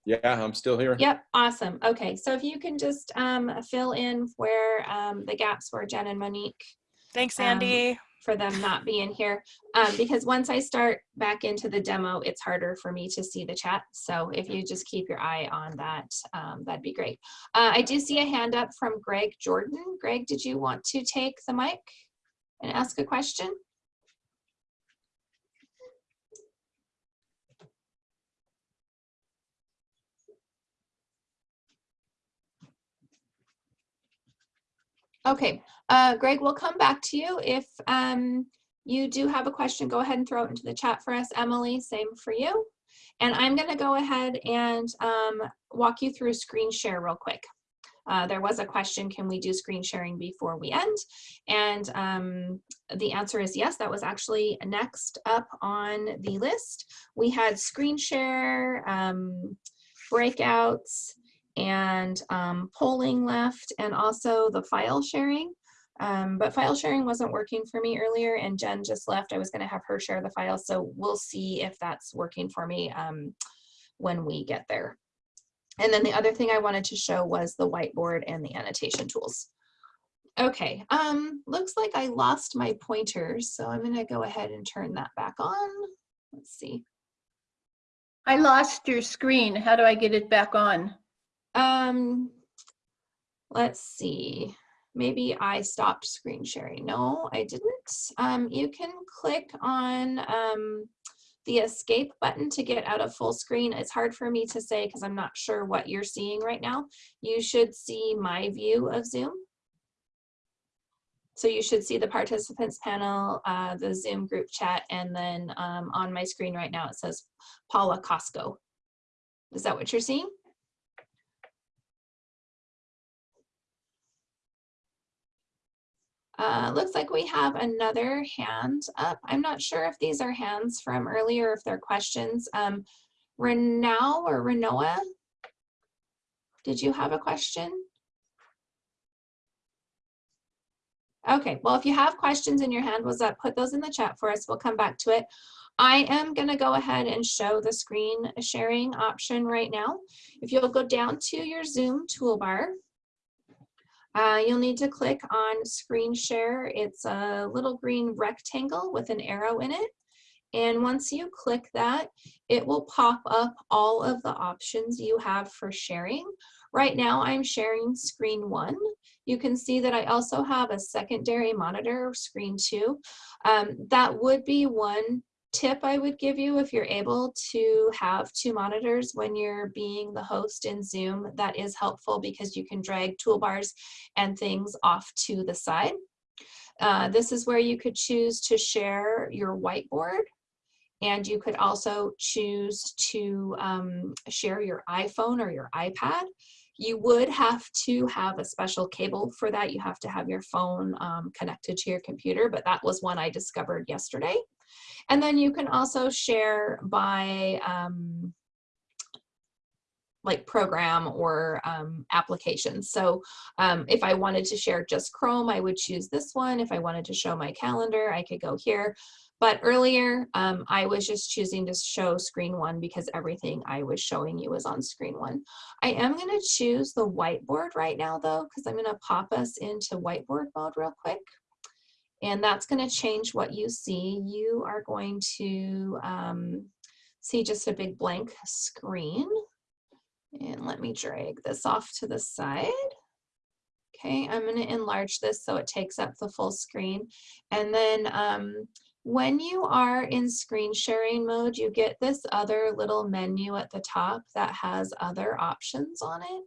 Yeah, I'm still here. Yep, awesome. Okay, so if you can just um, fill in where um, the gaps were Jen and Monique. Thanks, um, Andy. For them not being here. Um, because once I start back into the demo, it's harder for me to see the chat. So if you just keep your eye on that, um, that'd be great. Uh, I do see a hand up from Greg Jordan. Greg, did you want to take the mic and ask a question? Okay, uh, Greg, we'll come back to you. If um, you do have a question, go ahead and throw it into the chat for us. Emily, same for you. And I'm going to go ahead and um, walk you through screen share real quick. Uh, there was a question, can we do screen sharing before we end? And um, the answer is yes, that was actually next up on the list. We had screen share, um, breakouts, and um, polling left, and also the file sharing. Um, but file sharing wasn't working for me earlier, and Jen just left. I was going to have her share the file, so we'll see if that's working for me um, when we get there. And then the other thing I wanted to show was the whiteboard and the annotation tools. Okay, um, looks like I lost my pointers, so I'm gonna go ahead and turn that back on. Let's see. I lost your screen. How do I get it back on? Um, let's see. Maybe I stopped screen sharing. No, I didn't. Um, you can click on um, the escape button to get out of full screen. It's hard for me to say because I'm not sure what you're seeing right now. You should see my view of Zoom. So you should see the participants panel, uh, the Zoom group chat, and then um, on my screen right now it says Paula Costco. Is that what you're seeing? Uh, looks like we have another hand up. I'm not sure if these are hands from earlier, if they're questions. Um, Renau or Renoa, did you have a question? Okay, well, if you have questions and your hand was up, put those in the chat for us. We'll come back to it. I am going to go ahead and show the screen sharing option right now. If you'll go down to your Zoom toolbar, uh, you'll need to click on screen share. It's a little green rectangle with an arrow in it. And once you click that, it will pop up all of the options you have for sharing. Right now I'm sharing screen one. You can see that I also have a secondary monitor, screen two. Um, that would be one tip I would give you if you're able to have two monitors when you're being the host in Zoom. That is helpful because you can drag toolbars and things off to the side. Uh, this is where you could choose to share your whiteboard and you could also choose to um, share your iPhone or your iPad. You would have to have a special cable for that. You have to have your phone um, connected to your computer, but that was one I discovered yesterday. And then you can also share by um, like program or um, applications. So um, if I wanted to share just Chrome, I would choose this one. If I wanted to show my calendar, I could go here. But earlier, um, I was just choosing to show screen one because everything I was showing you was on screen one. I am going to choose the whiteboard right now, though, because I'm going to pop us into whiteboard mode real quick. And that's gonna change what you see. You are going to um, see just a big blank screen. And let me drag this off to the side. Okay, I'm gonna enlarge this so it takes up the full screen. And then um, when you are in screen sharing mode, you get this other little menu at the top that has other options on it.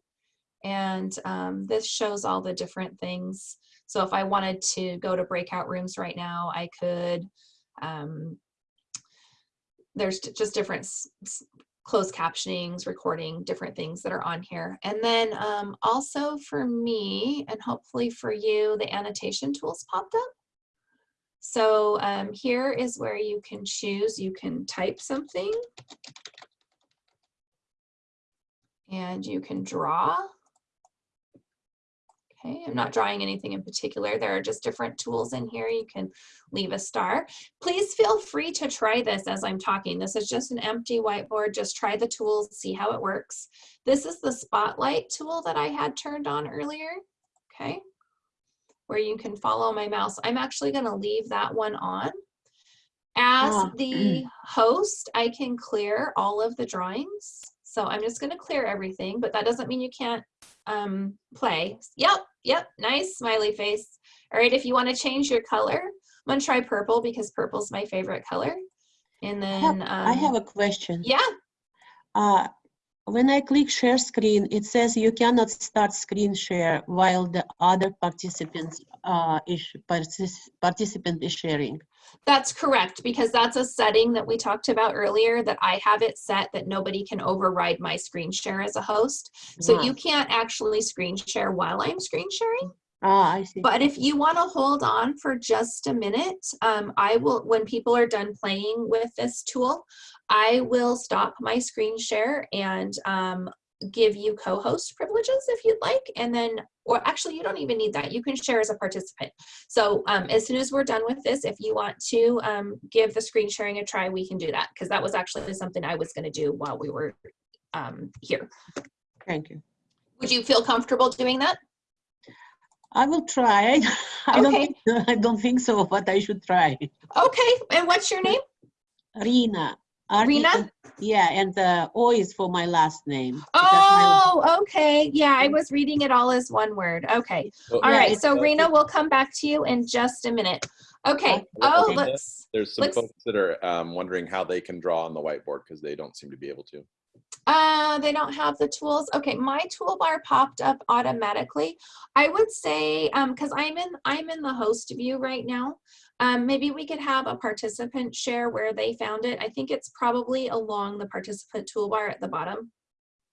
And um, this shows all the different things. So if I wanted to go to breakout rooms right now, I could, um, there's just different closed captionings, recording, different things that are on here. And then um, also for me, and hopefully for you, the annotation tools popped up. So um, here is where you can choose, you can type something and you can draw. Okay, I'm not drawing anything in particular. There are just different tools in here. You can leave a star. Please feel free to try this as I'm talking. This is just an empty whiteboard. Just try the tools, see how it works. This is the spotlight tool that I had turned on earlier. Okay, where you can follow my mouse. I'm actually gonna leave that one on. As Oh. the mm. host, I can clear all of the drawings. So I'm just gonna clear everything, but that doesn't mean you can't um, play. Yep, yep, nice smiley face. All right, if you wanna change your color, I'm gonna try purple because purple's my favorite color. And I have, then, I have um, a question. yeah, Uh, when I click share screen, it says you cannot start screen share while the other participants uh, is partic- participant is sharing. That's correct, because that's a setting that we talked about earlier that I have it set that nobody can override my screen share as a host. So Ah. you can't actually screen share while I'm screen sharing. Ah, I see. But if you want to hold on for just a minute, um, I will, when people are done playing with this tool, I will stop my screen share and um, give you co-host privileges if you'd like. And then, or actually you don't even need that. You can share as a participant. So um, as soon as we're done with this, if you want to um, give the screen sharing a try, we can do that. Because that was actually something I was going to do while we were um, here. Thank you. Would you feel comfortable doing that? I will try. (laughs) I don't Okay. think, (laughs) I don't think so, but I should try. Okay, and what's your name? Rina. Rina? Yeah, and the O is for my last name. because my- Oh, okay. Yeah, I was reading it all as one word. Okay. Well, All Yeah, right. So Rena, we'll come back to you in just a minute. Okay. Oh, okay, let's, There's some let's- folks that are um, wondering how they can draw on the whiteboard because they don't seem to be able to. uh, they don't have the tools. Okay. My toolbar popped up automatically. I would say, um, cause I'm in, I'm in the host view right now. Um, maybe we could have a participant share where they found it. I think it's probably along the participant toolbar at the bottom.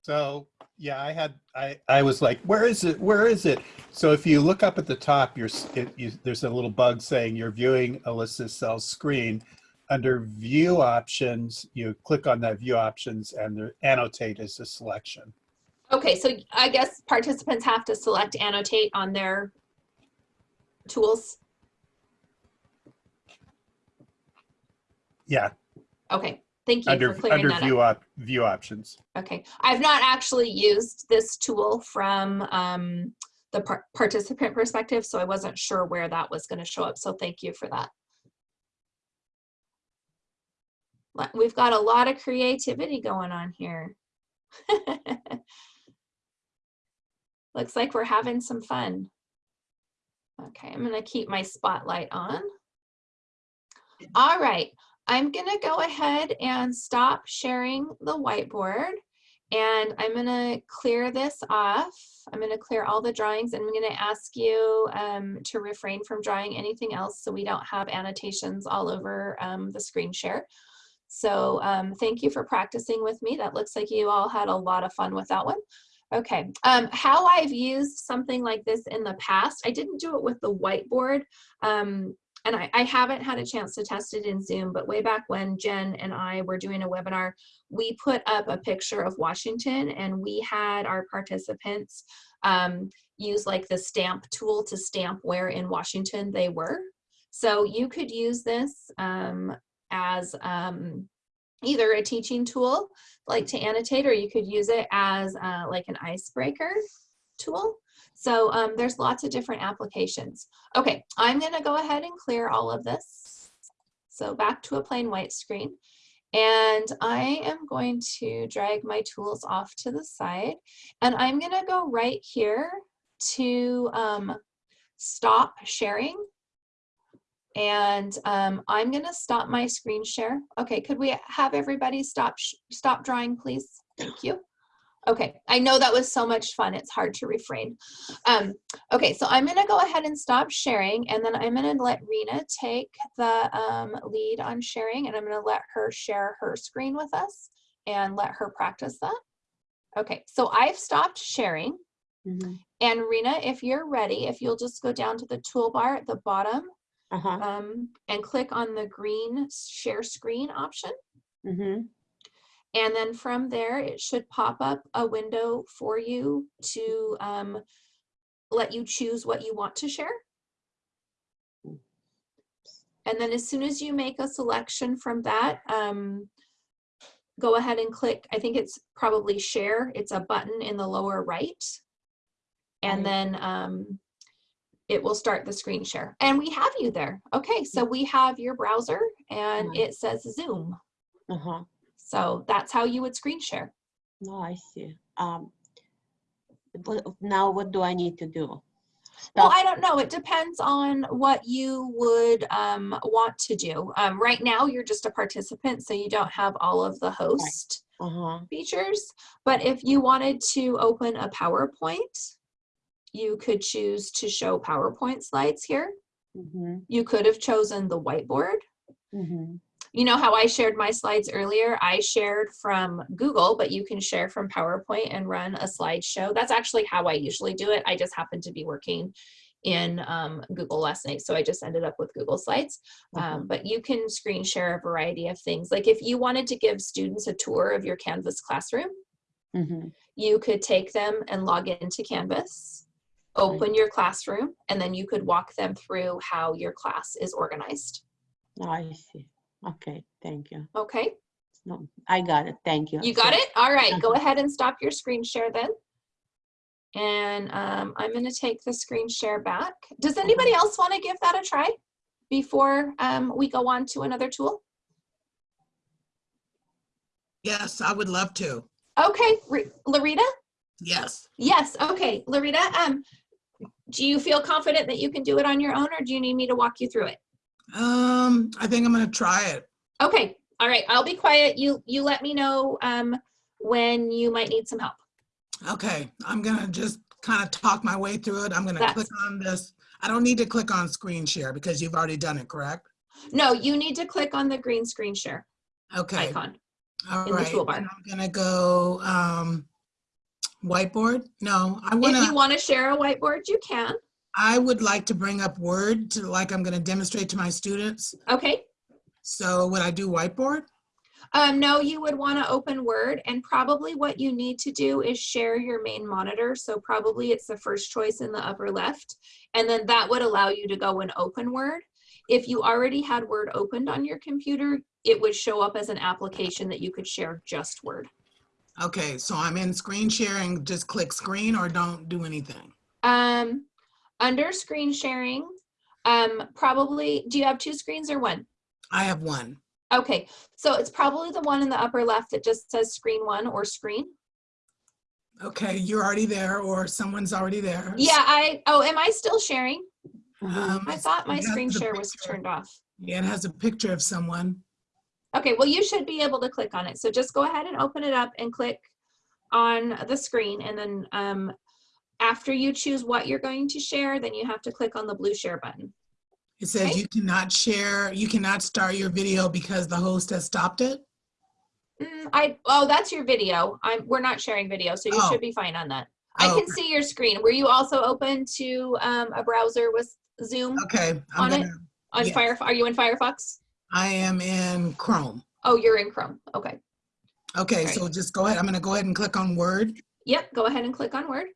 So, yeah, I had, I, I was like, where is it? Where is it? So if you look up at the top, you're, it, you, there's a little bug saying you're viewing Alyssa's Sells' screen. Under view options, you click on that view options and the annotate is a selection. Okay, so I guess participants have to select annotate on their tools. Yeah, Okay, thank you under, for clearing under that view up. op, view options. Okay, I've not actually used this tool from um, the par- participant perspective, so I wasn't sure where that was going to show up. So thank you for that. We've got a lot of creativity going on here. (laughs) Looks like we're having some fun. Okay, I'm gonna keep my spotlight on. All right, I'm gonna go ahead and stop sharing the whiteboard and I'm gonna clear this off. I'm gonna clear all the drawings and I'm gonna ask you um, to refrain from drawing anything else so we don't have annotations all over um, the screen share. So um, thank you for practicing with me. That looks like you all had a lot of fun with that one. Okay, um, how I've used something like this in the past, I didn't do it with the whiteboard, um, and I, I haven't had a chance to test it in Zoom, but way back when Jen and I were doing a webinar, we put up a picture of Washington and we had our participants um, use like the stamp tool to stamp where in Washington they were. So you could use this um, as um, either a teaching tool like to annotate or you could use it as uh, like an icebreaker tool So um, there's lots of different applications. Okay, I'm gonna go ahead and clear all of this. So back to a plain white screen. And I am going to drag my tools off to the side. And I'm gonna go right here to um, stop sharing. And um, I'm gonna stop my screen share. Okay, could we have everybody stop, stop drawing, please? Thank you. Okay, I know that was so much fun. It's hard to refrain. Um, okay, so I'm gonna go ahead and stop sharing and then I'm gonna let Rena take the um, lead on sharing and I'm gonna let her share her screen with us and let her practice that. Okay, so I've stopped sharing. And Rena, if you're ready, if you'll just go down to the toolbar at the bottom um, and click on the green share screen option. And then from there, it should pop up a window for you to um, let you choose what you want to share. And then as soon as you make a selection from that, um, go ahead and click, I think it's probably share. It's a button in the lower right. And then um, it will start the screen share. And we have you there. Okay, so we have your browser and it says Zoom. Uh-huh. So that's how you would screen share. No, I see. Um, now what do I need to do? Well, I don't know. It depends on what you would um, want to do. Um, right now, you're just a participant, so you don't have all of the host Uh-huh. features. But if you wanted to open a PowerPoint, you could choose to show PowerPoint slides here. Mhm. You could have chosen the whiteboard. Mhm. You know how I shared my slides earlier? I shared from Google, but you can share from PowerPoint and run a slideshow. That's actually how I usually do it. I just happened to be working in um, Google last night, so I just ended up with Google Slides. Um, but you can screen share a variety of things. Like if you wanted to give students a tour of your Canvas classroom, Mhm. you could take them and log into Canvas, open your classroom, and then you could walk them through how your class is organized. No, I see. Okay, thank you. Okay. No, I got it. Thank you. You got So- it? All right, go ahead and stop your screen share then. And um, I'm gonna take the screen share back. Does anybody else wanna give that a try before um, we go on to another tool? Yes, I would love to. Okay, Re- Larita? Yes. Yes, okay, Larita, um, do you feel confident that you can do it on your own or do you need me to walk you through it? Um, I think I'm gonna try it. Okay, all right, I'll be quiet. You, you let me know um, when you might need some help. Okay, I'm gonna just kind of talk my way through it. I'm gonna That's- click on this. I don't need to click on screen share because you've already done it, correct? No, you need to click on the green screen share Okay. icon. All in the toolbar. and I'm gonna go, um, whiteboard? No, I wanna, If you want to share a whiteboard, you can. I would like to bring up Word to, like I'm gonna demonstrate to my students. Okay. So would I do whiteboard? Um, no, you would want to open Word and probably what you need to do is share your main monitor. So probably it's the first choice in the upper left. And then that would allow you to go and open Word. If you already had Word opened on your computer, it would show up as an application that you could share just Word. Okay, so I'm in screen sharing, just click screen or don't do anything. Um, under screen sharing, um, probably, do you have two screens or one? I have one. Okay, so it's probably the one in the upper left that just says screen one or screen. Okay, you're already there or someone's already there. Yeah, I, oh, am I still sharing? Um, I thought my screen share was turned off. Yeah, it has a picture of someone. Okay, well, you should be able to click on it. So just go ahead and open it up and click on the screen. And then um, after you choose what you're going to share, then you have to click on the blue share button. It says Okay. you cannot share, you cannot start your video because the host has stopped it. Mm, I, oh, that's your video. I'm, we're not sharing video, so you Oh. should be fine on that. I Oh, can see your screen. Were you also open to um, a browser with Zoom Okay, I'm on it? gonna, On yes. Fire, are you in Firefox? I am in Chrome. Oh, you're in Chrome. Okay. Okay, Right. so just go ahead, I'm gonna go ahead and click on Word. Yep, go ahead and click on Word.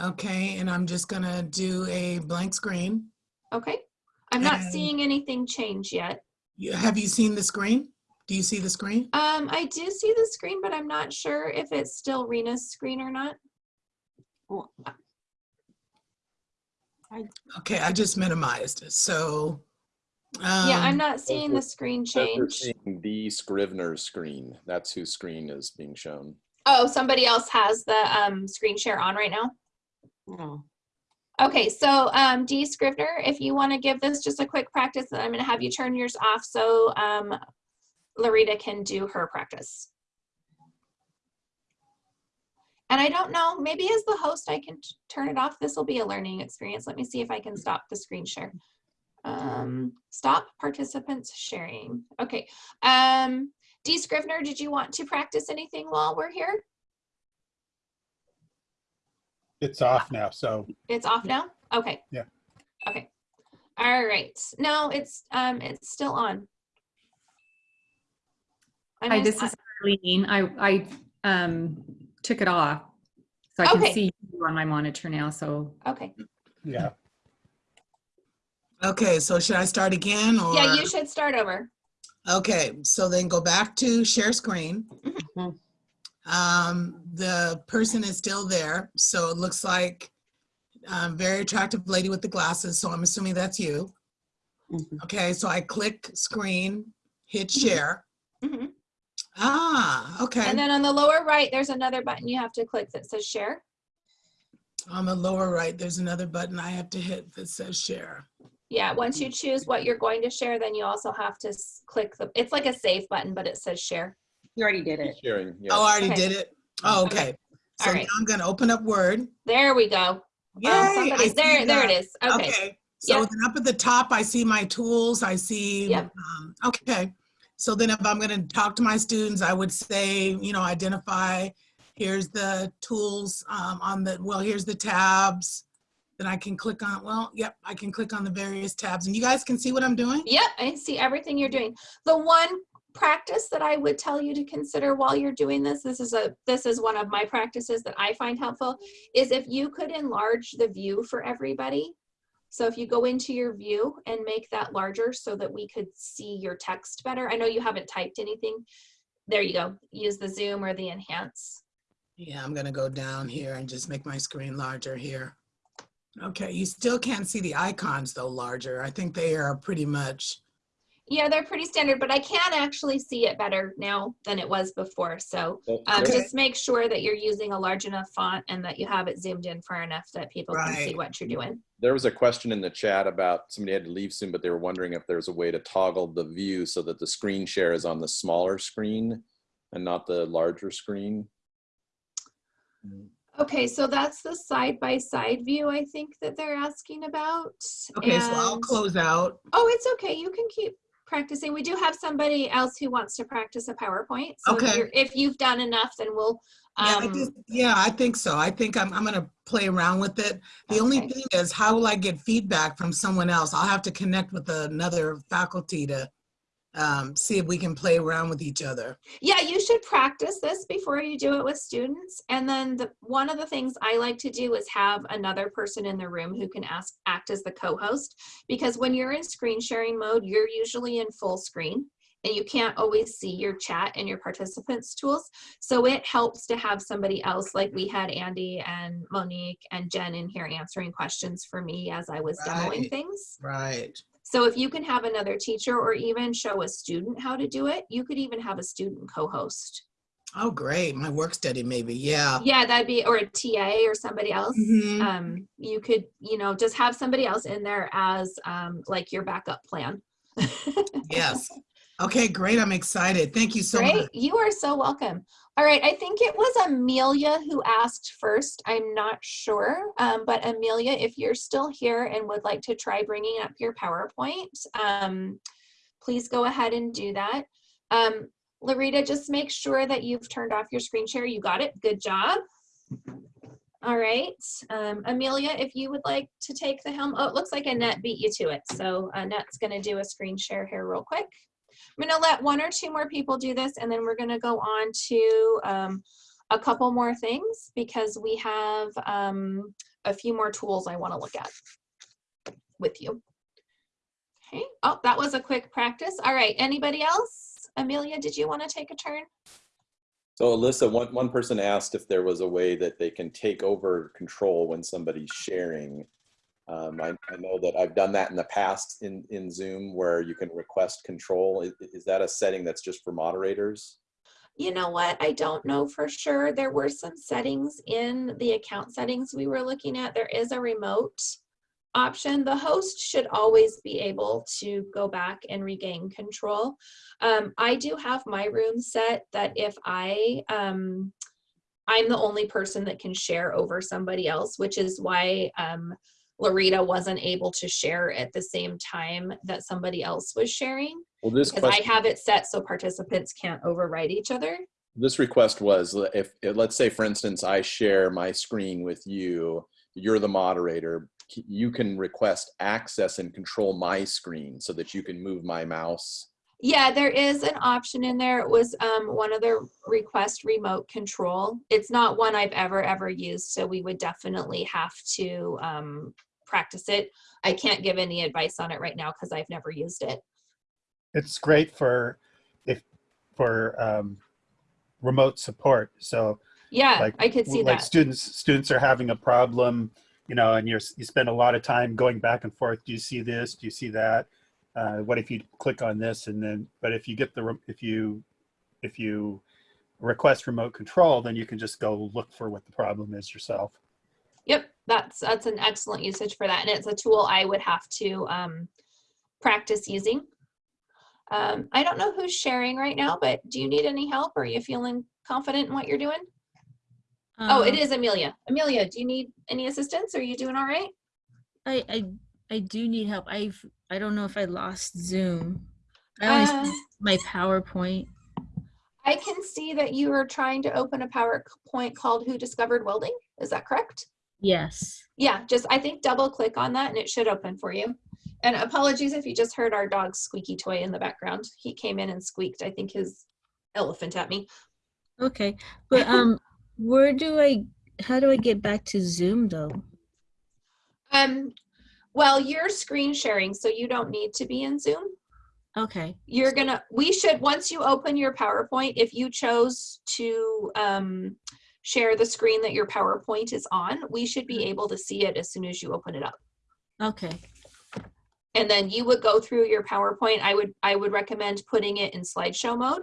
Okay, and I'm just gonna do a blank screen. Okay. I'm not And- seeing anything change yet. You- Have you seen the screen? Do you see the screen? Um, I do see the screen, but I'm not sure if it's still Rena's screen or not. Okay, I just minimized it, so. Yeah, I'm um, not seeing the screen Says they're change. seeing D Scrivener's screen. That's whose screen is being shown. Oh, somebody else has the um, screen share on right now? No. Okay, so um, Dee Scrivener, if you want to give this just a quick practice, I'm going to have you turn yours off so um, Larita can do her practice. And I don't know, maybe as the host, I can turn it off. This will be a learning experience. Let me see if I can stop the screen share. Um, stop participants sharing. Okay. Um, Dee Scrivener, did you want to practice anything while we're here? It's off now, so It's off now? Okay. Yeah. Okay. All right. No, it's um it's still on. I Hi, missed- this is Arlene. I, I um, took it off. So I can see you on my monitor now, so. Okay. yeah. Okay, so should I start again or? Yeah, you should start over. Okay, so then go back to share screen. Um, the person is still there, so it looks like um, very attractive lady with the glasses, so I'm assuming that's you. Okay, so I click screen, hit share. Mhm. Ah, okay. And then on the lower right, there's another button you have to click that says share. On the lower right, there's another button I have to hit that says share. Yeah, once you choose what you're going to share, then you also have to click the, it's like a save button, but it says share. You already did it. Sharing, yeah. Oh, I already Okay. did it? Oh, okay. So All now. I'm gonna open up Word. There we go. Yay, Um, I there, there it that. is. Okay. So Yep. then up at the top, I see my tools, I see, Yep. um, okay. So then if I'm gonna talk to my students, I would say, you know, identify, here's the tools um, on the, well, here's the tabs. Then I can click on, well, yep, I can click on the various tabs and you guys can see what I'm doing? Yep, I see everything you're doing. The one practice that I would tell you to consider while you're doing this, this is a this is one of my practices that I find helpful, is if you could enlarge the view for everybody. So if you go into your view and make that larger so that we could see your text better. I know you haven't typed anything. There you go. Use the zoom or the enhance. Yeah, I'm gonna go down here and just make my screen larger here. Okay, you still can't see the icons though larger. I think they are pretty much, Yeah, they're pretty standard, but I can actually see it better now than it was before. So um, there- just make sure that you're using a large enough font and that you have it zoomed in far enough that people can see what you're doing. There was a question in the chat about somebody had to leave soon, but they were wondering if there's a way to toggle the view so that the screen share is on the smaller screen and not the larger screen. Okay, so that's the side-by-side view I think that they're asking about. okay, so I'll close out. Oh, it's okay. You can keep practicing. We do have somebody else who wants to practice a PowerPoint. So if, Okay. you're, if you've done enough, then we'll. Yeah, I Um, just, yeah, I think so. I think I'm, I'm gonna play around with it. The only thing is, how will I get feedback from someone else? I'll have to connect with another faculty to um, see if we can play around with each other. Yeah, you should practice this before you do it with students. And then the, one of the things I like to do is have another person in the room who can ask, act as the co-host. Because when you're in screen sharing mode, you're usually in full screen and you can't always see your chat and your participants tools. So it helps to have somebody else, like we had Andy and Monique and Jen in here answering questions for me as I was demoing things. Right. So if you can have another teacher or even show a student how to do it, you could even have a student co-host. Oh, great. My work study maybe, yeah. Yeah, that'd be, or a TA or somebody else. Mhm. Um, you could, you know, just have somebody else in there as um, like your backup plan. (laughs) Yes. Okay, great. I'm excited. Thank you so Great, much. you are so welcome. All right, I think it was Amelia who asked first. I'm not sure, um, but Amelia, if you're still here and would like to try bringing up your PowerPoint, um, please go ahead and do that. Um, Larita, just make sure that you've turned off your screen share. You got it. Good job. All right, um, Amelia, if you would like to take the helm. Oh, it looks like Annette beat you to it. So Annette's going to do a screen share here real quick. I'm gonna let one or two more people do this and then we're gonna go on to um, a couple more things because we have um, a few more tools I wanna look at with you. Okay, oh, that was a quick practice. All right, anybody else? Amelia, did you wanna take a turn? So Alyssa, one, one person asked if there was a way that they can take over control when somebody's sharing. Um, I, I know that I've done that in the past in, in Zoom where you can request control. Is, is that a setting that's just for moderators? You know what? I don't know for sure. There were some settings in the account settings we were looking at. There is a remote option. The host should always be able to go back and regain control. Um, I do have my room set that if I, um, I'm the only person that can share over somebody else, which is why um, Larita wasn't able to share at the same time that somebody else was sharing. Well, this Because I have it set so participants can't override each other. this request was if, if, let's say for instance, I share my screen with you, you're the moderator, you can request access and control my screen so that you can move my mouse. Yeah, there is an option in there. It was um, one of the request remote control. It's not one I've ever, ever used, so we would definitely have to um, practice it. I can't give any advice on it right now because I've never used it. It's great for if for um, remote support. So Yeah, like, I could see like that. students students are having a problem, you know, and you're you spend a lot of time going back and forth. Do you see this? Do you see that? Uh, what if you click on this and then? But if you get the if you if you request remote control, then you can just go look for what the problem is yourself. Yep, that's that's an excellent usage for that, and it's a tool I would have to um, practice using. Um, I don't know who's sharing right now, but do you need any help? Or Are you feeling confident in what you're doing? oh, it Um, Amelia. Amelia, do you need any assistance? Are you doing all right? I, I I do need help. I've I don't know if I lost Zoom. I only Uh, see my PowerPoint. I can see that you are trying to open a PowerPoint called Who Discovered Welding. Is that correct? Yes. Yeah, just I think double click on that and it should open for you. And apologies if you just heard our dog's squeaky toy in the background. He came in and squeaked, I think his elephant at me. Okay. But (laughs) um where do I how do I get back to Zoom though? Um, well, you're screen sharing, so you don't need to be in Zoom. Okay. You're gonna, we should, once you open your PowerPoint, if you chose to um, share the screen that your PowerPoint is on, we should be able to see it as soon as you open it up. Okay. And then you would go through your PowerPoint. I would, I would recommend putting it in slideshow mode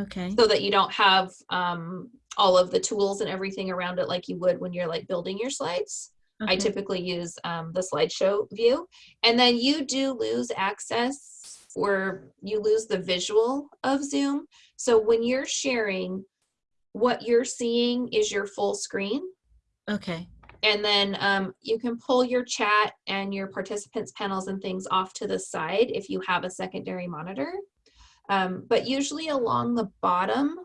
Okay. so that you don't have um, all of the tools and everything around it like you would when you're like building your slides. I typically use um, the slideshow view. And then you do lose access or you lose the visual of Zoom. So when you're sharing, what you're seeing is your full screen. Okay. And then um, you can pull your chat and your participants panels and things off to the side if you have a secondary monitor. Um, but usually along the bottom,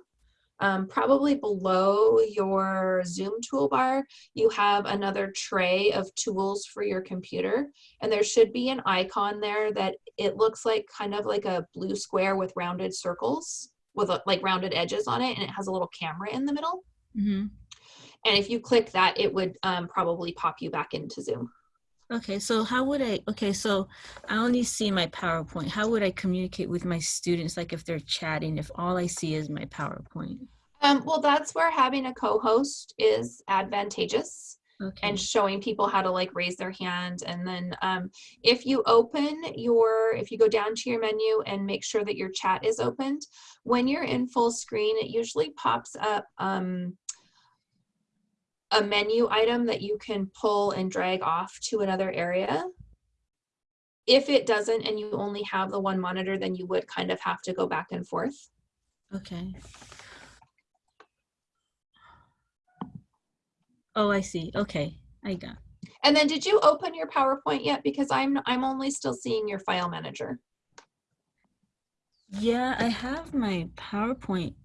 um, probably below your Zoom toolbar, you have another tray of tools for your computer. And there should be an icon there that it looks like kind of like a blue square with rounded circles with a, like rounded edges on it. And it has a little camera in the middle. Mm-hmm. And if you click that, it would um, probably pop you back into Zoom. Okay, so how would I, okay, so I only see my PowerPoint. How would I communicate with my students, like if they're chatting, if all I see is my PowerPoint? Um, well, that's where having a co-host is advantageous Okay. and showing people how to like raise their hand. And then um, if you open your, if you go down to your menu and make sure that your chat is opened, when you're in full screen, it usually pops up um, a menu item that you can pull and drag off to another area. If it doesn't and you only have the one monitor, then you would kind of have to go back and forth. Okay. Oh, I see. Okay, I got. And then did you open your PowerPoint yet? Because I'm, I'm only still seeing your file manager. Yeah, I have my PowerPoint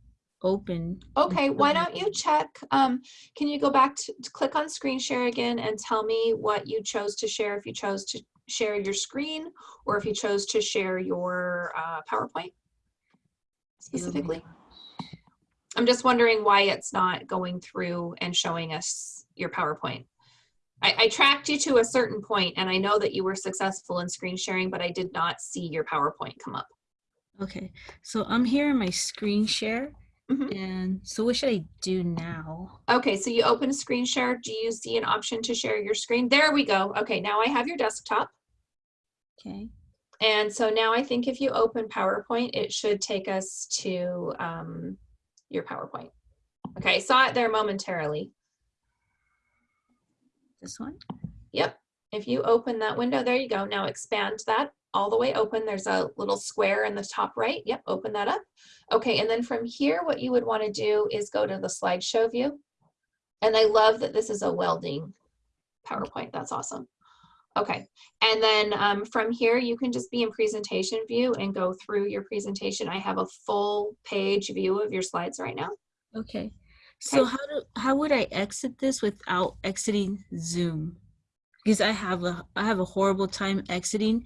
open. Okay, why don't you check, um, can you go back to, to click on screen share again and tell me what you chose to share, if you chose to share your screen or if you chose to share your uh, PowerPoint specifically? I'm just wondering why it's not going through and showing us your PowerPoint. I, I tracked you to a certain point and I know that you were successful in screen sharing, but I did not see your PowerPoint come up. Okay, so I'm here in my screen share And so what should I do now? Okay, so you open a screen share. Do you see an option to share your screen? There we go. Okay, now I have your desktop. Okay. And so now I think if you open PowerPoint, it should take us to um, your PowerPoint. Okay, saw it there momentarily. This one? Yep. If you open that window, there you go. Now expand that all the way open. There's a little square in the top right. Yep, open that up. Okay, and then from here, what you would want to do is go to the slideshow view. And I love that this is a welding PowerPoint. That's awesome. Okay, and then um, from here, you can just be in presentation view and go through your presentation. I have a full page view of your slides right now. Okay. So how do how would I exit this without exiting Zoom? Because I have a I have a horrible time exiting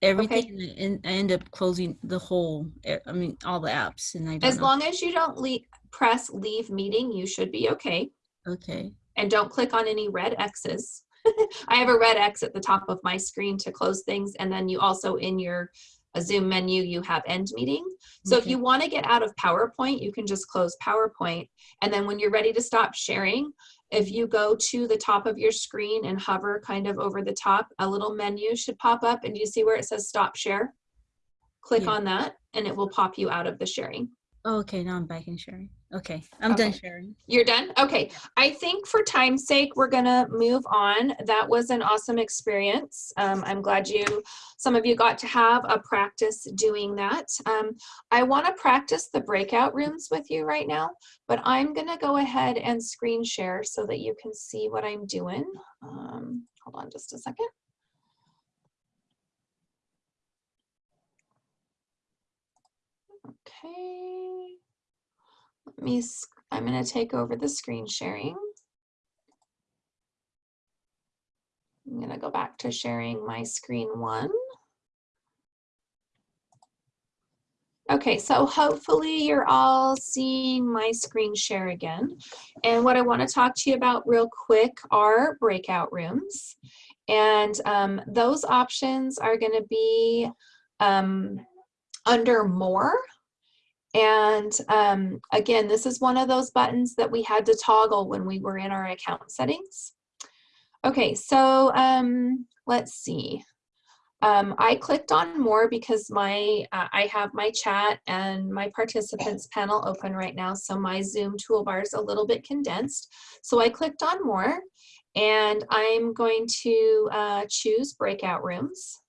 everything and I end up closing the whole I mean all the apps and I don't As know. long as you don't leave, press leave meeting, you should be okay. Okay. And don't click on any red X's. (laughs) I have a red X at the top of my screen to close things. And then you also in your uh, Zoom menu, you have end meeting. So if you want to get out of PowerPoint, you can just close PowerPoint. And then when you're ready to stop sharing, if you go to the top of your screen and hover kind of over the top, a little menu should pop up and you see where it says stop share? Click Yeah. on that and it will pop you out of the sharing. Okay, now I'm back in sharing. Okay, I'm done sharing. You're done? Okay. I think for time's sake, we're gonna move on. That was an awesome experience. Um, I'm glad you, some of you got to have a practice doing that. Um, I wanna practice the breakout rooms with you right now, but I'm gonna go ahead and screen share so that you can see what I'm doing. Um, hold on just a second. Okay. Let me, I'm gonna take over the screen sharing. I'm gonna go back to sharing my screen one. Okay, so hopefully you're all seeing my screen share again. And what I want to talk to you about real quick are breakout rooms. And um, those options are going to be um, under more. And um, again, this is one of those buttons that we had to toggle when we were in our account settings. Okay, so um, let's see. Um, I clicked on more because my uh, I have my chat and my participants panel open right now, so my Zoom toolbar is a little bit condensed. So I clicked on more, and I'm going to uh, choose breakout rooms.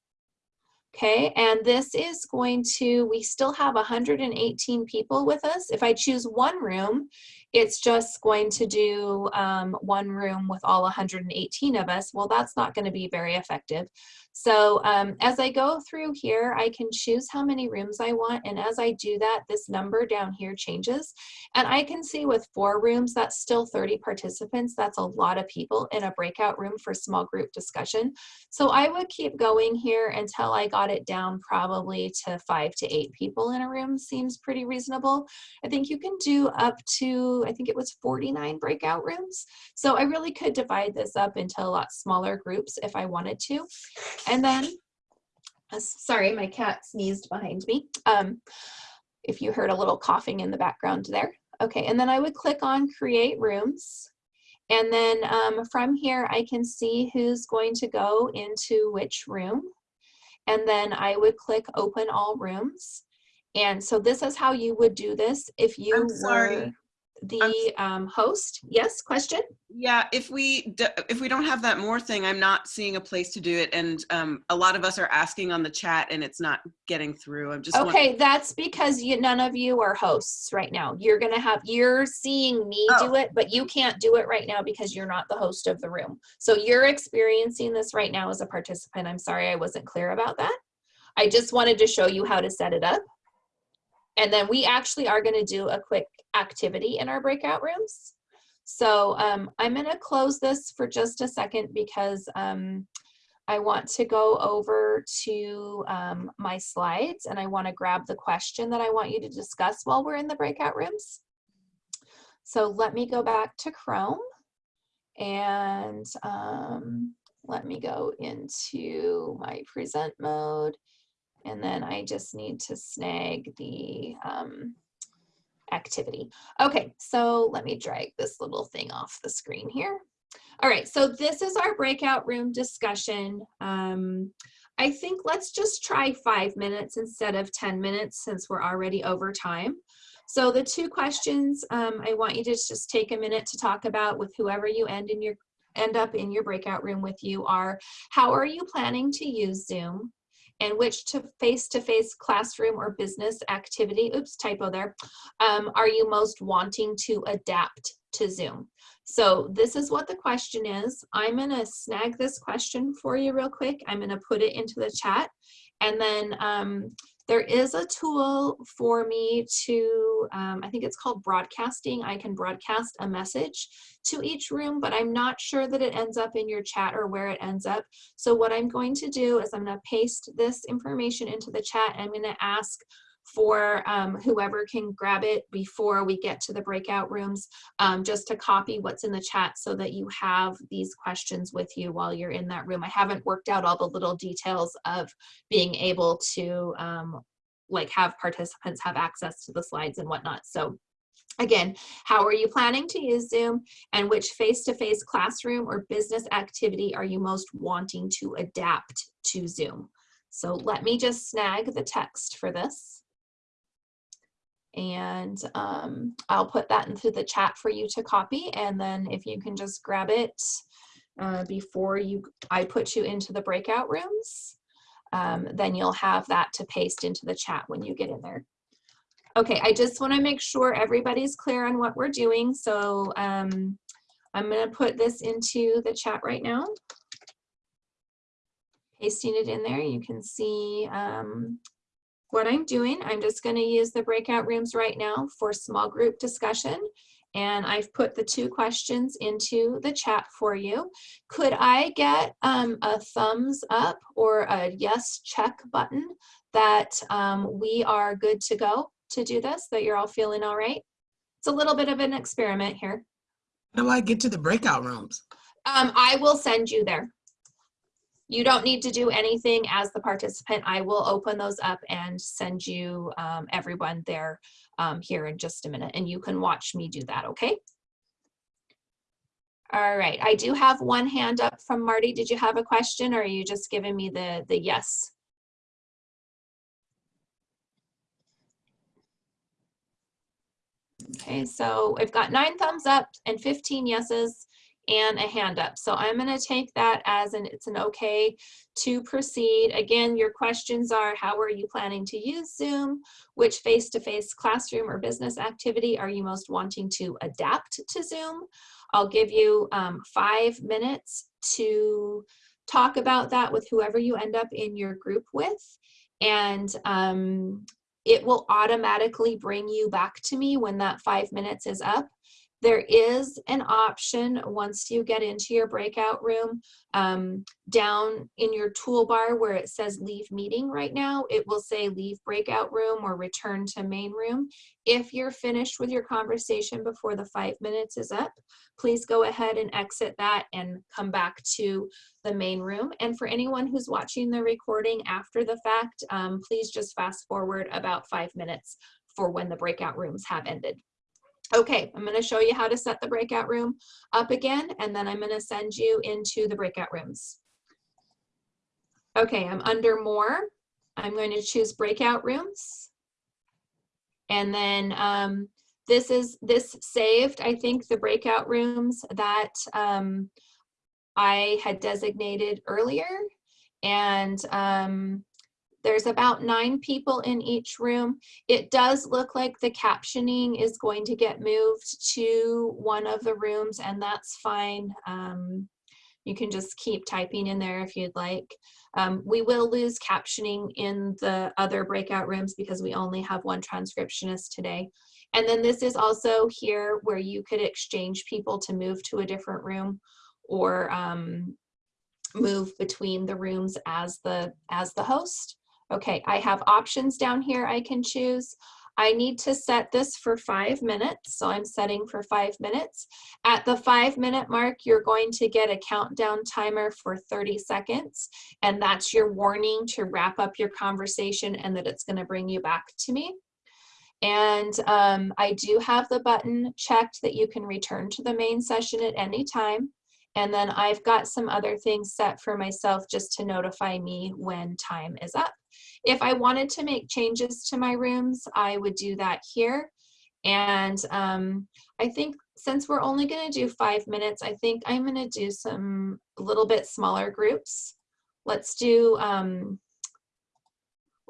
Okay, and this is going to, we still have 118 people with us. If I choose one room, it's just going to do um, one room with all 118 of us. Well, that's not going to be very effective. So um, as I go through here, I can choose how many rooms I want. And as I do that, this number down here changes. And I can see with four rooms, that's still 30 participants. That's a lot of people in a breakout room for small group discussion. So I would keep going here until I got it down probably to five to eight people in a room seems pretty reasonable. I think you can do up to, I think it was 49 breakout rooms. So I really could divide this up into a lot smaller groups if I wanted to. And then, uh, sorry, my cat sneezed behind me. Um, if you heard a little coughing in the background there. Okay, and then I would click on create rooms. And then um, from here, I can see who's going to go into which room. And then I would click open all rooms. And so this is how you would do this if you I'm sorry. were the um, host. Yes, question? Yeah, if we if we don't have that more thing, I'm not seeing a place to do it, and um, a lot of us are asking on the chat, and it's not getting through. I'm just Okay, that's because you, none of you are hosts right now. You're gonna have, you're seeing me do it, but you can't do it right now because you're not the host of the room. So you're experiencing this right now as a participant. I'm sorry I wasn't clear about that. I just wanted to show you how to set it up. And then we actually are gonna do a quick activity in our breakout rooms. So um, I'm gonna close this for just a second because um, I want to go over to um, my slides and I want to grab the question that I want you to discuss while we're in the breakout rooms. So let me go back to Chrome and um, let me go into my present mode. And then I just need to snag the um, activity. Okay, so let me drag this little thing off the screen here. All right, so this is our breakout room discussion. Um, I think let's just try five minutes instead of 10 minutes since we're already over time. So the two questions um, I want you to just take a minute to talk about with whoever you end in your end up in your breakout room with you are, how are you planning to use Zoom? And which to face-to-face -face classroom or business activity, oops, typo there, um, are you most wanting to adapt to Zoom? So this is what the question is. I'm gonna snag this question for you real quick. I'm gonna put it into the chat and then um, there is a tool for me to, um, I think it's called broadcasting. I can broadcast a message to each room, but I'm not sure that it ends up in your chat or where it ends up. So what I'm going to do is I'm gonna paste this information into the chat. And I'm gonna ask for um, whoever can grab it before we get to the breakout rooms, um, just to copy what's in the chat so that you have these questions with you while you're in that room. I haven't worked out all the little details of being able to um, like have participants have access to the slides and whatnot. So Again, how are you planning to use Zoom and which face-to-face -face classroom or business activity are you most wanting to adapt to Zoom? So let me just snag the text for this and um, I'll put that into the chat for you to copy and then if you can just grab it uh, before you I put you into the breakout rooms um, then you'll have that to paste into the chat when you get in there. Okay, I just want to make sure everybody's clear on what we're doing so um, I'm going to put this into the chat right now pasting it in there you can see um, what I'm doing, I'm just gonna use the breakout rooms right now for small group discussion. And I've put the two questions into the chat for you. Could I get um, a thumbs up or a yes check button that um, we are good to go to do this, that you're all feeling all right? It's a little bit of an experiment here. How do I get to the breakout rooms? Um, I will send you there. You don't need to do anything as the participant. I will open those up and send you um, everyone there um, here in just a minute and you can watch me do that, okay? All right, I do have one hand up from Marty. Did you have a question or are you just giving me the, the yes? Okay, so I've got nine thumbs up and 15 yeses and a hand up. So I'm going to take that as an it's an okay to proceed. Again, your questions are how are you planning to use Zoom? Which face-to-face -face classroom or business activity are you most wanting to adapt to Zoom? I'll give you um, five minutes to talk about that with whoever you end up in your group with. And um, it will automatically bring you back to me when that five minutes is up. There is an option once you get into your breakout room um, down in your toolbar where it says leave meeting right now, it will say leave breakout room or return to main room. If you're finished with your conversation before the five minutes is up, please go ahead and exit that and come back to the main room. And for anyone who's watching the recording after the fact, um, please just fast forward about five minutes for when the breakout rooms have ended. Okay, I'm gonna show you how to set the breakout room up again, and then I'm gonna send you into the breakout rooms. Okay, I'm under more. I'm going to choose breakout rooms. And then um, this is this saved, I think, the breakout rooms that um, I had designated earlier. And um, there's about nine people in each room. It does look like the captioning is going to get moved to one of the rooms and that's fine. Um, you can just keep typing in there if you'd like. Um, we will lose captioning in the other breakout rooms because we only have one transcriptionist today. And then this is also here where you could exchange people to move to a different room or um, move between the rooms as the as the host. Okay, I have options down here I can choose. I need to set this for five minutes, so I'm setting for five minutes. At the five minute mark, you're going to get a countdown timer for 30 seconds, and that's your warning to wrap up your conversation and that it's gonna bring you back to me. And um, I do have the button checked that you can return to the main session at any time. And then I've got some other things set for myself just to notify me when time is up. If I wanted to make changes to my rooms, I would do that here. And um, I think since we're only gonna do five minutes, I think I'm gonna do some little bit smaller groups. Let's do, um,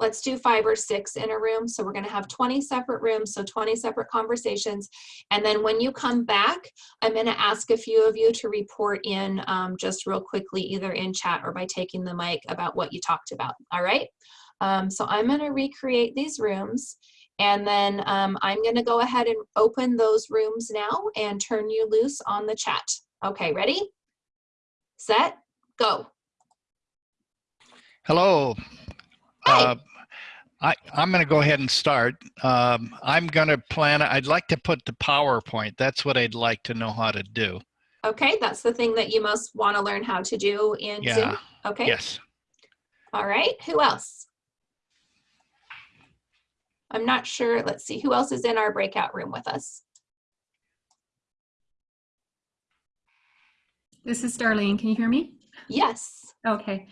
let's do five or six in a room. So we're gonna have 20 separate rooms, so 20 separate conversations. And then when you come back, I'm gonna ask a few of you to report in um, just real quickly, either in chat or by taking the mic about what you talked about, all right? Um, so I'm gonna recreate these rooms and then um, I'm gonna go ahead and open those rooms now and turn you loose on the chat. Okay, ready? Set, go. Hello. Uh, I, I'm going to go ahead and start. Um, I'm going to plan, I'd like to put the PowerPoint. That's what I'd like to know how to do. Okay, that's the thing that you most wanna learn how to do in Zoom? Okay. Yes. All right, who else? I'm not sure, let's see, who else is in our breakout room with us? This is Darlene. Can you hear me? Yes. Okay.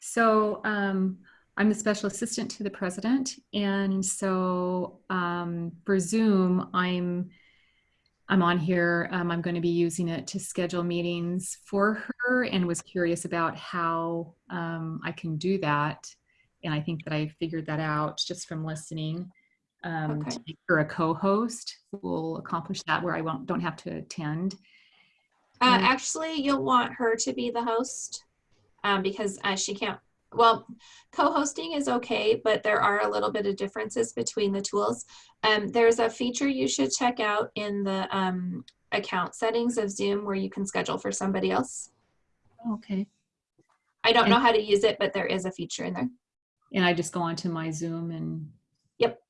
So um, I'm the special assistant to the president. And so um, for Zoom, I'm I'm on here. Um, I'm going to be using it to schedule meetings for her and was curious about how um, I can do that. And I think that I figured that out just from listening. Um, Okay. To make her a co-host will accomplish that where I won't don't have to attend. Uh, actually, you'll want her to be the host um, because uh, she can't, well, co-hosting is okay, but there are a little bit of differences between the tools. Um, there's a feature you should check out in the um, account settings of Zoom where you can schedule for somebody else. Okay. I don't know how to use it, but there is a feature in there. And I just go onto my Zoom and. Yep.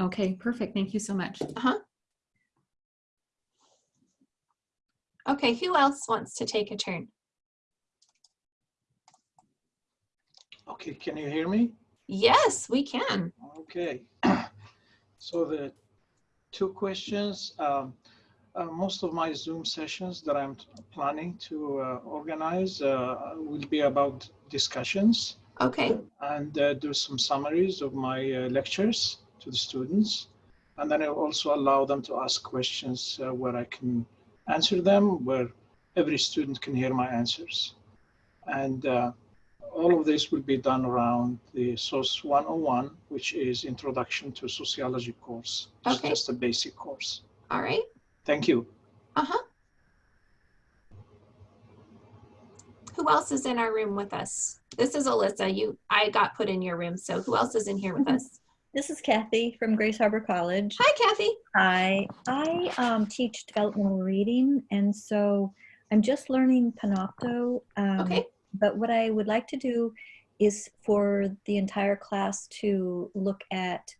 Okay, perfect. Thank you so much. Uh-huh. Okay, who else wants to take a turn? Okay, can you hear me? Yes, we can. Okay. (clears throat) So the two questions, um, uh, most of my Zoom sessions that I'm planning to uh, organize uh, will be about discussions. Okay. And uh, do some summaries of my uh, lectures to the students. And then I also allow them to ask questions uh, where I can answer them, where every student can hear my answers. And uh, all of this will be done around the SOS 101, which is Introduction to Sociology course. It's Okay. just a basic course. All right. Thank you. Uh-huh. Who else is in our room with us? This is Alyssa. You, I got put in your room, so who else is in here with us? This is Kathy from Grays Harbor College. Hi, Kathy. Hi. I um, teach developmental reading, and so I'm just learning Panopto. Um, Okay. But what I would like to do is for the entire class to look at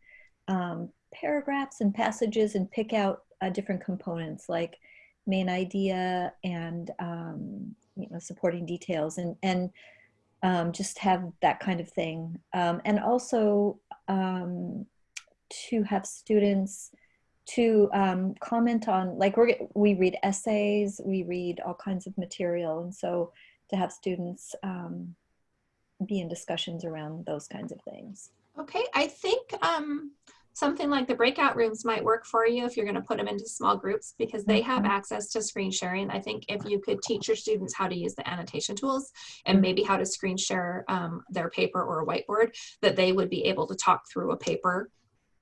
um, paragraphs and passages and pick out uh, different components like main idea and um, you know supporting details and and um, just have that kind of thing. Um, and also um, to have students to um, comment on, like we're, we read essays, we read all kinds of material. And so to have students um, be in discussions around those kinds of things. Okay, I think um, something like the breakout rooms might work for you if you're going to put them into small groups because they have Mhm. access to screen sharing. I think if you could teach your students how to use the annotation tools and maybe how to screen share um, their paper or a whiteboard, that they would be able to talk through a paper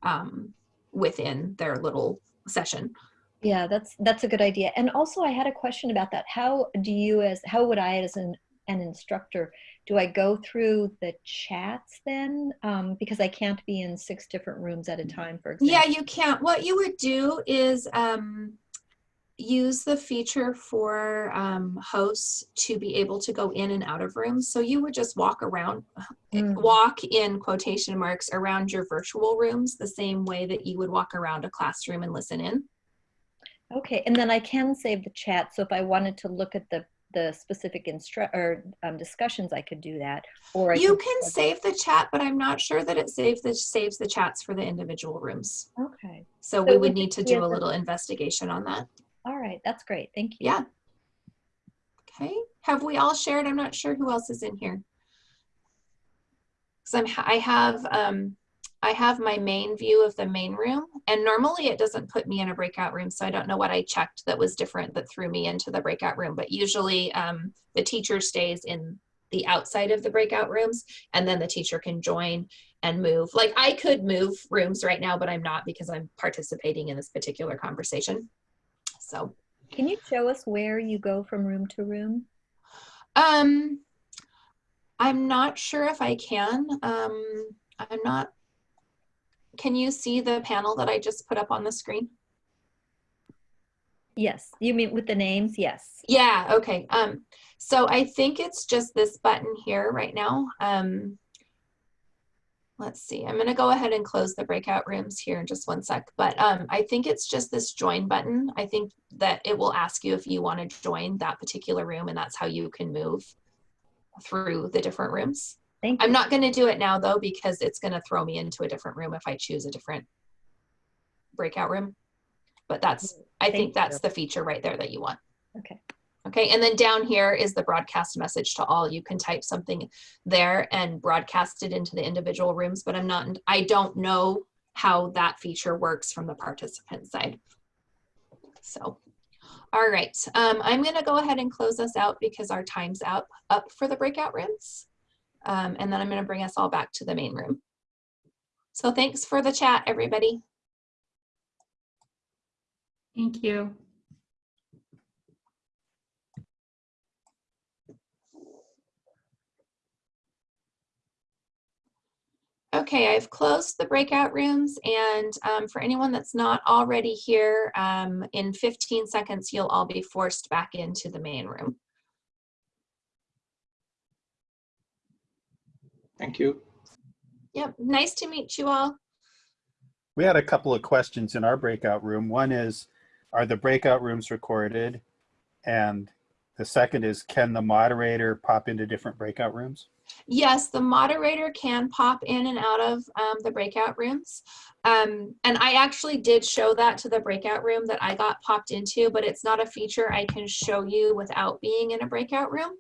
um, within their little session. Yeah, that's that's a good idea. And also, I had a question about that. How do you, as how would I, as an an instructor, do I go through the chats then? Um, because I can't be in six different rooms at a time, for example. Yeah, you can't. What you would do is um, use the feature for um, hosts to be able to go in and out of rooms. So you would just walk around, (laughs) walk in quotation marks around your virtual rooms the same way that you would walk around a classroom and listen in. Okay, and then I can save the chat. So if I wanted to look at the the specific instru or um, discussions, I could do that. Or I You can save the chat, but I'm not sure that it saves the, saves the chats for the individual rooms. Okay. So So we would need to do a little investigation on that. All right, that's great. Thank you. Yeah. Okay, have we all shared? I'm not sure who else is in here. Cause I'm, I have, um, I have my main view of the main room and normally it doesn't put me in a breakout room. So I don't know what I checked that was different that threw me into the breakout room, but usually, um, the teacher stays in the outside of the breakout rooms and then the teacher can join and move. Like I could move rooms right now, but I'm not because I'm participating in this particular conversation. So. Can you show us where you go from room to room? Um, I'm not sure if I can. Um, I'm not. Can you see the panel that I just put up on the screen? Yes, you mean with the names? Yes. Yeah, okay. Um, so I think it's just this button here right now. Um, let's see, I'm gonna go ahead and close the breakout rooms here in just one sec, but um, I think it's just this join button. I think that it will ask you if you wanna join that particular room and that's how you can move through the different rooms. Thank I'm not gonna do it now though, because it's gonna throw me into a different room if I choose a different breakout room. But that's, I Thank think that's you. the feature right there that you want. Okay. Okay, and then down here is the broadcast message to all. You can type something there and broadcast it into the individual rooms, but I'm not, I don't know how that feature works from the participant side. So, all right, um, I'm gonna go ahead and close us out because our time's out up for the breakout rooms. Um, and then I'm gonna bring us all back to the main room. So thanks for the chat, everybody. Thank you. Okay, I've closed the breakout rooms and um, for anyone that's not already here, um, in 15 seconds, you'll all be forced back into the main room. Thank you. Yep, nice to meet you all. We had a couple of questions in our breakout room. One is, are the breakout rooms recorded? And the second is, can the moderator pop into different breakout rooms? Yes, the moderator can pop in and out of um, the breakout rooms. Um, and I actually did show that to the breakout room that I got popped into, but it's not a feature I can show you without being in a breakout room.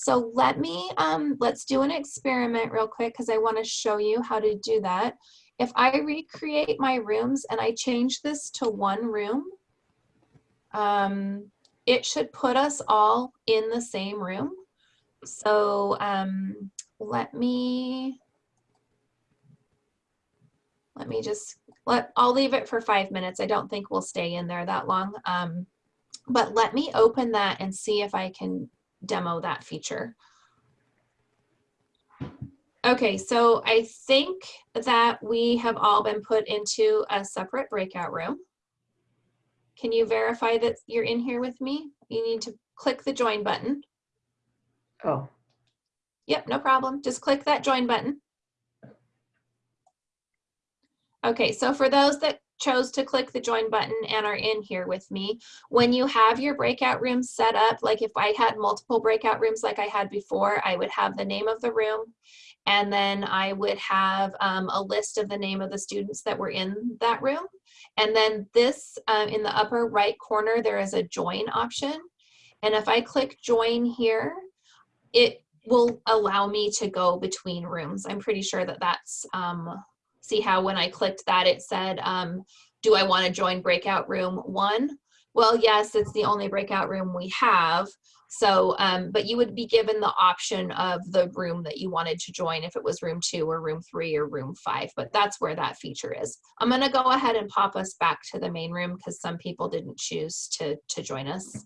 So let me, um, let's do an experiment real quick because I want to show you how to do that. If I recreate my rooms and I change this to one room, um, it should put us all in the same room. So um, let me, let me just, let, I'll leave it for five minutes. I don't think we'll stay in there that long. Um, but let me open that and see if I can demo that feature. Okay, so I think that we have all been put into a separate breakout room. Can you verify that you're in here with me? You need to click the join button. Oh, Yep, no problem. Just click that join button. Okay, so for those that chose to click the join button and are in here with me, when you have your breakout rooms set up, like if I had multiple breakout rooms like I had before, I would have the name of the room and then I would have um, a list of the name of the students that were in that room. And then this, uh, in the upper right corner, there is a join option. And if I click join here, it will allow me to go between rooms. I'm pretty sure that that's, um, see how when I clicked that, it said, um, do I want to join breakout room one? Well, yes, it's the only breakout room we have. So, um, but you would be given the option of the room that you wanted to join if it was room two or room three or room five, but that's where that feature is. I'm going to go ahead and pop us back to the main room because some people didn't choose to, to join us.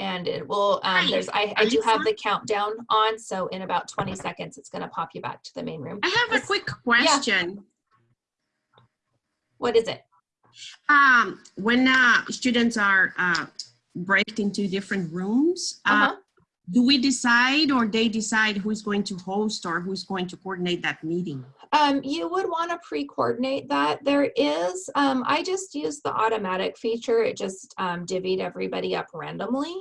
And it will um there's i i do have the countdown on so in about 20 seconds it's going to pop you back to the main room I have a quick question. what is it Um, when uh, students are uh, breaked into different rooms, uh, Uh-huh. do we decide or they decide who's going to host or who's going to coordinate that meeting? Um, you would want to pre-coordinate that. There is, um, I just used the automatic feature. It just um, divvied everybody up randomly.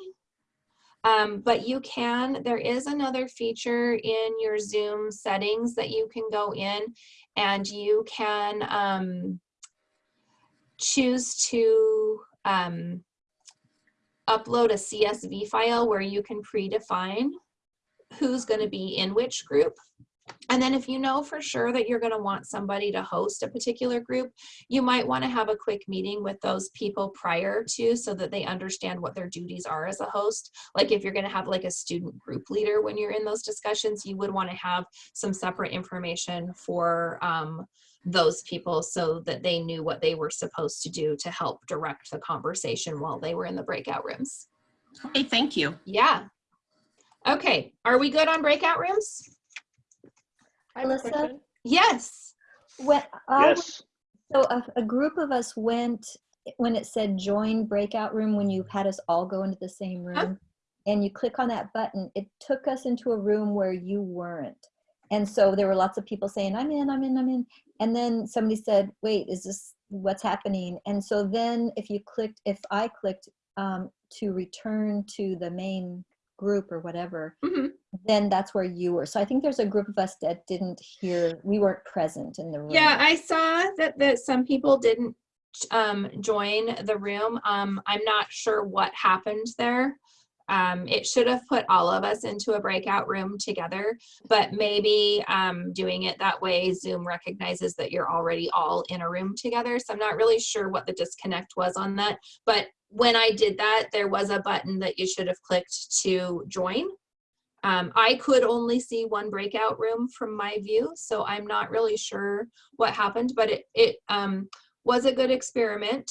Um, but you can, there is another feature in your Zoom settings that you can go in and you can um, choose to um, upload a CSV file where you can predefine who's going to be in which group. And then if you know for sure that you're going to want somebody to host a particular group, you might want to have a quick meeting with those people prior to so that they understand what their duties are as a host. Like if you're going to have like a student group leader when you're in those discussions, you would want to have some separate information for um, those people so that they knew what they were supposed to do to help direct the conversation while they were in the breakout rooms. Okay, thank you. Yeah. Okay, are we good on breakout rooms? Alyssa? Yes. When, I Yes. So a, a group of us went, when it said join breakout room, when you had us all go into the same room, and you click on that button, it took us into a room where you weren't. And so there were lots of people saying, I'm in, I'm in, I'm in. And then somebody said, wait, is this what's happening? And so then if you clicked, if I clicked um, to return to the main group or whatever, then that's where you were. So I think there's a group of us that didn't hear, we weren't present in the room. Yeah, I saw that, that some people didn't um, join the room. Um, I'm not sure what happened there. Um, it should have put all of us into a breakout room together, but maybe um, doing it that way, Zoom recognizes that you're already all in a room together. So I'm not really sure what the disconnect was on that. But when I did that, there was a button that you should have clicked to join. Um, I could only see one breakout room from my view, so I'm not really sure what happened, but it, it um, was a good experiment.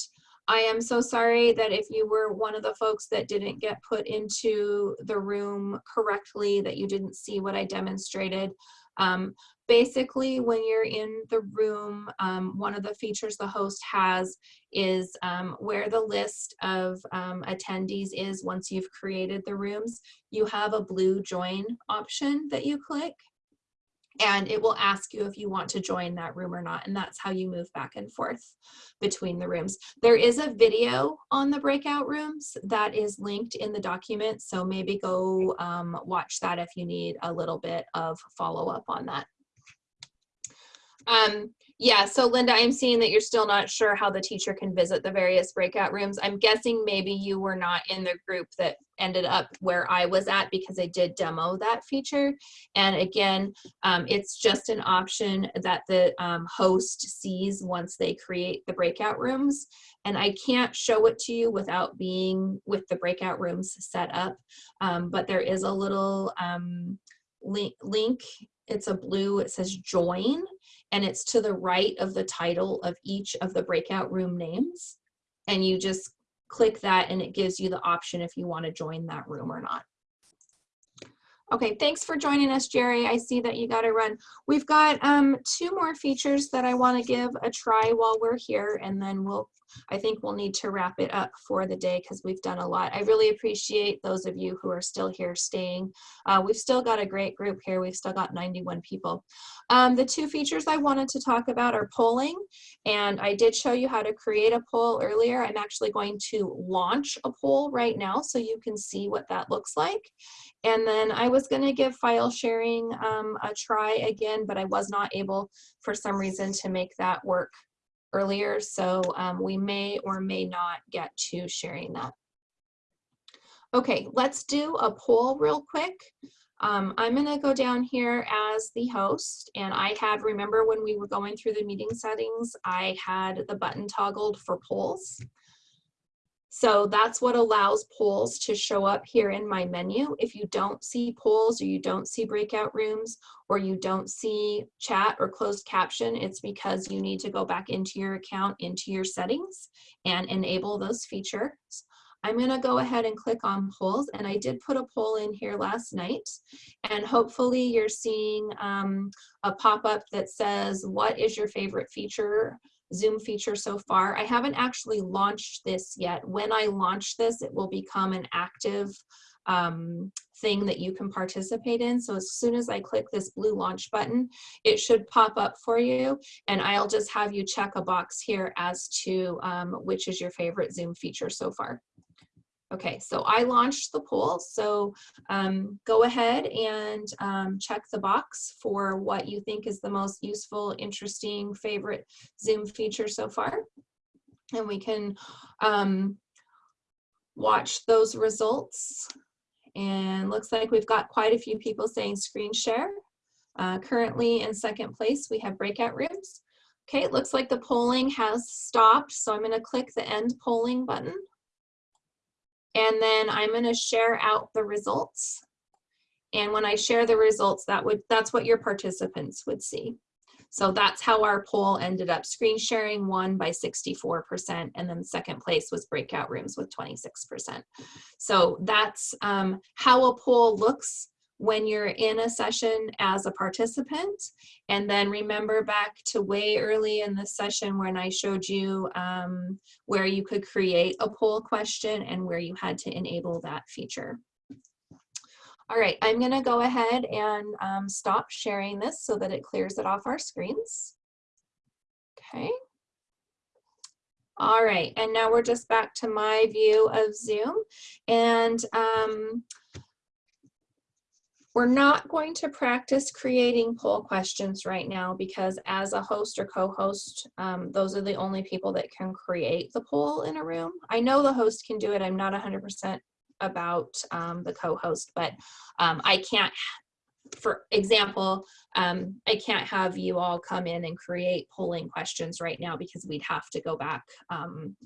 I am so sorry that if you were one of the folks that didn't get put into the room correctly, that you didn't see what I demonstrated. Um, basically, when you're in the room, um, one of the features the host has is um, where the list of um, attendees is once you've created the rooms. You have a blue join option that you click and it will ask you if you want to join that room or not and that's how you move back and forth between the rooms there is a video on the breakout rooms that is linked in the document so maybe go um, watch that if you need a little bit of follow-up on that um, yeah, so Linda, I'm seeing that you're still not sure how the teacher can visit the various breakout rooms. I'm guessing maybe you were not in the group that ended up where I was at because I did demo that feature. And again, um, it's just an option that the um, host sees once they create the breakout rooms. And I can't show it to you without being with the breakout rooms set up. Um, but there is a little um, link, link, it's a blue, it says join and it's to the right of the title of each of the breakout room names. And you just click that and it gives you the option if you want to join that room or not. Okay, thanks for joining us, Jerry. I see that you got to run. We've got um, two more features that I want to give a try while we're here, and then we'll, I think we'll need to wrap it up for the day because we've done a lot. I really appreciate those of you who are still here staying. Uh, we've still got a great group here. We've still got 91 people. Um, the two features I wanted to talk about are polling, and I did show you how to create a poll earlier. I'm actually going to launch a poll right now so you can see what that looks like. And then I was going to give file sharing um, a try again, but I was not able for some reason to make that work earlier. So um, we may or may not get to sharing that. Okay, let's do a poll real quick. Um, I'm going to go down here as the host and I had, remember when we were going through the meeting settings, I had the button toggled for polls. So that's what allows polls to show up here in my menu. If you don't see polls or you don't see breakout rooms or you don't see chat or closed caption, it's because you need to go back into your account, into your settings and enable those features. I'm gonna go ahead and click on polls and I did put a poll in here last night and hopefully you're seeing um, a pop-up that says, what is your favorite feature Zoom feature so far. I haven't actually launched this yet. When I launch this, it will become an active um, thing that you can participate in. So as soon as I click this blue launch button, it should pop up for you. And I'll just have you check a box here as to um, which is your favorite Zoom feature so far. Okay, so I launched the poll. So um, go ahead and um, check the box for what you think is the most useful, interesting, favorite Zoom feature so far. And we can um, watch those results. And looks like we've got quite a few people saying screen share. Uh, currently in second place, we have breakout rooms. Okay, it looks like the polling has stopped. So I'm gonna click the end polling button. And then I'm gonna share out the results. And when I share the results, that would that's what your participants would see. So that's how our poll ended up. Screen sharing won by 64%, and then second place was breakout rooms with 26%. So that's um, how a poll looks when you're in a session as a participant. And then remember back to way early in the session when I showed you um, where you could create a poll question and where you had to enable that feature. All right, I'm gonna go ahead and um, stop sharing this so that it clears it off our screens. Okay. All right, and now we're just back to my view of Zoom. And um, we're not going to practice creating poll questions right now because as a host or co-host, um, those are the only people that can create the poll in a room. I know the host can do it. I'm not 100% about um, the co-host, but um, I can't, for example, um, I can't have you all come in and create polling questions right now because we'd have to go back um,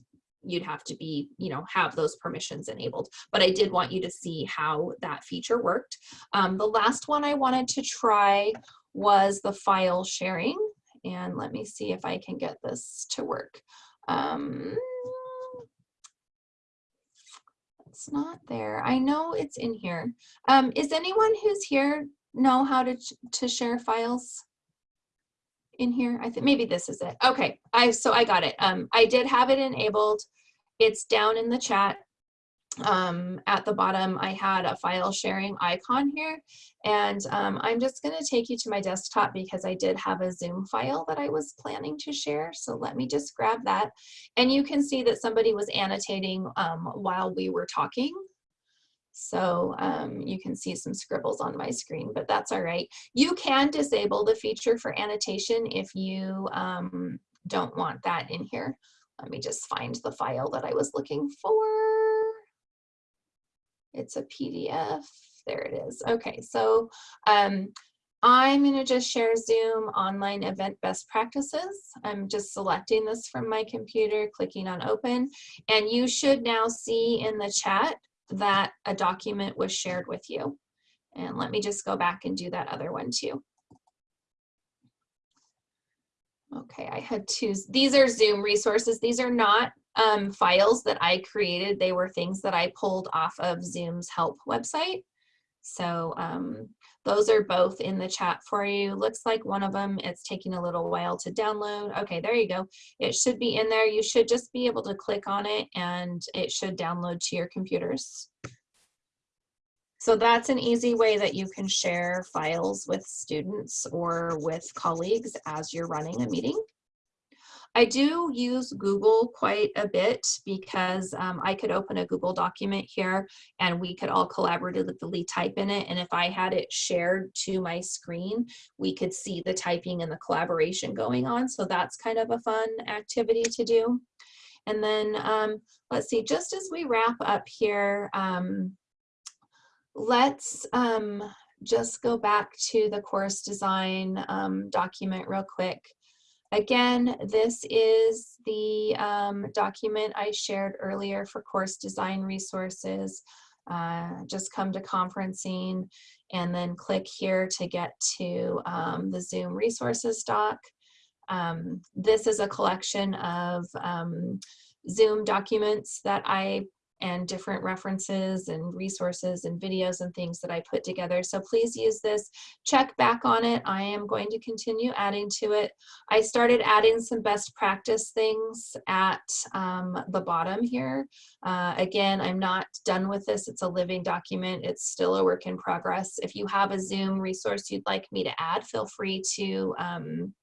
you'd have to be, you know, have those permissions enabled. But I did want you to see how that feature worked. Um, the last one I wanted to try was the file sharing. And let me see if I can get this to work. Um, it's not there. I know it's in here. Um, is anyone who's here know how to, to share files? In here. I think maybe this is it. Okay, I so I got it. Um, I did have it enabled. It's down in the chat. Um, at the bottom, I had a file sharing icon here, and um, I'm just going to take you to my desktop because I did have a Zoom file that I was planning to share. So let me just grab that, and you can see that somebody was annotating um, while we were talking. So um, you can see some scribbles on my screen, but that's all right. You can disable the feature for annotation if you um, don't want that in here. Let me just find the file that I was looking for. It's a PDF. There it is. Okay, so um, I'm going to just share Zoom online event best practices. I'm just selecting this from my computer, clicking on open, and you should now see in the chat that a document was shared with you. And let me just go back and do that other one too. Okay, I had two. These are Zoom resources. These are not um, files that I created. They were things that I pulled off of Zoom's help website. So um, those are both in the chat for you. Looks like one of them, it's taking a little while to download. Okay, there you go. It should be in there. You should just be able to click on it and it should download to your computers. So that's an easy way that you can share files with students or with colleagues as you're running a meeting. I do use Google quite a bit because um, I could open a Google document here and we could all collaboratively type in it. And if I had it shared to my screen, we could see the typing and the collaboration going on. So that's kind of a fun activity to do. And then um, let's see, just as we wrap up here, um, let's um, just go back to the course design um, document real quick. Again, this is the um, document I shared earlier for course design resources. Uh, just come to conferencing and then click here to get to um, the Zoom resources doc. Um, this is a collection of um, Zoom documents that I and different references and resources and videos and things that I put together. So please use this, check back on it. I am going to continue adding to it. I started adding some best practice things at um, the bottom here. Uh, again, I'm not done with this. It's a living document. It's still a work in progress. If you have a Zoom resource you'd like me to add, feel free to um,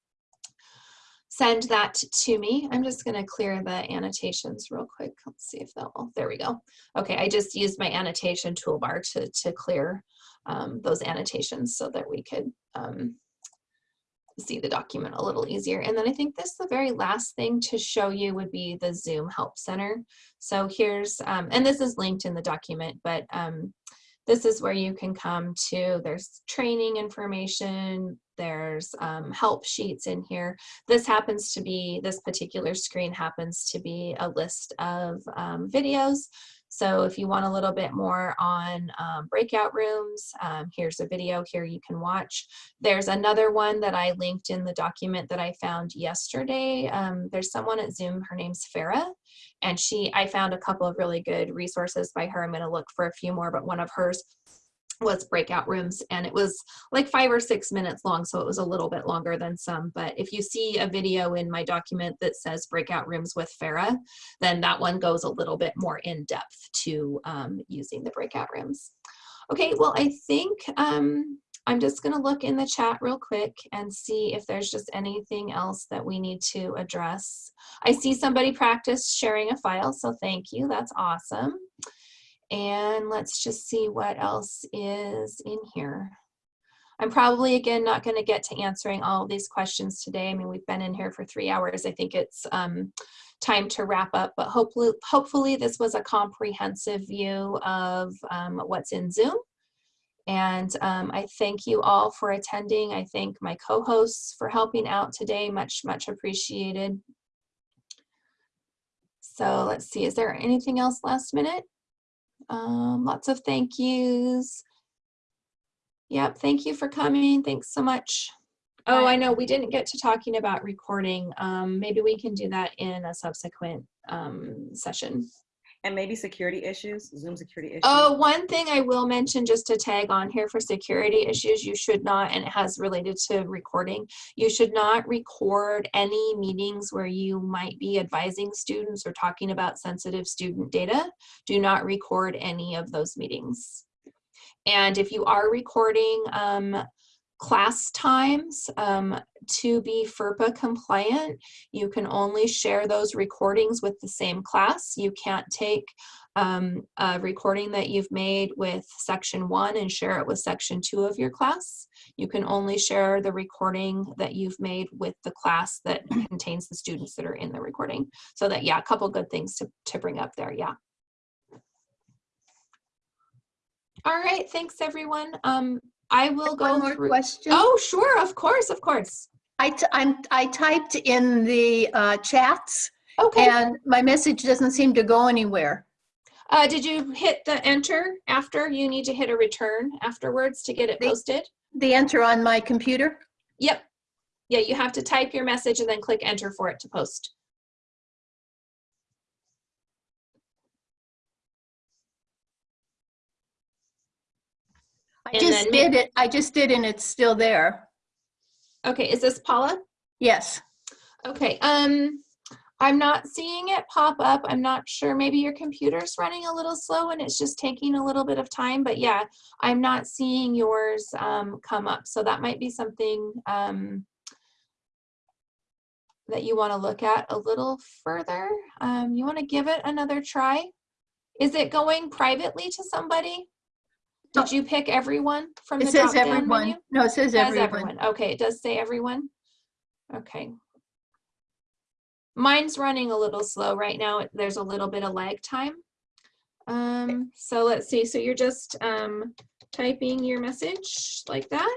send that to me. I'm just gonna clear the annotations real quick. Let's see if that will, there we go. Okay, I just used my annotation toolbar to, to clear um, those annotations so that we could um, see the document a little easier. And then I think this the very last thing to show you would be the Zoom Help Center. So here's, um, and this is linked in the document, but um, this is where you can come to, there's training information, there's um, help sheets in here. This happens to be, this particular screen happens to be a list of um, videos. So if you want a little bit more on um, breakout rooms, um, here's a video here you can watch. There's another one that I linked in the document that I found yesterday. Um, there's someone at Zoom, her name's Farah, and she, I found a couple of really good resources by her. I'm gonna look for a few more, but one of hers was breakout rooms and it was like five or six minutes long so it was a little bit longer than some but if you see a video in my document that says breakout rooms with Farah then that one goes a little bit more in depth to um, using the breakout rooms. Okay well I think um, I'm just gonna look in the chat real quick and see if there's just anything else that we need to address. I see somebody practice sharing a file so thank you that's awesome and let's just see what else is in here. I'm probably, again, not going to get to answering all these questions today. I mean, we've been in here for three hours. I think it's um, time to wrap up, but hopefully, hopefully this was a comprehensive view of um, what's in Zoom. And um, I thank you all for attending. I thank my co-hosts for helping out today. Much, much appreciated. So let's see, is there anything else last minute? Um, lots of thank yous. Yep, thank you for coming. Thanks so much. Oh, I know we didn't get to talking about recording. Um, maybe we can do that in a subsequent um, session. And maybe security issues, Zoom security issues. Oh, one thing I will mention just to tag on here for security issues, you should not, and it has related to recording, you should not record any meetings where you might be advising students or talking about sensitive student data. Do not record any of those meetings. And if you are recording um, class times um, to be FERPA compliant, you can only share those recordings with the same class. You can't take um, a recording that you've made with section one and share it with section two of your class. You can only share the recording that you've made with the class that contains the students that are in the recording. So that, yeah, a couple good things to, to bring up there, yeah. All right, thanks everyone. Um, I will go One more through- question. Oh, sure, of course, of course. I, t- I'm, I typed in the uh, chats. Okay. And my message doesn't seem to go anywhere. Uh, did you hit the enter after? You need to hit a return afterwards to get it posted? The enter on my computer? Yep. Yeah, you have to type your message and then click enter for it to post. I just did it. I just did and it's still there. Okay, is this Paula? Yes. Okay, um, I'm not seeing it pop up. I'm not sure. Maybe your computer's running a little slow and it's just taking a little bit of time. But yeah, I'm not seeing yours um, come up. So that might be something um, that you want to look at a little further. Um, you want to give it another try. Is it going privately to somebody? Did you pick everyone from It the says everyone. menu? No, it says everyone. everyone. Okay, it does say everyone. Okay. Mine's running a little slow right now. There's a little bit of lag time. Um, so let's see. So you're just um, typing your message like that,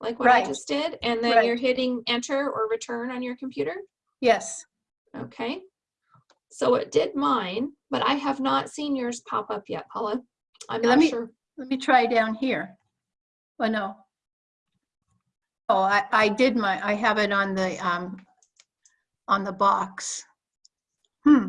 like what I just did, and then Right. you're hitting enter or return on your computer. Yes. Okay. So it did mine, but I have not seen yours pop up yet, Paula. I'm Let not me, sure. Let me try down here. Oh, no. Oh, I, I did my, I have it on the, um, on the box. Hmm.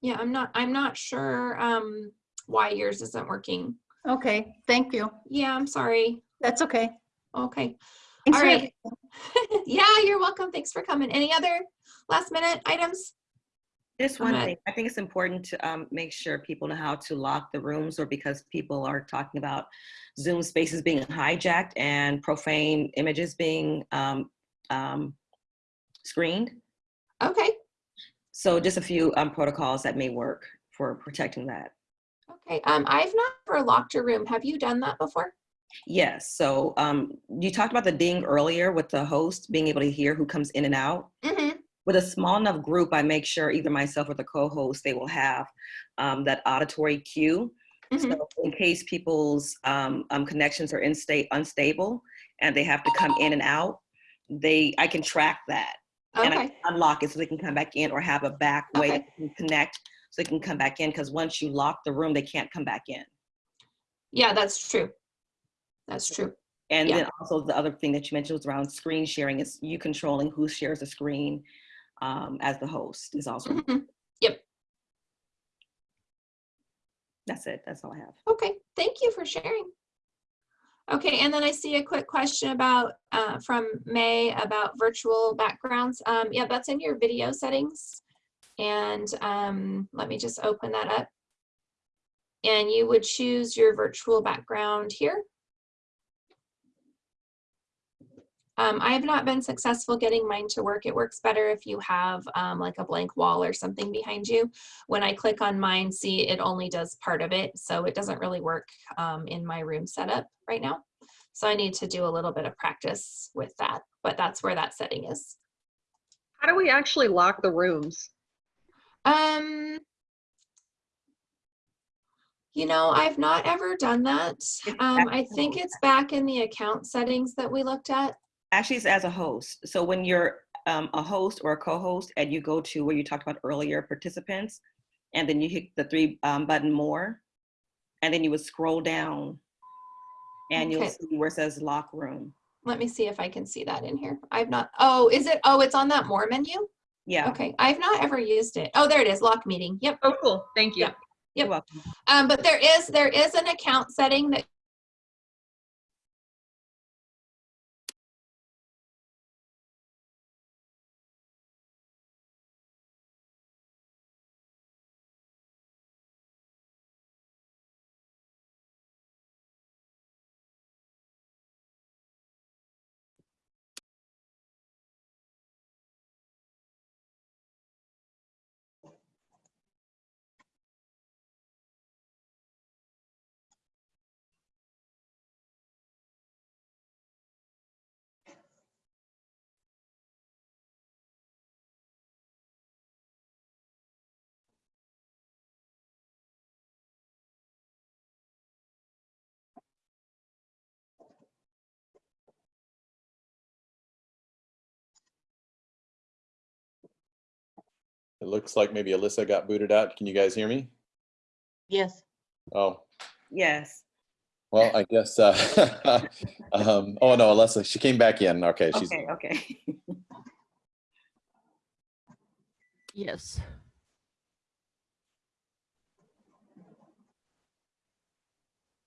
Yeah, I'm not, I'm not sure um, why yours isn't working. Okay, thank you. Yeah, I'm sorry. That's okay. Okay. Thanks All right. (laughs) yeah, you're welcome. Thanks for coming. Any other last minute items? Just one thing, I think it's important to um, make sure people know how to lock the rooms or because people are talking about Zoom spaces being hijacked and profane images being um, um, screened. Okay. So just a few um, protocols that may work for protecting that. Okay. Um, I've never locked a room. Have you done that before? Yes, so um, you talked about the ding earlier with the host being able to hear who comes in and out. Mm-hmm. With a small enough group, I make sure either myself or the co-host, they will have um, that auditory cue. So in case people's um, um, connections are in state unstable and they have to come in and out, they I can track that and I can unlock it so they can come back in or have a back way they can connect so they can come back in because once you lock the room, they can't come back in. Yeah, that's true. That's true. And Yeah. then also the other thing that you mentioned was around screen sharing is you controlling who shares the screen um, as the host is also. Mm-hmm. Yep. That's it. That's all I have. Okay, thank you for sharing. Okay, and then I see a quick question about, uh, from May about virtual backgrounds. Um, yeah, that's in your video settings. And um, let me just open that up. And you would choose your virtual background here. Um, I have not been successful getting mine to work. It works better if you have um, like a blank wall or something behind you. When I click on mine, see it only does part of it. So it doesn't really work um, in my room setup right now. So I need to do a little bit of practice with that, but that's where that setting is. How do we actually lock the rooms? Um, you know, I've not ever done that. Um, I think it's back in the account settings that we looked at. Actually, it's as a host. So when you're um, a host or a co-host and you go to where you talked about earlier, participants, and then you hit the three um, button more, and then you would scroll down and you'll see where it says lock room. Let me see if I can see that in here. I've not, oh, is it, oh, it's on that more menu? Yeah. Okay, I've not ever used it. Oh, there it is, lock meeting. Yep. Oh, cool. Thank you. Yep. Yep. Um, but there is, there is an account setting that looks like maybe Alyssa got booted out. Can you guys hear me? Yes. Oh, Yes. well, I guess, uh, (laughs) um, oh no, Alyssa, she came back in. Okay, she's, Okay, okay. (laughs) Yes.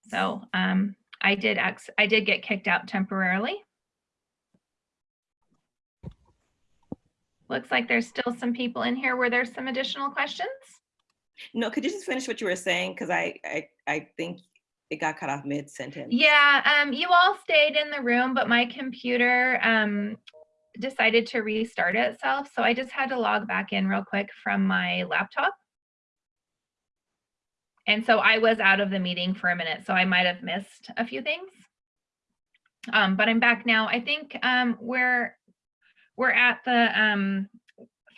So um, I did ex I did get kicked out temporarily. Looks like there's still some people in here. Were there some additional questions? No, could you just finish what you were saying? Because I, I, I think it got cut off mid-sentence. Yeah, um, you all stayed in the room, but my computer um, decided to restart itself. So I just had to log back in real quick from my laptop. And so I was out of the meeting for a minute, so I might have missed a few things. Um, but I'm back now. I think um, we're we're at the um,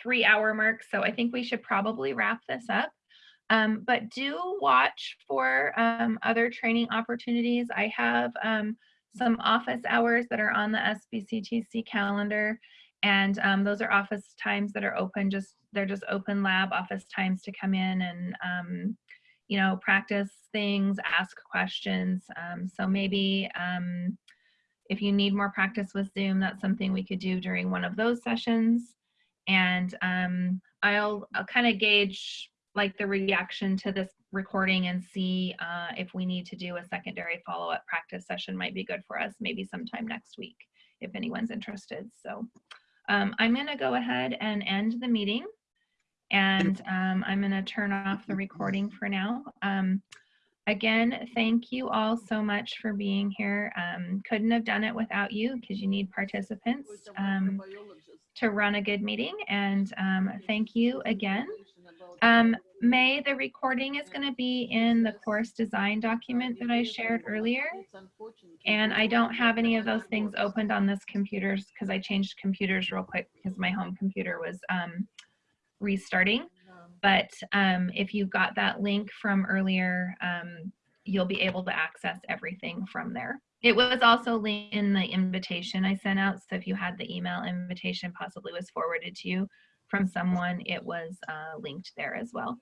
three hour mark, so I think we should probably wrap this up. Um, but do watch for um, other training opportunities. I have um, some office hours that are on the SBCTC calendar, and um, those are office times that are open. Just they're just open lab office times to come in and um, you know practice things, ask questions. So maybe if you need more practice with Zoom, that's something we could do during one of those sessions. And um, I'll, I'll kind of gauge like the reaction to this recording and see uh, if we need to do a secondary follow-up practice session might be good for us maybe sometime next week if anyone's interested. So um, I'm going to go ahead and end the meeting and um, I'm going to turn off the recording for now. Um, again, thank you all so much for being here. Um, couldn't have done it without you because you need participants um, to run a good meeting. And um, thank you again. Um, May, the recording is going to be in the course design document that I shared earlier. And I don't have any of those things opened on this computer because I changed computers real quick because my home computer was um, restarting. But um, if you got that link from earlier, um, you'll be able to access everything from there. It was also linked in the invitation I sent out. So if you had the email invitation possibly was forwarded to you from someone, it was uh, linked there as well.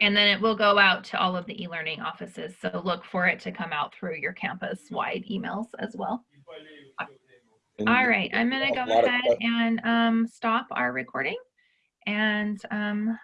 And then it will go out to all of the e-learning offices. So look for it to come out through your campus-wide emails as well. And All right, I'm gonna go ahead and um, stop our recording. And um,